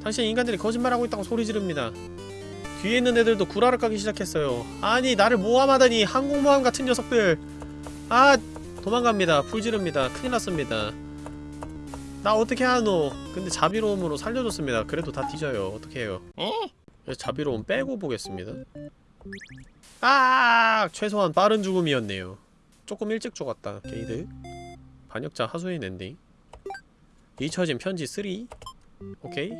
당신 인간들이 거짓말하고 있다고 소리 지릅니다. 뒤에 있는 애들도 구라를 까기 시작했어요. 아니 나를 모함하다니 항공모함 같은 녀석들. 아 도망갑니다. 불 지릅니다. 큰일 났습니다. 나 어떻게 하노? 근데 자비로움으로 살려줬습니다. 그래도 다 뒤져요. 어떻게 해요? 그래서 자비로움 빼고 보겠습니다. 아 최소한 빠른 죽음이었네요. 조금 일찍 죽었다. 게이드. 반역자 하수인 엔딩. 잊혀진 편지 3. 오케이.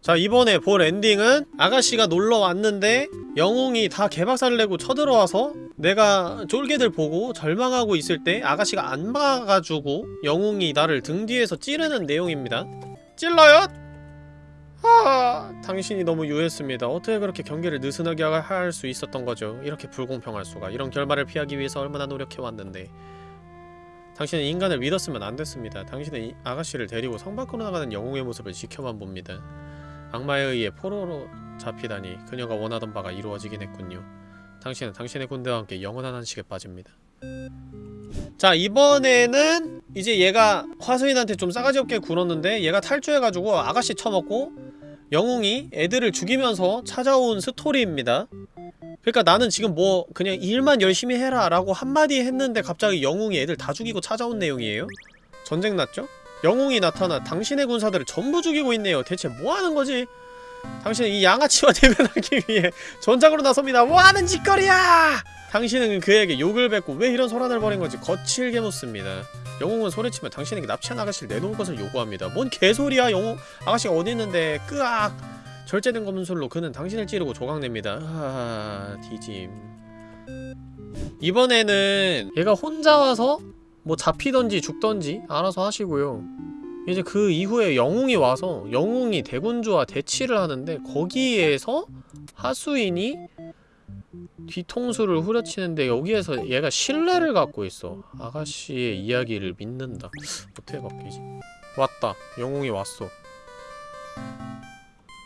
자 이번에 볼 엔딩은 아가씨가 놀러 왔는데 영웅이 다 개박살을 내고 쳐들어와서 내가 쫄개들 보고 절망하고 있을 때 아가씨가 안 막아주고 영웅이 나를 등 뒤에서 찌르는 내용입니다. 찔러요? 아 당신이 너무 유했습니다. 어떻게 그렇게 경계를 느슨하게 할 수 있었던 거죠? 이렇게 불공평할 수가. 이런 결말을 피하기 위해서 얼마나 노력해왔는데 당신은 인간을 믿었으면 안 됐습니다. 당신은 이 아가씨를 데리고 성 밖으로 나가는 영웅의 모습을 지켜만 봅니다. 악마에 의해 포로로 잡히다니 그녀가 원하던 바가 이루어지긴 했군요. 당신은 당신의 군대와 함께 영원한 한식에 빠집니다. 자 이번에는 이제 얘가 화수인한테 좀 싸가지 없게 굴었는데 얘가 탈주해가지고 아가씨 처먹고 영웅이 애들을 죽이면서 찾아온 스토리입니다. 그러니까 나는 지금 뭐 그냥 일만 열심히 해라 라고 한마디 했는데 갑자기 영웅이 애들 다 죽이고 찾아온 내용이에요? 전쟁 났죠? 영웅이 나타나 당신의 군사들을 전부 죽이고 있네요. 대체 뭐하는 거지? 당신은 이 양아치와 대면하기 위해 전장으로 나섭니다. 뭐하는 짓거리야! 당신은 그에게 욕을 뱉고 왜 이런 소란을 벌인 건지 거칠게 묻습니다. 영웅은 소리치며 당신에게 납치한 아가씨를 내놓을 것을 요구합니다. 뭔 개소리야 영웅 아가씨가 어디 있는데 끄악 절제된 검은술로 그는 당신을 찌르고 조각냅니다. 아, 뒤짐. 이번에는 얘가 혼자 와서 뭐 잡히던지 죽던지 알아서 하시고요. 이제 그 이후에 영웅이 와서 영웅이 대군주와 대치를 하는데 거기에서 하수인이 뒤통수를 후려치는데 여기에서 얘가 신뢰를 갖고 있어. 아가씨의 이야기를 믿는다. 어떻게 바뀌지? 왔다. 영웅이 왔어.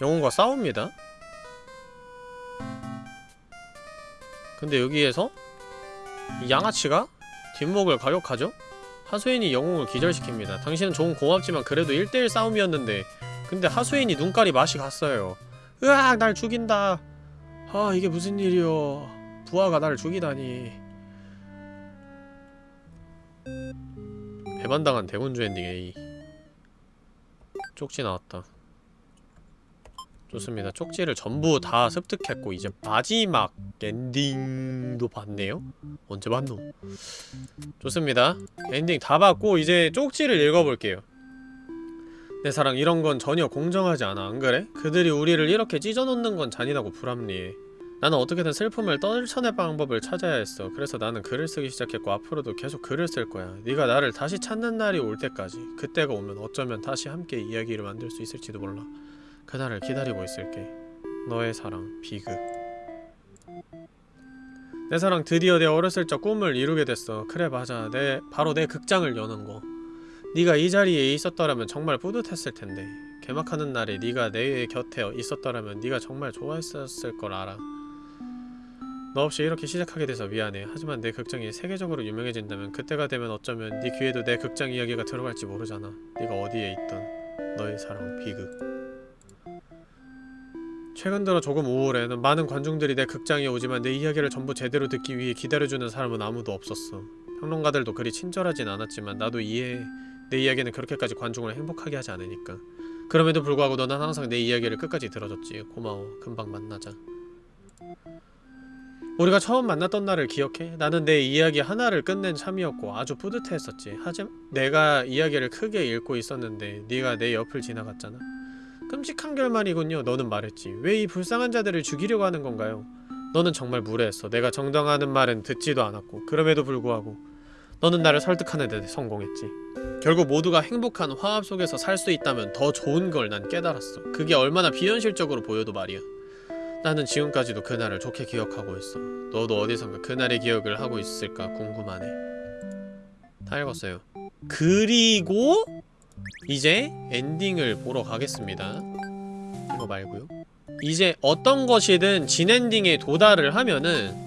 영웅과 싸웁니다. 근데 여기에서 이 양아치가 뒷목을 가격하죠? 하수인이 영웅을 기절시킵니다. 당신은 조금 고맙지만 그래도 1대1 싸움이었는데 근데 하수인이 눈깔이 맛이 갔어요. 으악 날 죽인다. 아 이게 무슨 일이여. 부하가 나를 죽이다니. 배반당한 대군주 엔딩 A. 쪽지 나왔다. 좋습니다. 쪽지를 전부 다 습득했고 이제 마지막 엔딩도 봤네요? 언제 봤노? 좋습니다. 엔딩 다 봤고 이제 쪽지를 읽어볼게요. 내 사랑 이런 건 전혀 공정하지 않아 안 그래? 그들이 우리를 이렇게 찢어놓는 건 잔인하고 불합리해. 나는 어떻게든 슬픔을 떨쳐낼 방법을 찾아야 했어. 그래서 나는 글을 쓰기 시작했고 앞으로도 계속 글을 쓸 거야. 네가 나를 다시 찾는 날이 올 때까지. 그때가 오면 어쩌면 다시 함께 이야기를 만들 수 있을지도 몰라. 그날을 기다리고 있을게. 너의 사랑, 비극. 내 사랑 드디어 내 어렸을 적 꿈을 이루게 됐어. 그래 맞아. 내 바로 내 극장을 여는 거. 네가 이 자리에 있었더라면 정말 뿌듯했을 텐데. 개막하는 날에 네가 내 곁에 있었더라면 네가 정말 좋아했었을 걸 알아. 너 없이 이렇게 시작하게 돼서 미안해. 하지만 내 극장이 세계적으로 유명해진다면 그때가 되면 어쩌면 네 귀에도 내 극장 이야기가 들어갈지 모르잖아. 네가 어디에 있던 너의 사랑 비극. 최근 들어 조금 우울해. 난 많은 관중들이 내 극장에 오지만 내 이야기를 전부 제대로 듣기 위해 기다려주는 사람은 아무도 없었어. 평론가들도 그리 친절하진 않았지만 나도 이해해. 내 이야기는 그렇게까지 관중을 행복하게 하지 않으니까. 그럼에도 불구하고 너는 항상 내 이야기를 끝까지 들어줬지. 고마워. 금방 만나자. 우리가 처음 만났던 날을 기억해? 나는 내 이야기 하나를 끝낸 참이었고 아주 뿌듯해했었지. 하지만 내가 이야기를 크게 읽고 있었는데 네가 내 옆을 지나갔잖아. 끔찍한 결말이군요. 너는 말했지. 왜 이 불쌍한 자들을 죽이려고 하는 건가요? 너는 정말 무례했어. 내가 정당하는 말은 듣지도 않았고 그럼에도 불구하고 너는 나를 설득하는 데 성공했지. 결국 모두가 행복한 화합 속에서 살 수 있다면 더 좋은 걸 난 깨달았어. 그게 얼마나 비현실적으로 보여도 말이야. 나는 지금까지도 그날을 좋게 기억하고 있어. 너도 어디선가 그날의 기억을 하고 있을까 궁금하네. 다 읽었어요. 그리고 이제 엔딩을 보러 가겠습니다. 이거 말고요. 이제 어떤 것이든 진엔딩에 도달을 하면은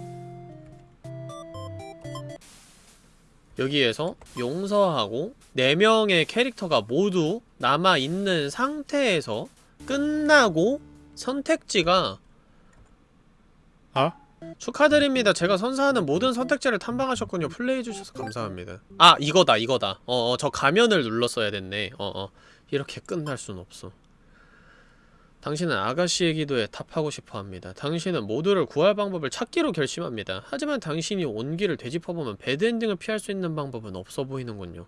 여기에서 용서하고 4명의 캐릭터가 모두 남아있는 상태에서 끝나고 선택지가 아? 축하드립니다. 제가 선사하는 모든 선택지를 탐방하셨군요. 플레이해주셔서 감사합니다. 아 이거다 이거다. 어어 저 가면을 눌렀어야 됐네. 어어 이렇게 끝날 순 없어. 당신은 아가씨의 기도에 답하고 싶어 합니다. 당신은 모두를 구할 방법을 찾기로 결심합니다. 하지만 당신이 온 길을 되짚어보면 배드 엔딩을 피할 수 있는 방법은 없어 보이는군요.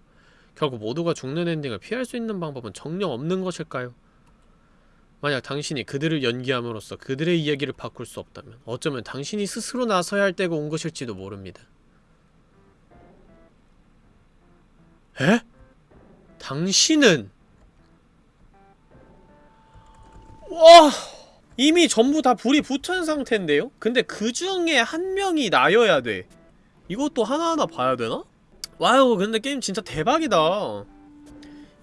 결국 모두가 죽는 엔딩을 피할 수 있는 방법은 정녕 없는 것일까요? 만약 당신이 그들을 연기함으로써 그들의 이야기를 바꿀 수 없다면 어쩌면 당신이 스스로 나서야 할 때가 온 것일지도 모릅니다. 에? 당신은 와 이미 전부 다 불이 붙은 상태인데요? 근데 그 중에 한 명이 나여야 돼. 이것도 하나하나 봐야 되나? 와우 근데 게임 진짜 대박이다.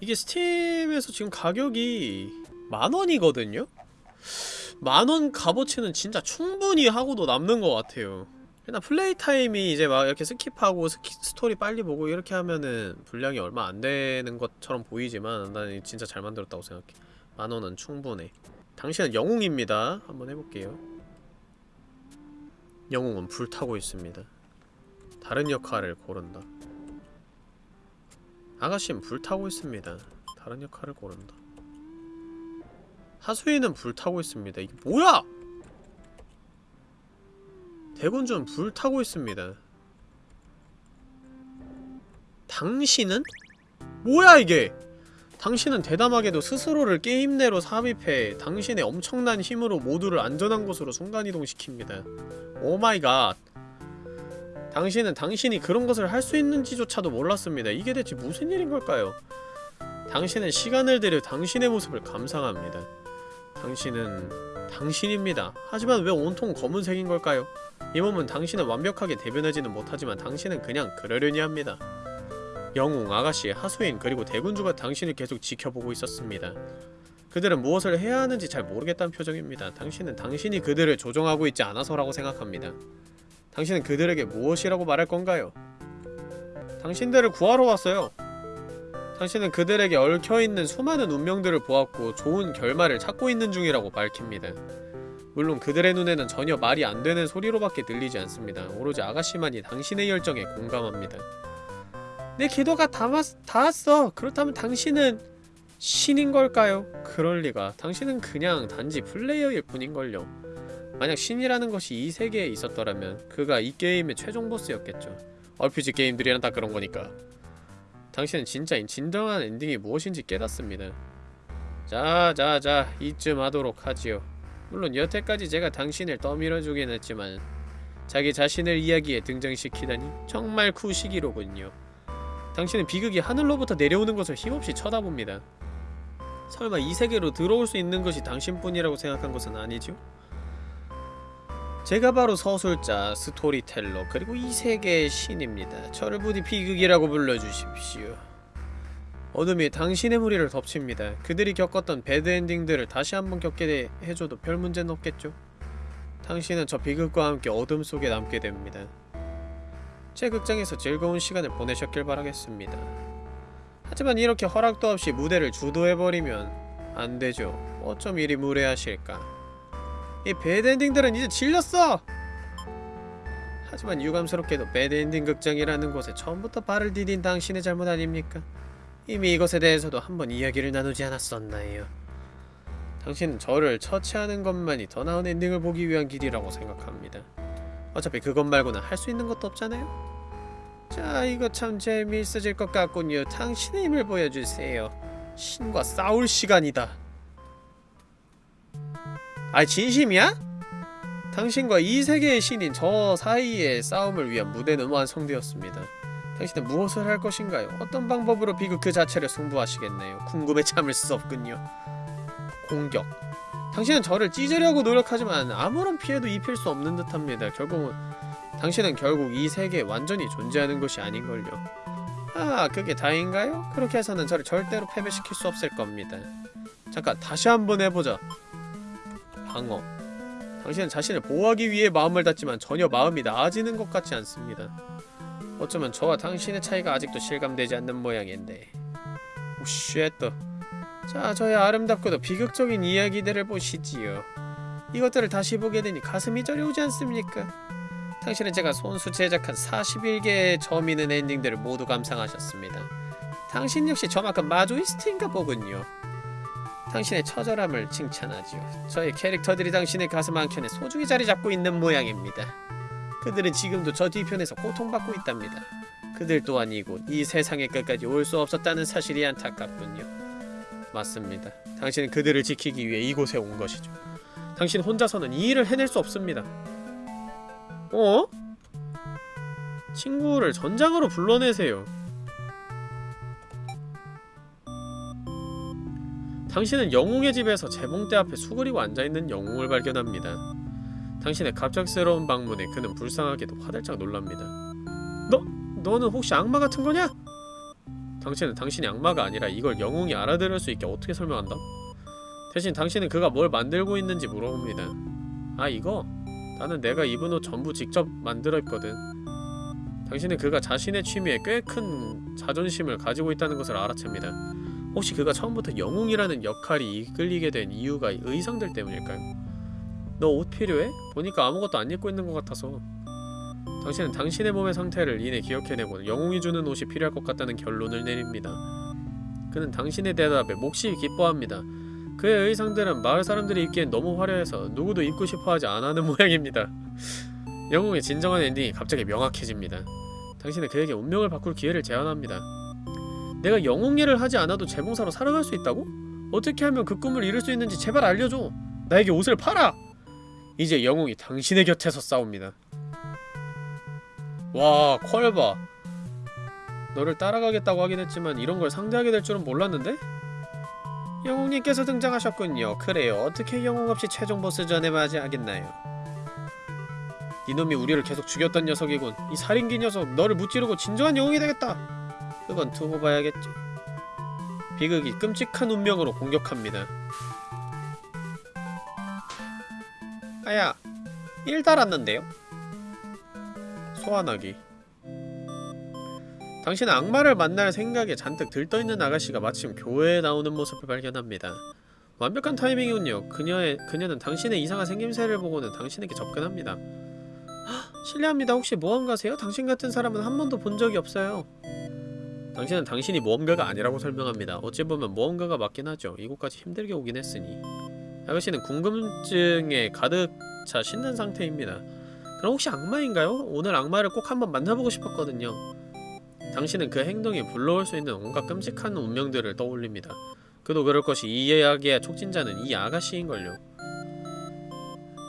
이게 스팀에서 지금 가격이 만원이거든요? 만원 값어치는 진짜 충분히 하고도 남는 것 같아요. 그냥 플레이 타임이 이제 막 이렇게 스킵하고 스키, 스토리 빨리 보고 이렇게 하면은 분량이 얼마 안 되는 것처럼 보이지만 난 진짜 잘 만들었다고 생각해. 만원은 충분해. 당신은 영웅입니다. 한번 해볼게요. 영웅은 불타고 있습니다. 다른 역할을 고른다. 아가씨는 불타고 있습니다. 다른 역할을 고른다. 하수인은 불타고 있습니다. 이게 뭐야! 대군주는 불타고 있습니다. 당신은? 뭐야 이게! 당신은 대담하게도 스스로를 게임 내로 삽입해 당신의 엄청난 힘으로 모두를 안전한 곳으로 순간이동시킵니다. Oh my god. 당신은 당신이 그런 것을 할 수 있는지조차도 몰랐습니다. 이게 대체 무슨 일인 걸까요? 당신은 시간을 들여 당신의 모습을 감상합니다. 당신은 당신입니다. 하지만 왜 온통 검은색인 걸까요? 이 몸은 당신은 완벽하게 대변하지는 못하지만 당신은 그냥 그러려니 합니다. 영웅, 아가씨, 하수인, 그리고 대군주가 당신을 계속 지켜보고 있었습니다. 그들은 무엇을 해야 하는지 잘 모르겠다는 표정입니다. 당신은 당신이 그들을 조종하고 있지 않아서라고 생각합니다. 당신은 그들에게 무엇이라고 말할 건가요? 당신들을 구하러 왔어요. 당신은 그들에게 얽혀있는 수많은 운명들을 보았고 좋은 결말을 찾고 있는 중이라고 밝힙니다. 물론 그들의 눈에는 전혀 말이 안 되는 소리로밖에 들리지 않습니다. 오로지 아가씨만이 당신의 열정에 공감합니다. 내 기도가 다 왔어. 그렇다면 당신은 신인 걸까요? 그럴 리가. 당신은 그냥 단지 플레이어일 뿐인걸요. 만약 신이라는 것이 이 세계에 있었더라면 그가 이 게임의 최종 보스였겠죠. RPG 게임들이란 다 그런 거니까. 당신은 진짜인 진정한 엔딩이 무엇인지 깨닫습니다. 자, 자, 자, 이쯤 하도록 하지요. 물론 여태까지 제가 당신을 떠밀어주긴 했지만 자기 자신을 이야기에 등장시키다니 정말 쿠시기로군요. 당신은 비극이 하늘로부터 내려오는 것을 힘없이 쳐다봅니다. 설마 이 세계로 들어올 수 있는 것이 당신뿐이라고 생각한 것은 아니죠? 제가 바로 서술자, 스토리텔러, 그리고 이 세계의 신입니다. 저를 부디 비극이라고 불러주십시오. 어둠이 당신의 무리를 덮칩니다. 그들이 겪었던 bad ending들을 다시 한번 겪게 해줘도 별 문제는 없겠죠? 당신은 저 비극과 함께 어둠 속에 남게 됩니다. 제 극장에서 즐거운 시간을 보내셨길 바라겠습니다. 하지만 이렇게 허락도 없이 무대를 주도해버리면 안되죠. 어쩜 이리 무례하실까. 이 배드엔딩들은 이제 질렸어! 하지만 유감스럽게도 배드엔딩 극장이라는 곳에 처음부터 발을 디딘 당신의 잘못 아닙니까? 이미 이것에 대해서도 한번 이야기를 나누지 않았었나요? 당신은 저를 처치하는 것만이 더 나은 엔딩을 보기 위한 길이라고 생각합니다. 어차피 그것 말고는 할 수 있는 것도 없잖아요. 자, 이거 참 재미있어질 것 같군요. 당신의 힘을 보여주세요. 신과 싸울 시간이다. 아, 진심이야? 당신과 이 세계의 신인 저 사이의 싸움을 위한 무대는 완성되었습니다. 당신은 무엇을 할 것인가요? 어떤 방법으로 비극 그 자체를 승부하시겠나요? 궁금해 참을 수 없군요. 공격. 당신은 저를 찢으려고 노력하지만 아무런 피해도 입힐 수 없는 듯합니다. 결국은 당신은 결국 이 세계에 완전히 존재하는 것이 아닌걸요. 아, 그게 다인가요? 그렇게 해서는 저를 절대로 패배시킬 수 없을 겁니다. 잠깐, 다시 한번 해보자. 방어. 당신은 자신을 보호하기 위해 마음을 닫지만 전혀 마음이 나아지는 것 같지 않습니다. 어쩌면 저와 당신의 차이가 아직도 실감되지 않는 모양인데. Oh, shit. 자, 저의 아름답고도 비극적인 이야기들을 보시지요. 이것들을 다시 보게 되니 가슴이 저려오지 않습니까? 당신은 제가 손수 제작한 41개의 점 있는 엔딩들을 모두 감상하셨습니다. 당신 역시 저만큼 마조이스트인가 보군요. 당신의 처절함을 칭찬하지요. 저의 캐릭터들이 당신의 가슴 한켠에 소중히 자리 잡고 있는 모양입니다. 그들은 지금도 저 뒤편에서 고통받고 있답니다. 그들 또한 이곳 이 세상의 끝까지 올 수 없었다는 사실이 안타깝군요. 맞습니다. 당신은 그들을 지키기 위해 이곳에 온 것이죠. 당신 혼자서는 이 일을 해낼 수 없습니다. 어? 친구를 전장으로 불러내세요. 당신은 영웅의 집에서 재봉대 앞에 수그리고 앉아있는 영웅을 발견합니다. 당신의 갑작스러운 방문에 그는 불쌍하게도 화들짝 놀랍니다. 너, 너는 혹시 악마 같은 거냐? 당신은 당신이 악마가 아니라 이걸 영웅이 알아들을 수 있게 어떻게 설명한다? 대신 당신은 그가 뭘 만들고 있는지 물어봅니다. 아 이거? 나는 내가 입은 옷 전부 직접 만들어 입거든. 당신은 그가 자신의 취미에 꽤 큰 자존심을 가지고 있다는 것을 알아챕니다. 혹시 그가 처음부터 영웅이라는 역할이 이끌리게 된 이유가 의상들 때문일까요? 너 옷 필요해? 보니까 아무것도 안 입고 있는 것 같아서 당신은 당신의 몸의 상태를 이내 기억해내고 영웅이 주는 옷이 필요할 것 같다는 결론을 내립니다. 그는 당신의 대답에 몹시 기뻐합니다. 그의 의상들은 마을 사람들이 입기엔 너무 화려해서 누구도 입고 싶어하지 않아하는 모양입니다. 영웅의 진정한 엔딩이 갑자기 명확해집니다. 당신은 그에게 운명을 바꿀 기회를 제안합니다. 내가 영웅 일을 하지 않아도 재봉사로 살아갈 수 있다고? 어떻게 하면 그 꿈을 이룰 수 있는지 제발 알려줘. 나에게 옷을 팔아. 이제 영웅이 당신의 곁에서 싸웁니다. 와, 퀄봐. 너를 따라가겠다고 하긴 했지만 이런 걸 상대하게 될 줄은 몰랐는데? 영웅님께서 등장하셨군요. 그래요. 어떻게 영웅 없이 최종 보스전에 맞이하겠나요? 이놈이 우리를 계속 죽였던 녀석이군. 이 살인기 녀석, 너를 무찌르고 진정한 영웅이 되겠다. 그건 두고 봐야겠지. 비극이 끔찍한 운명으로 공격합니다. 아야, 일 달았는데요? 소환하기 당신은 악마를 만날 생각에 잔뜩 들떠있는 아가씨가 마침 교회에 나오는 모습을 발견합니다. 완벽한 타이밍이군요. 그녀의, 그녀는 당신의 이상한 생김새를 보고는 당신에게 접근합니다. "헉, 실례합니다. 혹시 모험가세요? 당신 같은 사람은 한 번도 본 적이 없어요. 당신은 당신이 모험가가 아니라고 설명합니다. 어찌 보면 모험가가 맞긴 하죠. 이곳까지 힘들게 오긴 했으니. 아가씨는 궁금증에 가득 차 신는 상태입니다. 그럼 혹시 악마인가요? 오늘 악마를 꼭 한번 만나보고 싶었거든요. 당신은 그 행동이 불러올 수 있는 온갖 끔찍한 운명들을 떠올립니다. 그도 그럴 것이 이 이야기의 촉진자는 이 아가씨인걸요.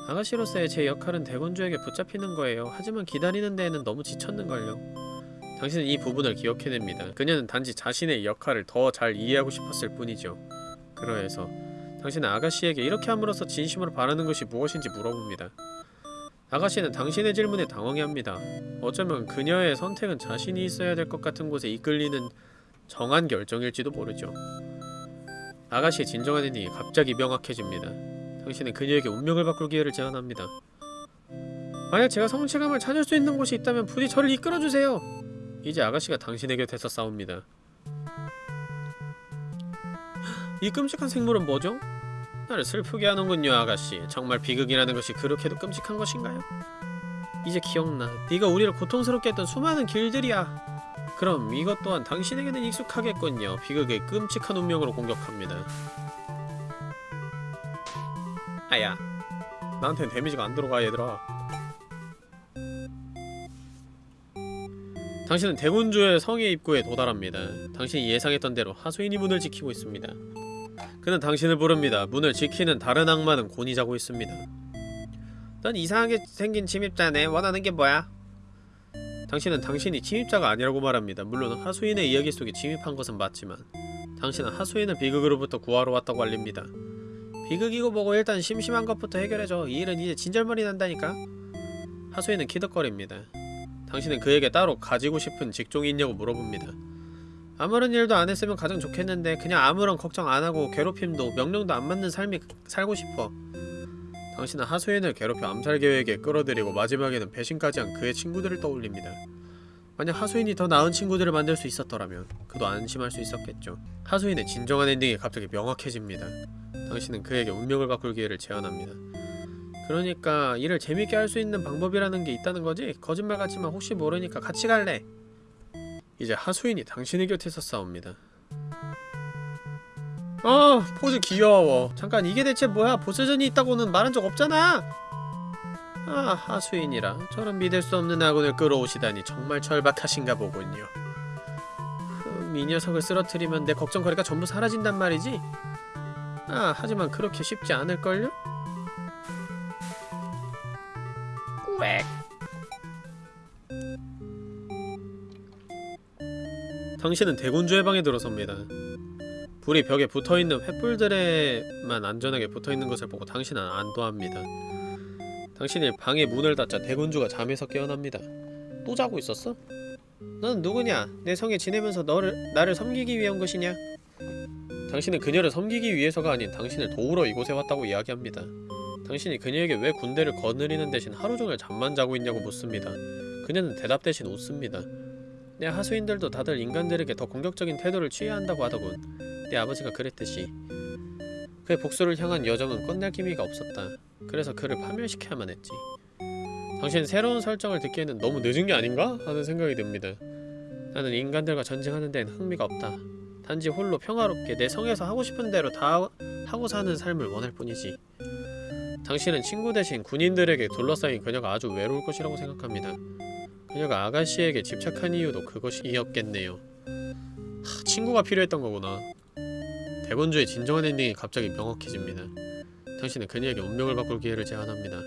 아가씨로서의 제 역할은 대군주에게 붙잡히는 거예요. 하지만 기다리는 데에는 너무 지쳤는걸요. 당신은 이 부분을 기억해냅니다. 그녀는 단지 자신의 역할을 더 잘 이해하고 싶었을 뿐이죠. 그러해서 당신은 아가씨에게 이렇게 함으로써 진심으로 바라는 것이 무엇인지 물어봅니다. 아가씨는 당신의 질문에 당황해합니다. 어쩌면 그녀의 선택은 자신이 있어야 될 것 같은 곳에 이끌리는 정한 결정일지도 모르죠. 아가씨의 진정한 엔딩이 갑자기 명확해집니다. 당신은 그녀에게 운명을 바꿀 기회를 제안합니다. 만약 제가 성취감을 찾을 수 있는 곳이 있다면 부디 저를 이끌어주세요. 이제 아가씨가 당신의 곁에서 싸웁니다. 이 끔찍한 생물은 뭐죠? 나를 슬프게 하는군요, 아가씨. 정말 비극이라는 것이 그렇게도 끔찍한 것인가요? 이제 기억나. 네가 우리를 고통스럽게 했던 수많은 길들이야. 그럼 이것 또한 당신에게는 익숙하겠군요. 비극의 끔찍한 운명으로 공격합니다. 아야 나한텐 데미지가 안 들어가 얘들아 당신은 대군주의 성의 입구에 도달합니다. 당신이 예상했던 대로 하수인이 문을 지키고 있습니다. 그는 당신을 부릅니다. 문을 지키는 다른 악마는 곤히 자고 있습니다. 넌 이상하게 생긴 침입자네. 원하는 게 뭐야? 당신은 당신이 침입자가 아니라고 말합니다. 물론 하수인의 이야기 속에 침입한 것은 맞지만 당신은 하수인을 비극으로부터 구하러 왔다고 알립니다. 비극이고 뭐고 일단 심심한 것부터 해결해줘. 이 일은 이제 진절머리 난다니까. 하수인은 키득거립니다 당신은 그에게 따로 가지고 싶은 직종이 있냐고 물어봅니다. 아무런 일도 안 했으면 가장 좋겠는데 그냥 아무런 걱정 안 하고 괴롭힘도 명령도 안 맞는 삶이 살고 싶어. 당신은 하수인을 괴롭혀 암살 계획에 끌어들이고 마지막에는 배신까지 한 그의 친구들을 떠올립니다. 만약 하수인이 더 나은 친구들을 만들 수 있었더라면 그도 안심할 수 있었겠죠. 하수인의 진정한 엔딩이 갑자기 명확해집니다. 당신은 그에게 운명을 바꿀 기회를 제안합니다. 그러니까 일을 재밌게 할 수 있는 방법이라는 게 있다는 거지? 거짓말 같지만 혹시 모르니까 같이 갈래? 이제 하수인이 당신의 곁에서 싸웁니다. 어, 포즈 귀여워. 잠깐 이게 대체 뭐야? 보스전이 있다고는 말한 적 없잖아. 아, 하수인이라 저런 믿을 수 없는 아군을 끌어오시다니 정말 절박하신가 보군요. 흠, 이 녀석을 쓰러뜨리면 내 걱정거리가 전부 사라진단 말이지? 아, 하지만 그렇게 쉽지 않을걸요? 꾸액 당신은 대군주의 방에 들어섭니다. 불이 벽에 붙어있는 횃불들에만 안전하게 붙어있는 것을 보고 당신은 안도합니다. 당신이 방의 문을 닫자 대군주가 잠에서 깨어납니다. 또 자고 있었어? 넌 누구냐? 내 성에 지내면서 너를 나를 섬기기 위한 것이냐? 당신은 그녀를 섬기기 위해서가 아닌 당신을 도우러 이곳에 왔다고 이야기합니다. 당신이 그녀에게 왜 군대를 거느리는 대신 하루 종일 잠만 자고 있냐고 묻습니다. 그녀는 대답 대신 웃습니다. 내 하수인들도 다들 인간들에게 더 공격적인 태도를 취해야 한다고 하더군. 내 아버지가 그랬듯이. 그의 복수를 향한 여정은 끝날 기미가 없었다. 그래서 그를 파멸시켜야만 했지. 당신 새로운 설정을 듣기에는 너무 늦은 게 아닌가? 하는 생각이 듭니다. 나는 인간들과 전쟁하는 데는 흥미가 없다. 단지 홀로 평화롭게 내 성에서 하고 싶은 대로 다 하고 사는 삶을 원할 뿐이지. 당신은 친구 대신 군인들에게 둘러싸인 그녀가 아주 외로울 것이라고 생각합니다. 그녀가 아가씨에게 집착한 이유도 그것이었겠네요. 하, 친구가 필요했던 거구나. 대본주의 진정한 엔딩이 갑자기 명확해집니다. 당신은 그녀에게 운명을 바꿀 기회를 제안합니다.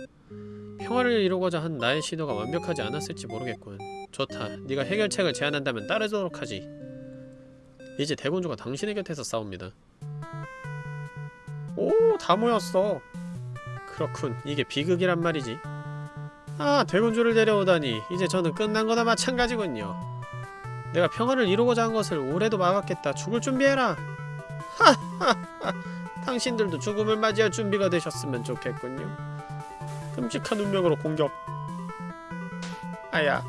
평화를 이루고자 한 나의 시도가 완벽하지 않았을지 모르겠군. 좋다. 네가 해결책을 제안한다면 따르도록 하지. 이제 대군주가 당신의 곁에서 싸웁니다. 오, 다 모였어. 그렇군. 이게 비극이란 말이지. 아, 대군주를 데려오다니. 이제 저는 끝난 거나 마찬가지군요. 내가 평화를 이루고자 한 것을 올해도 막았겠다. 죽을 준비해라. 하하하. 당신들도 죽음을 맞이할 준비가 되셨으면 좋겠군요. 끔찍한 운명으로 공격. 아야.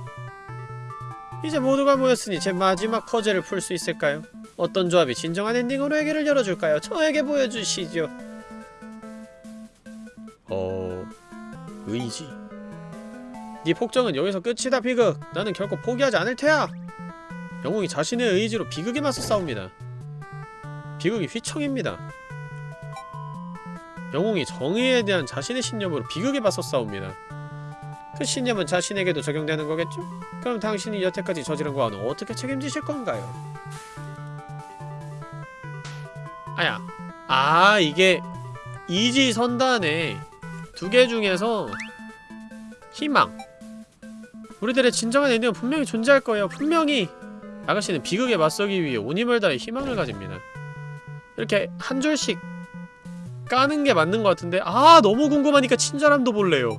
이제 모두가 모였으니 제 마지막 퍼즐을 풀 수 있을까요? 어떤 조합이 진정한 엔딩으로 해결을 열어줄까요? 저에게 보여주시죠. 어... 의지. 네 폭정은 여기서 끝이다 비극. 나는 결코 포기하지 않을 테야. 영웅이 자신의 의지로 비극에 맞서 싸웁니다. 비극이 휘청입니다. 영웅이 정의에 대한 자신의 신념으로 비극에 맞서 싸웁니다. 그 신념은 자신에게도 적용되는 거겠죠? 그럼 당신이 여태까지 저지른 거와는 어떻게 책임지실 건가요? 아야 아 이게 이지 선단에 두 개 중에서 희망. 우리들의 진정한 엔딩은 분명히 존재할 거예요. 분명히 아가씨는 비극에 맞서기 위해 다해 희망을 가집니다. 이렇게 한 줄씩 까는 게 맞는 것 같은데 아 너무 궁금하니까 친절함도 볼래요.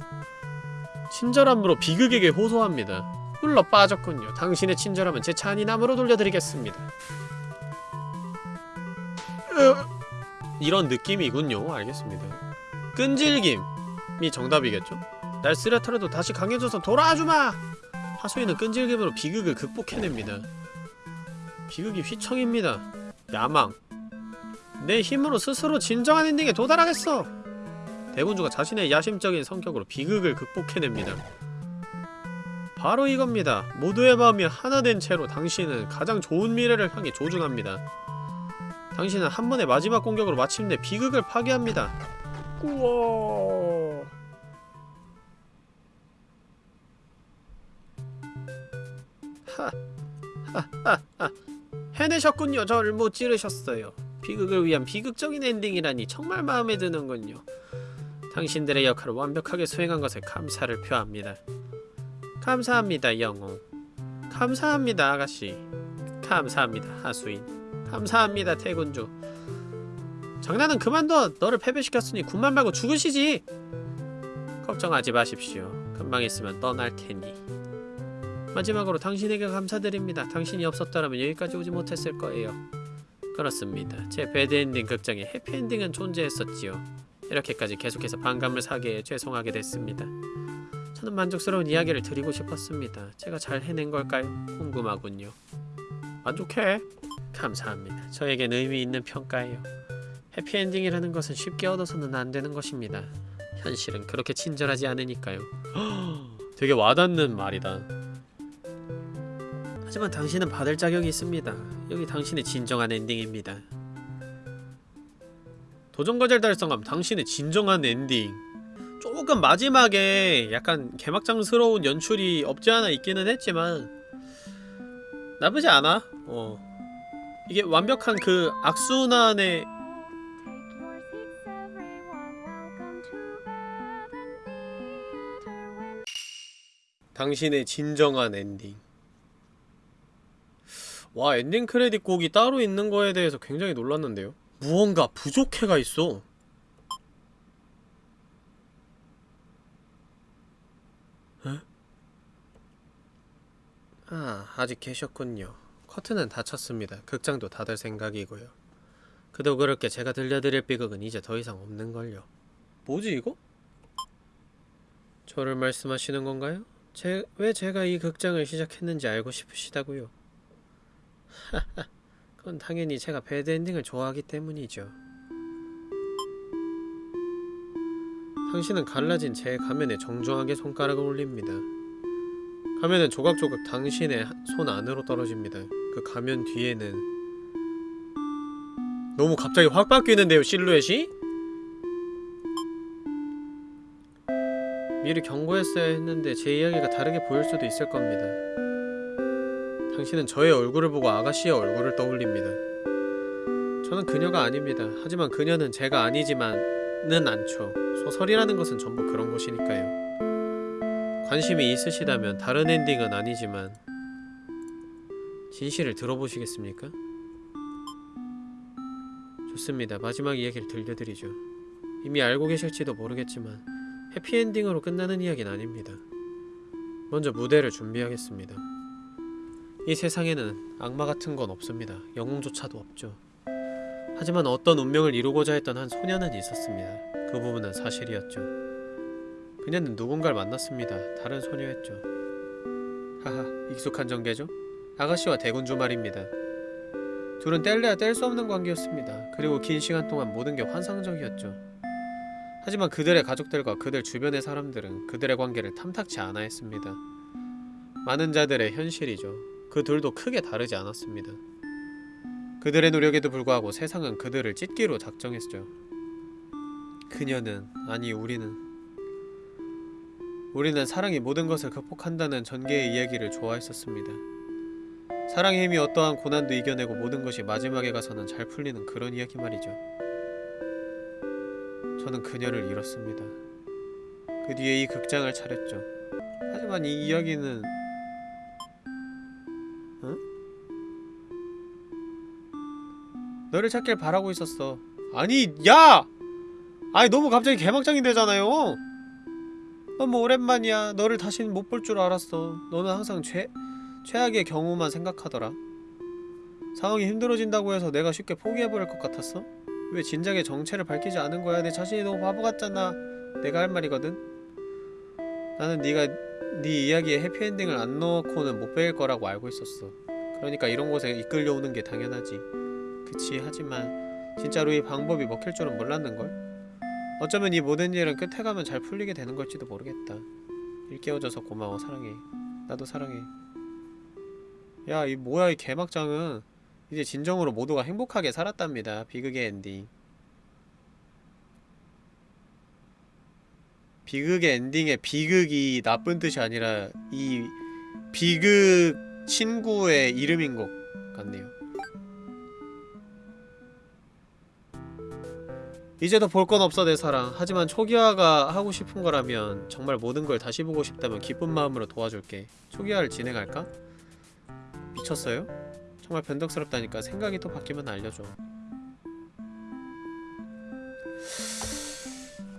친절함으로 비극에게 호소합니다. 흘러 빠졌군요. 당신의 친절함은 제차 안이 남으로 돌려드리겠습니다. 으, 이런 느낌이군요. 알겠습니다. 끈질김 이 정답이겠죠? 날 쓰레터라도 다시 강해져서 돌아와주마! 하소이는 끈질김으로 비극을 극복해냅니다 비극이 휘청입니다 야망 내 힘으로 스스로 진정한 엔딩에 도달하겠어! 대군주가 자신의 야심적인 성격으로 비극을 극복해냅니다. 바로 이겁니다. 모두의 마음이 하나 된 채로 당신은 가장 좋은 미래를 향해 조준합니다. 당신은 한 번의 마지막 공격으로 마침내 비극을 파괴합니다. 우와. 하하하 해내셨군요. 저를 못 찌르셨어요. 비극을 위한 비극적인 엔딩이라니 정말 마음에 드는군요. 당신들의 역할을 완벽하게 수행한 것에 감사를 표합니다. 감사합니다, 영웅. 감사합니다, 아가씨. 감사합니다, 하수인. 감사합니다, 태군주. 장난은 그만둬. 너를 패배시켰으니 군만 말고 죽으시지. 걱정하지 마십시오. 금방 있으면 떠날 테니. 마지막으로 당신에게 감사드립니다. 당신이 없었더라면 여기까지 오지 못했을 거예요. 그렇습니다. 제 배드엔딩 극장에 해피엔딩은 존재했었지요. 이렇게까지 계속해서 반감을 사게 해 죄송하게 됐습니다. 저는 만족스러운 이야기를 드리고 싶었습니다. 제가 잘 해낸 걸까요? 궁금하군요. 만족해. 감사합니다. 저에겐 의미 있는 평가예요. 해피엔딩이라는 것은 쉽게 얻어서는 안 되는 것입니다. 현실은 그렇게 친절하지 않으니까요. 되게 와닿는 말이다. 하지만 당신은 받을 자격이 있습니다. 여기 당신의 진정한 엔딩입니다. 도전과제를 달성함 당신의 진정한 엔딩. 조금 마지막에 약간 개막장스러운 연출이 없지 않아 있기는 했지만 나쁘지 않아. 어. 이게 완벽한 그 악순환의 당신의 진정한 엔딩. 와 엔딩 크레딧 곡이 따로 있는 거에 대해서 굉장히 놀랐는데요. 무언가 부족해가 있어. 에? 아 아직 계셨군요. 커튼은 닫혔습니다. 극장도 닫을 생각이고요. 그도 그렇게 제가 들려드릴 비극은 이제 더 이상 없는걸요. 뭐지 이거? 저를 말씀하시는 건가요? 제, 왜 제가 이 극장을 시작했는지 알고 싶으시다고요? 그건 당연히 제가 배드엔딩을 좋아하기 때문이죠. 당신은 갈라진 제 가면에 정중하게 손가락을 올립니다. 가면은 조각조각 당신의 손 안으로 떨어집니다. 그 가면 뒤에는 너무 갑자기 확 바뀌는데요, 실루엣이? 미리 경고했어야 했는데 제 이야기가 다르게 보일 수도 있을 겁니다. 당신은 저의 얼굴을 보고 아가씨의 얼굴을 떠올립니다. 저는 그녀가 아닙니다. 하지만 그녀는 제가 아니지만은 않죠. 소설이라는 것은 전부 그런 것이니까요. 관심이 있으시다면 다른 엔딩은 아니지만 진실을 들어보시겠습니까? 좋습니다. 마지막 이야기를 들려드리죠. 이미 알고 계실지도 모르겠지만 해피엔딩으로 끝나는 이야기는 아닙니다. 먼저 무대를 준비하겠습니다. 이 세상에는 악마 같은 건 없습니다. 영웅조차도 없죠. 하지만 어떤 운명을 이루고자 했던 한 소녀는 있었습니다. 그 부분은 사실이었죠. 그녀는 누군가를 만났습니다. 다른 소녀였죠. 하하, 익숙한 전개죠? 아가씨와 대군주 말입니다. 둘은 뗄래야 뗄 수 없는 관계였습니다. 그리고 긴 시간 동안 모든 게 환상적이었죠. 하지만 그들의 가족들과 그들 주변의 사람들은 그들의 관계를 탐탁치 않아 했습니다. 많은 자들의 현실이죠. 그 둘도 크게 다르지 않았습니다. 그들의 노력에도 불구하고 세상은 그들을 찢기로 작정했죠. 그녀는, 아니 우리는 우리는 사랑이 모든 것을 극복한다는 전개의 이야기를 좋아했었습니다. 사랑의 힘이 어떠한 고난도 이겨내고 모든 것이 마지막에 가서는 잘 풀리는 그런 이야기 말이죠. 저는 그녀를 잃었습니다. 그 뒤에 이 극장을 차렸죠. 하지만 이 이야기는 응? 너를 찾길 바라고 있었어. 아니, 야! 아니 너무 갑자기 개막장이 되잖아요. 너무 오랜만이야. 너를 다시는 못 볼 줄 알았어. 너는 항상 최 최악의 경우만 생각하더라. 상황이 힘들어진다고 해서 내가 쉽게 포기해버릴 것 같았어? 왜 진작에 정체를 밝히지 않은 거야? 내 자신이 너무 바보 같잖아. 내가 할 말이거든. 나는 네가 네 이야기에 해피엔딩을 안 넣고는 못 배일 거라고 알고 있었어. 그러니까 이런 곳에 이끌려오는 게 당연하지. 그치 하지만 진짜로 이 방법이 먹힐 줄은 몰랐는걸? 어쩌면 이 모든 일은 끝에 가면 잘 풀리게 되는 걸지도 모르겠다. 일깨워줘서 고마워 사랑해. 나도 사랑해. 야 이 뭐야 이 개막장은 이제 진정으로 모두가 행복하게 살았답니다. 비극의 엔딩. 비극의 엔딩에 비극이 나쁜 뜻이 아니라 이 비극 친구의 이름인 것 같네요. 이제 더 볼 건 없어 내 사랑. 하지만 초기화가 하고 싶은 거라면 정말 모든 걸 다시 보고 싶다면 기쁜 마음으로 도와줄게. 초기화를 진행할까? 미쳤어요? 정말 변덕스럽다니까 생각이 또 바뀌면 알려줘.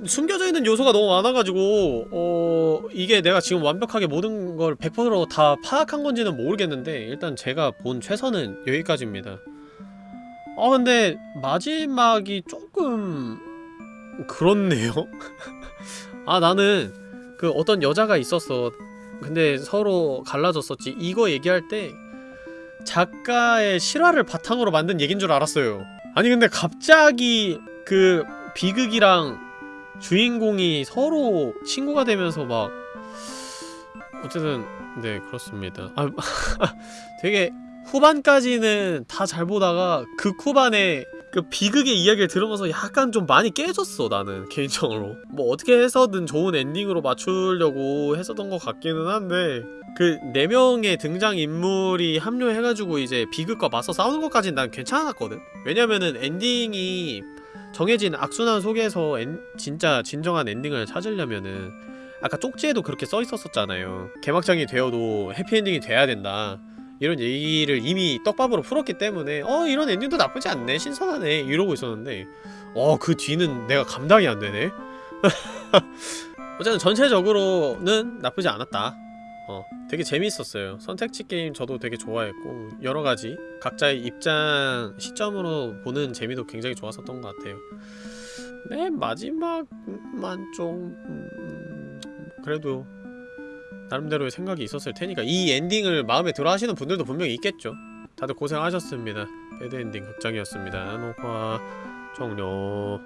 숨겨져 있는 요소가 너무 많아가지고 어 이게 내가 지금 완벽하게 모든 걸 100%로 다 파악한 건지는 모르겠는데 일단 제가 본 최선은 여기까지입니다. 아 근데 마지막이 조금 그렇네요. 아 나는 그 어떤 여자가 있었어. 근데 서로 갈라졌었지. 이거 얘기할 때 작가의 실화를 바탕으로 만든 얘긴 줄 알았어요. 아니 근데 갑자기 그 비극이랑 주인공이 서로 친구가 되면서 막 어쨌든 네 그렇습니다. 아 되게 후반까지는 다 잘 보다가 극 후반에 그 비극의 이야기를 들으면서 약간 좀 많이 깨졌어 나는 개인적으로. 뭐 어떻게 해서든 좋은 엔딩으로 맞추려고 했었던 것 같기는 한데 그 네 명의 등장 인물이 합류해가지고 이제 비극과 맞서 싸우는 것까지는 난 괜찮았거든? 왜냐면은 엔딩이 정해진 악순환 속에서 엔, 진짜 진정한 엔딩을 찾으려면은 아까 쪽지에도 그렇게 써 있었었잖아요. 개막장이 되어도 해피엔딩이 돼야 된다 이런 얘기를 이미 떡밥으로 풀었기 때문에 어 이런 엔딩도 나쁘지 않네 신선하네 이러고 있었는데 어 그 뒤는 내가 감당이 안 되네. 어쨌든 전체적으로는 나쁘지 않았다. 어 되게 재밌었어요. 선택지 게임 저도 되게 좋아했고 여러가지 각자의 입장 시점으로 보는 재미도 굉장히 좋았었던 것 같아요. 맨 마지막만 좀 음, 그래도 나름대로의 생각이 있었을 테니까 이 엔딩을 마음에 들어 하시는 분들도 분명히 있겠죠. 다들 고생하셨습니다. 배드엔딩 극장이었습니다. 녹화 종료